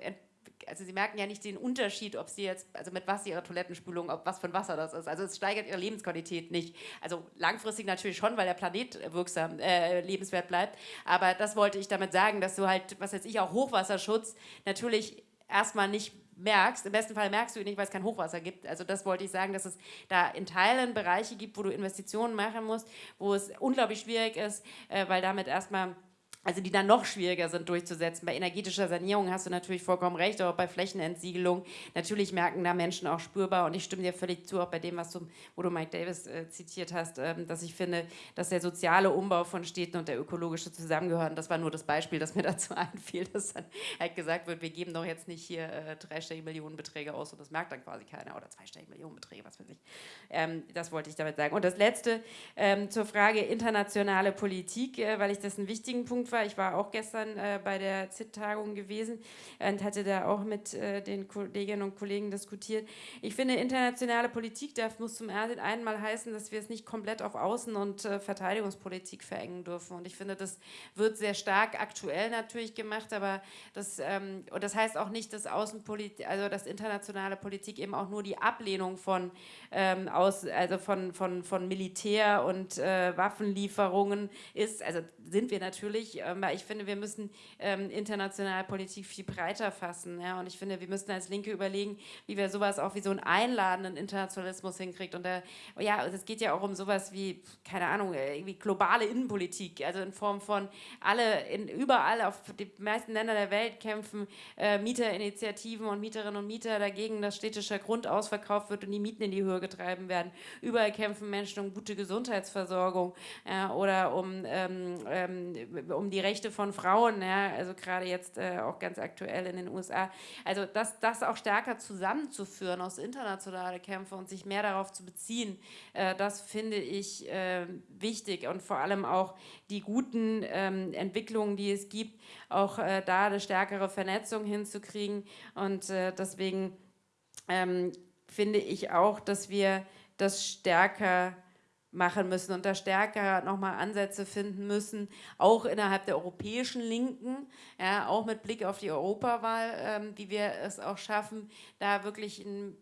also sie merken ja nicht den Unterschied, ob sie jetzt, also mit was ihre Toilettenspülung, ob was für ein Wasser das ist. Also es steigert ihre Lebensqualität nicht. Also langfristig natürlich schon, weil der Planet wirksam, äh, lebenswert bleibt. Aber das wollte ich damit sagen, dass du halt, was weiß ich, auch Hochwasserschutz natürlich erstmal nicht merkst, im besten Fall merkst du ihn nicht, weil es kein Hochwasser gibt. Also das wollte ich sagen, dass es da in Teilen Bereiche gibt, wo du Investitionen machen musst, wo es unglaublich schwierig ist, äh, weil damit erstmal also die dann noch schwieriger sind durchzusetzen. Bei energetischer Sanierung hast du natürlich vollkommen recht, aber bei Flächenentsiegelung, natürlich merken da Menschen auch spürbar und ich stimme dir völlig zu, auch bei dem, was du, wo du Mike Davis äh, zitiert hast, ähm, dass ich finde, dass der soziale Umbau von Städten und der ökologische zusammengehören, das war nur das Beispiel, das mir dazu einfiel, dass dann halt gesagt wird, wir geben doch jetzt nicht hier äh, dreistellige Millionenbeträge aus und das merkt dann quasi keiner oder zweistellige Millionenbeträge, was weiß ich. Ähm, das wollte ich damit sagen. Und das Letzte ähm, zur Frage internationale Politik, äh, weil ich das einen wichtigen Punkt war. Ich war auch gestern äh, bei der ZIT-Tagung gewesen und hatte da auch mit äh, den Kolleginnen und Kollegen diskutiert. Ich finde, internationale Politik darf, muss zum einen mal heißen, dass wir es nicht komplett auf Außen- und äh, Verteidigungspolitik verengen dürfen. Und ich finde, das wird sehr stark aktuell natürlich gemacht, aber das, ähm, und das heißt auch nicht, dass Außenpolitik, also dass internationale Politik eben auch nur die Ablehnung von, ähm, aus, also von, von, von Militär und äh, Waffenlieferungen ist. Also sind wir natürlich, weil ich finde, wir müssen ähm, internationale Politik viel breiter fassen. Ja? Und ich finde, wir müssen als Linke überlegen, wie wir sowas auch wie so einen einladenden Internationalismus hinkriegt. Und da, ja, es geht ja auch um sowas wie, keine Ahnung, äh, irgendwie globale Innenpolitik, also in Form von alle, in, überall auf die meisten Länder der Welt kämpfen äh, Mieterinitiativen und Mieterinnen und Mieter dagegen, dass städtischer Grund ausverkauft wird und die Mieten in die Höhe getrieben werden. Überall kämpfen Menschen um gute Gesundheitsversorgung äh, oder um, ähm, ähm, um die Rechte von Frauen, ja, also gerade jetzt äh, auch ganz aktuell in den USA. Also das, das auch stärker zusammenzuführen aus internationale Kämpfe und sich mehr darauf zu beziehen, äh, das finde ich äh, wichtig und vor allem auch die guten ähm, Entwicklungen, die es gibt, auch äh, da eine stärkere Vernetzung hinzukriegen und äh, deswegen ähm, finde ich auch, dass wir das stärker machen müssen und da stärker nochmal Ansätze finden müssen, auch innerhalb der europäischen Linken, ja, auch mit Blick auf die Europawahl, ähm, wie wir es auch schaffen, da wirklich einen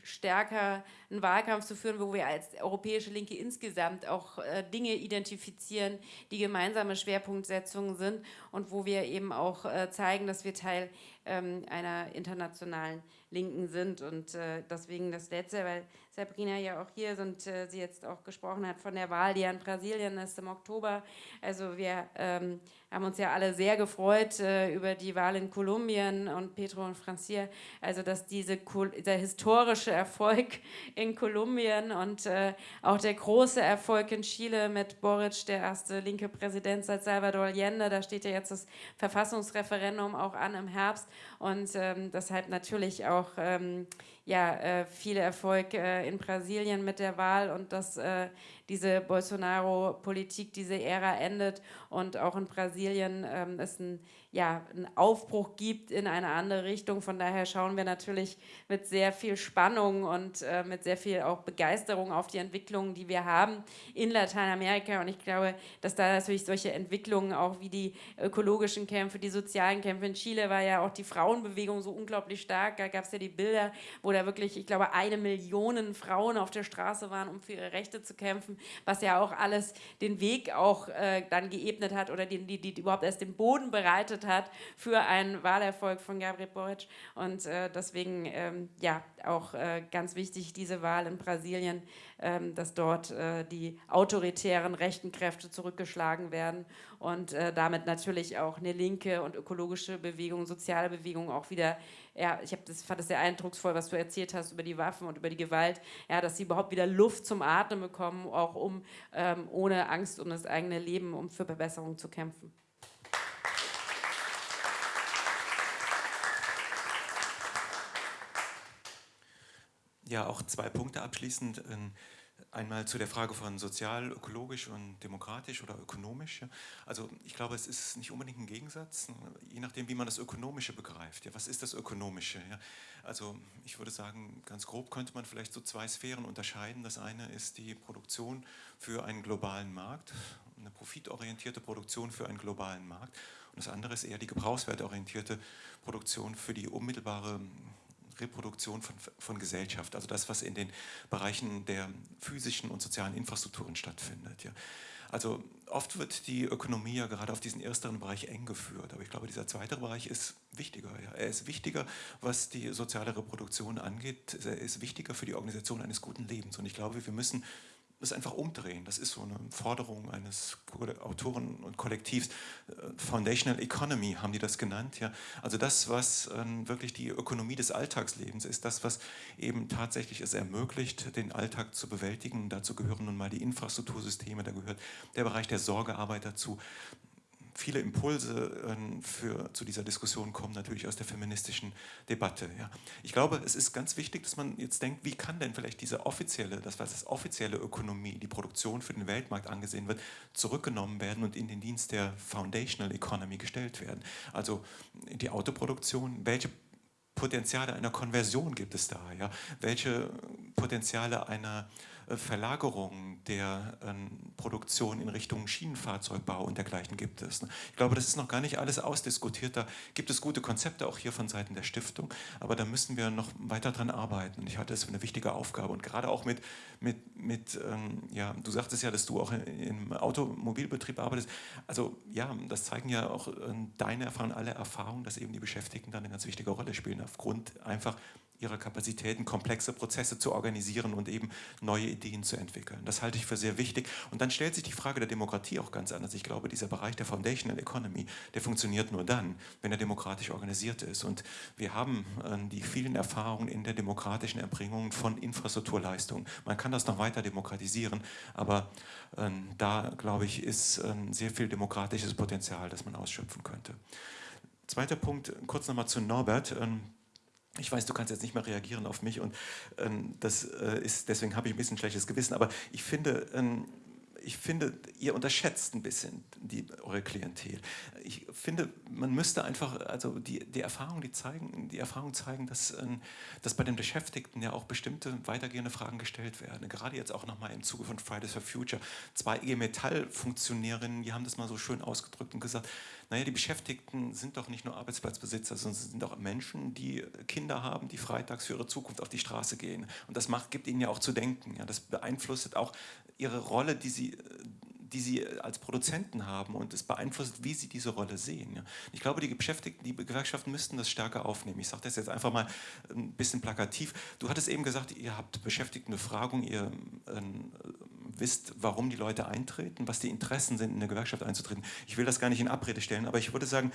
Wahlkampf zu führen, wo wir als europäische Linke insgesamt auch äh, Dinge identifizieren, die gemeinsame Schwerpunktsetzungen sind und wo wir eben auch äh, zeigen, dass wir Teil ähm, einer internationalen Linken sind. Und äh, deswegen das Letzte, weil Sabrina ja auch hier ist und äh, sie jetzt auch gesprochen hat von der Wahl, die ja in Brasilien ist im Oktober. Also wir ähm, haben uns ja alle sehr gefreut äh, über die Wahl in Kolumbien und Pedro und Francia, also dass diese, dieser historische Erfolg in Kolumbien und äh, auch der große Erfolg in Chile mit Boric, der erste linke Präsident seit Salvador Allende, da steht ja jetzt das Verfassungsreferendum auch an im Herbst. Und ähm, deshalb natürlich auch ähm, ja, äh, viel Erfolg äh, in Brasilien mit der Wahl und dass äh, diese Bolsonaro-Politik, diese Ära endet und auch in Brasilien ähm, es ein ja, einen Aufbruch gibt in eine andere Richtung. Von daher schauen wir natürlich mit sehr viel Spannung und äh, mit sehr viel auch Begeisterung auf die Entwicklungen, die wir haben in Lateinamerika. Und ich glaube, dass da natürlich solche Entwicklungen auch wie die ökologischen Kämpfe, die sozialen Kämpfe in Chile war ja auch die Frauenbewegung so unglaublich stark. Da gab es ja die Bilder, wo da wirklich, ich glaube, eine Million Frauen auf der Straße waren, um für ihre Rechte zu kämpfen, was ja auch alles den Weg auch äh, dann geebnet hat oder die, die, die überhaupt erst den Boden bereitet hat für einen Wahlerfolg von Gabriel Boric. Und äh, deswegen ähm, ja auch äh, ganz wichtig diese Wahl in Brasilien, ähm, dass dort äh, die autoritären rechten Kräfte zurückgeschlagen werden und äh, damit natürlich auch eine linke und ökologische Bewegung, soziale Bewegung auch wieder ja, ich das, fand es sehr eindrucksvoll, was du erzählt hast über die Waffen und über die Gewalt, ja, dass sie überhaupt wieder Luft zum Atmen bekommen, auch um ähm, ohne Angst um das eigene Leben, um für Verbesserung zu kämpfen. Ja, auch zwei Punkte abschließend. Einmal zu der Frage von sozial, ökologisch und demokratisch oder ökonomisch. Also ich glaube, es ist nicht unbedingt ein Gegensatz, je nachdem, wie man das Ökonomische begreift. Was ist das Ökonomische? Also ich würde sagen, ganz grob könnte man vielleicht so zwei Sphären unterscheiden. Das eine ist die Produktion für einen globalen Markt, eine profitorientierte Produktion für einen globalen Markt. Und das andere ist eher die gebrauchswertorientierte Produktion für die unmittelbare Reproduktion von, von Gesellschaft, also das, was in den Bereichen der physischen und sozialen Infrastrukturen stattfindet. Ja. Also oft wird die Ökonomie ja gerade auf diesen ersteren Bereich eng geführt, aber ich glaube, dieser zweite Bereich ist wichtiger. Ja. Er ist wichtiger, was die soziale Reproduktion angeht. Er ist wichtiger für die Organisation eines guten Lebens. Und ich glaube, wir müssen das einfach umdrehen. Das ist so eine Forderung eines Autoren und Kollektivs. Äh, Foundational Economy haben die das genannt. Ja. Also das, was äh, wirklich die Ökonomie des Alltagslebens ist, das, was eben tatsächlich es ermöglicht, den Alltag zu bewältigen. dazu gehören nun mal die Infrastruktursysteme, da gehört der Bereich der Sorgearbeit dazu viele Impulse ähm, für, zu dieser Diskussion kommen natürlich aus der feministischen Debatte. Ja. Ich glaube, es ist ganz wichtig, dass man jetzt denkt, wie kann denn vielleicht diese offizielle, das was als offizielle Ökonomie, die Produktion für den Weltmarkt angesehen wird, zurückgenommen werden und in den Dienst der Foundational Economy gestellt werden. Also die Autoproduktion, welche Potenziale einer Konversion gibt es da? Ja? Welche Potenziale einer Verlagerung der ähm, Produktion in Richtung Schienenfahrzeugbau und dergleichen gibt es. Ne? Ich glaube, das ist noch gar nicht alles ausdiskutiert. Da gibt es gute Konzepte auch hier von Seiten der Stiftung, aber da müssen wir noch weiter dran arbeiten. Ich halte es für eine wichtige Aufgabe und gerade auch mit, mit, mit ähm, ja, du sagtest ja, dass du auch im Automobilbetrieb arbeitest. Also ja, das zeigen ja auch äh, deine Erfahrungen, alle Erfahrungen, dass eben die Beschäftigten da eine ganz wichtige Rolle spielen, aufgrund einfach ihrer Kapazitäten, komplexe Prozesse zu organisieren und eben neue Ideen zu entwickeln. Das halte ich für sehr wichtig. Und dann stellt sich die Frage der Demokratie auch ganz anders. Ich glaube, dieser Bereich der Foundational Economy, der funktioniert nur dann, wenn er demokratisch organisiert ist. Und wir haben äh, die vielen Erfahrungen in der demokratischen Erbringung von Infrastrukturleistungen. Man kann das noch weiter demokratisieren, aber äh, da, glaube ich, ist äh, sehr viel demokratisches Potenzial, das man ausschöpfen könnte. Zweiter Punkt, kurz nochmal zu Norbert. Ich weiß, du kannst jetzt nicht mehr reagieren auf mich und ähm, das äh, ist, deswegen habe ich ein bisschen schlechtes Gewissen, aber ich finde, ähm, ich finde, ihr unterschätzt ein bisschen die, eure Klientel. Ich finde, man müsste einfach, also die, die Erfahrungen, die zeigen, die Erfahrungen zeigen, dass, ähm, dass bei den Beschäftigten ja auch bestimmte weitergehende Fragen gestellt werden. Gerade jetzt auch nochmal im Zuge von Fridays for Future. Zwei IG Metall-Funktionärinnen, die haben das mal so schön ausgedrückt und gesagt, naja, die Beschäftigten sind doch nicht nur Arbeitsplatzbesitzer, sondern sind auch Menschen, die Kinder haben, die freitags für ihre Zukunft auf die Straße gehen. Und das macht, gibt ihnen ja auch zu denken. Ja, das beeinflusst auch ihre Rolle, die sie die sie als Produzenten haben und es beeinflusst, wie sie diese Rolle sehen. Ich glaube, die Beschäftigten, die Gewerkschaften müssten das stärker aufnehmen. Ich sage das jetzt einfach mal ein bisschen plakativ. Du hattest eben gesagt, ihr habt Beschäftigtenbefragung, ihr äh, wisst, warum die Leute eintreten, was die Interessen sind, in eine Gewerkschaft einzutreten. Ich will das gar nicht in Abrede stellen, aber ich würde sagen,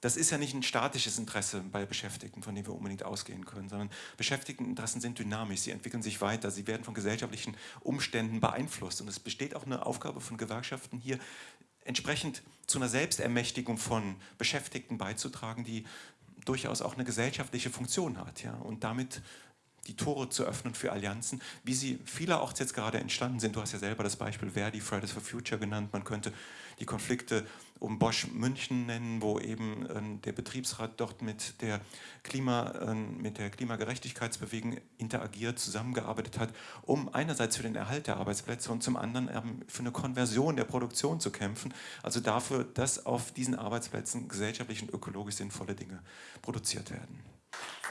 das ist ja nicht ein statisches Interesse bei Beschäftigten, von dem wir unbedingt ausgehen können, sondern Beschäftigteninteressen sind dynamisch, sie entwickeln sich weiter, sie werden von gesellschaftlichen Umständen beeinflusst. Und es besteht auch eine Aufgabe von Gewerkschaften hier, entsprechend zu einer Selbstermächtigung von Beschäftigten beizutragen, die durchaus auch eine gesellschaftliche Funktion hat ja, und damit die Tore zu öffnen für Allianzen, wie sie vielerorts jetzt gerade entstanden sind. Du hast ja selber das Beispiel Verdi, Fridays for Future genannt. Man könnte die Konflikte um Bosch München nennen, wo eben äh, der Betriebsrat dort mit der, Klima, äh, mit der Klimagerechtigkeitsbewegung interagiert, zusammengearbeitet hat, um einerseits für den Erhalt der Arbeitsplätze und zum anderen ähm, für eine Konversion der Produktion zu kämpfen. Also dafür, dass auf diesen Arbeitsplätzen gesellschaftlich und ökologisch sinnvolle Dinge produziert werden.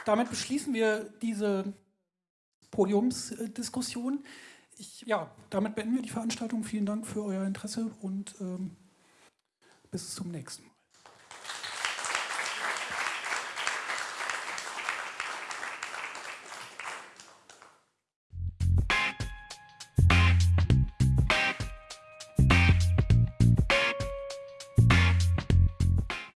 Damit beschließen wir diese Podiumsdiskussion. Ich, ja, damit beenden wir die Veranstaltung. Vielen Dank für euer Interesse und ähm, bis zum nächsten Mal.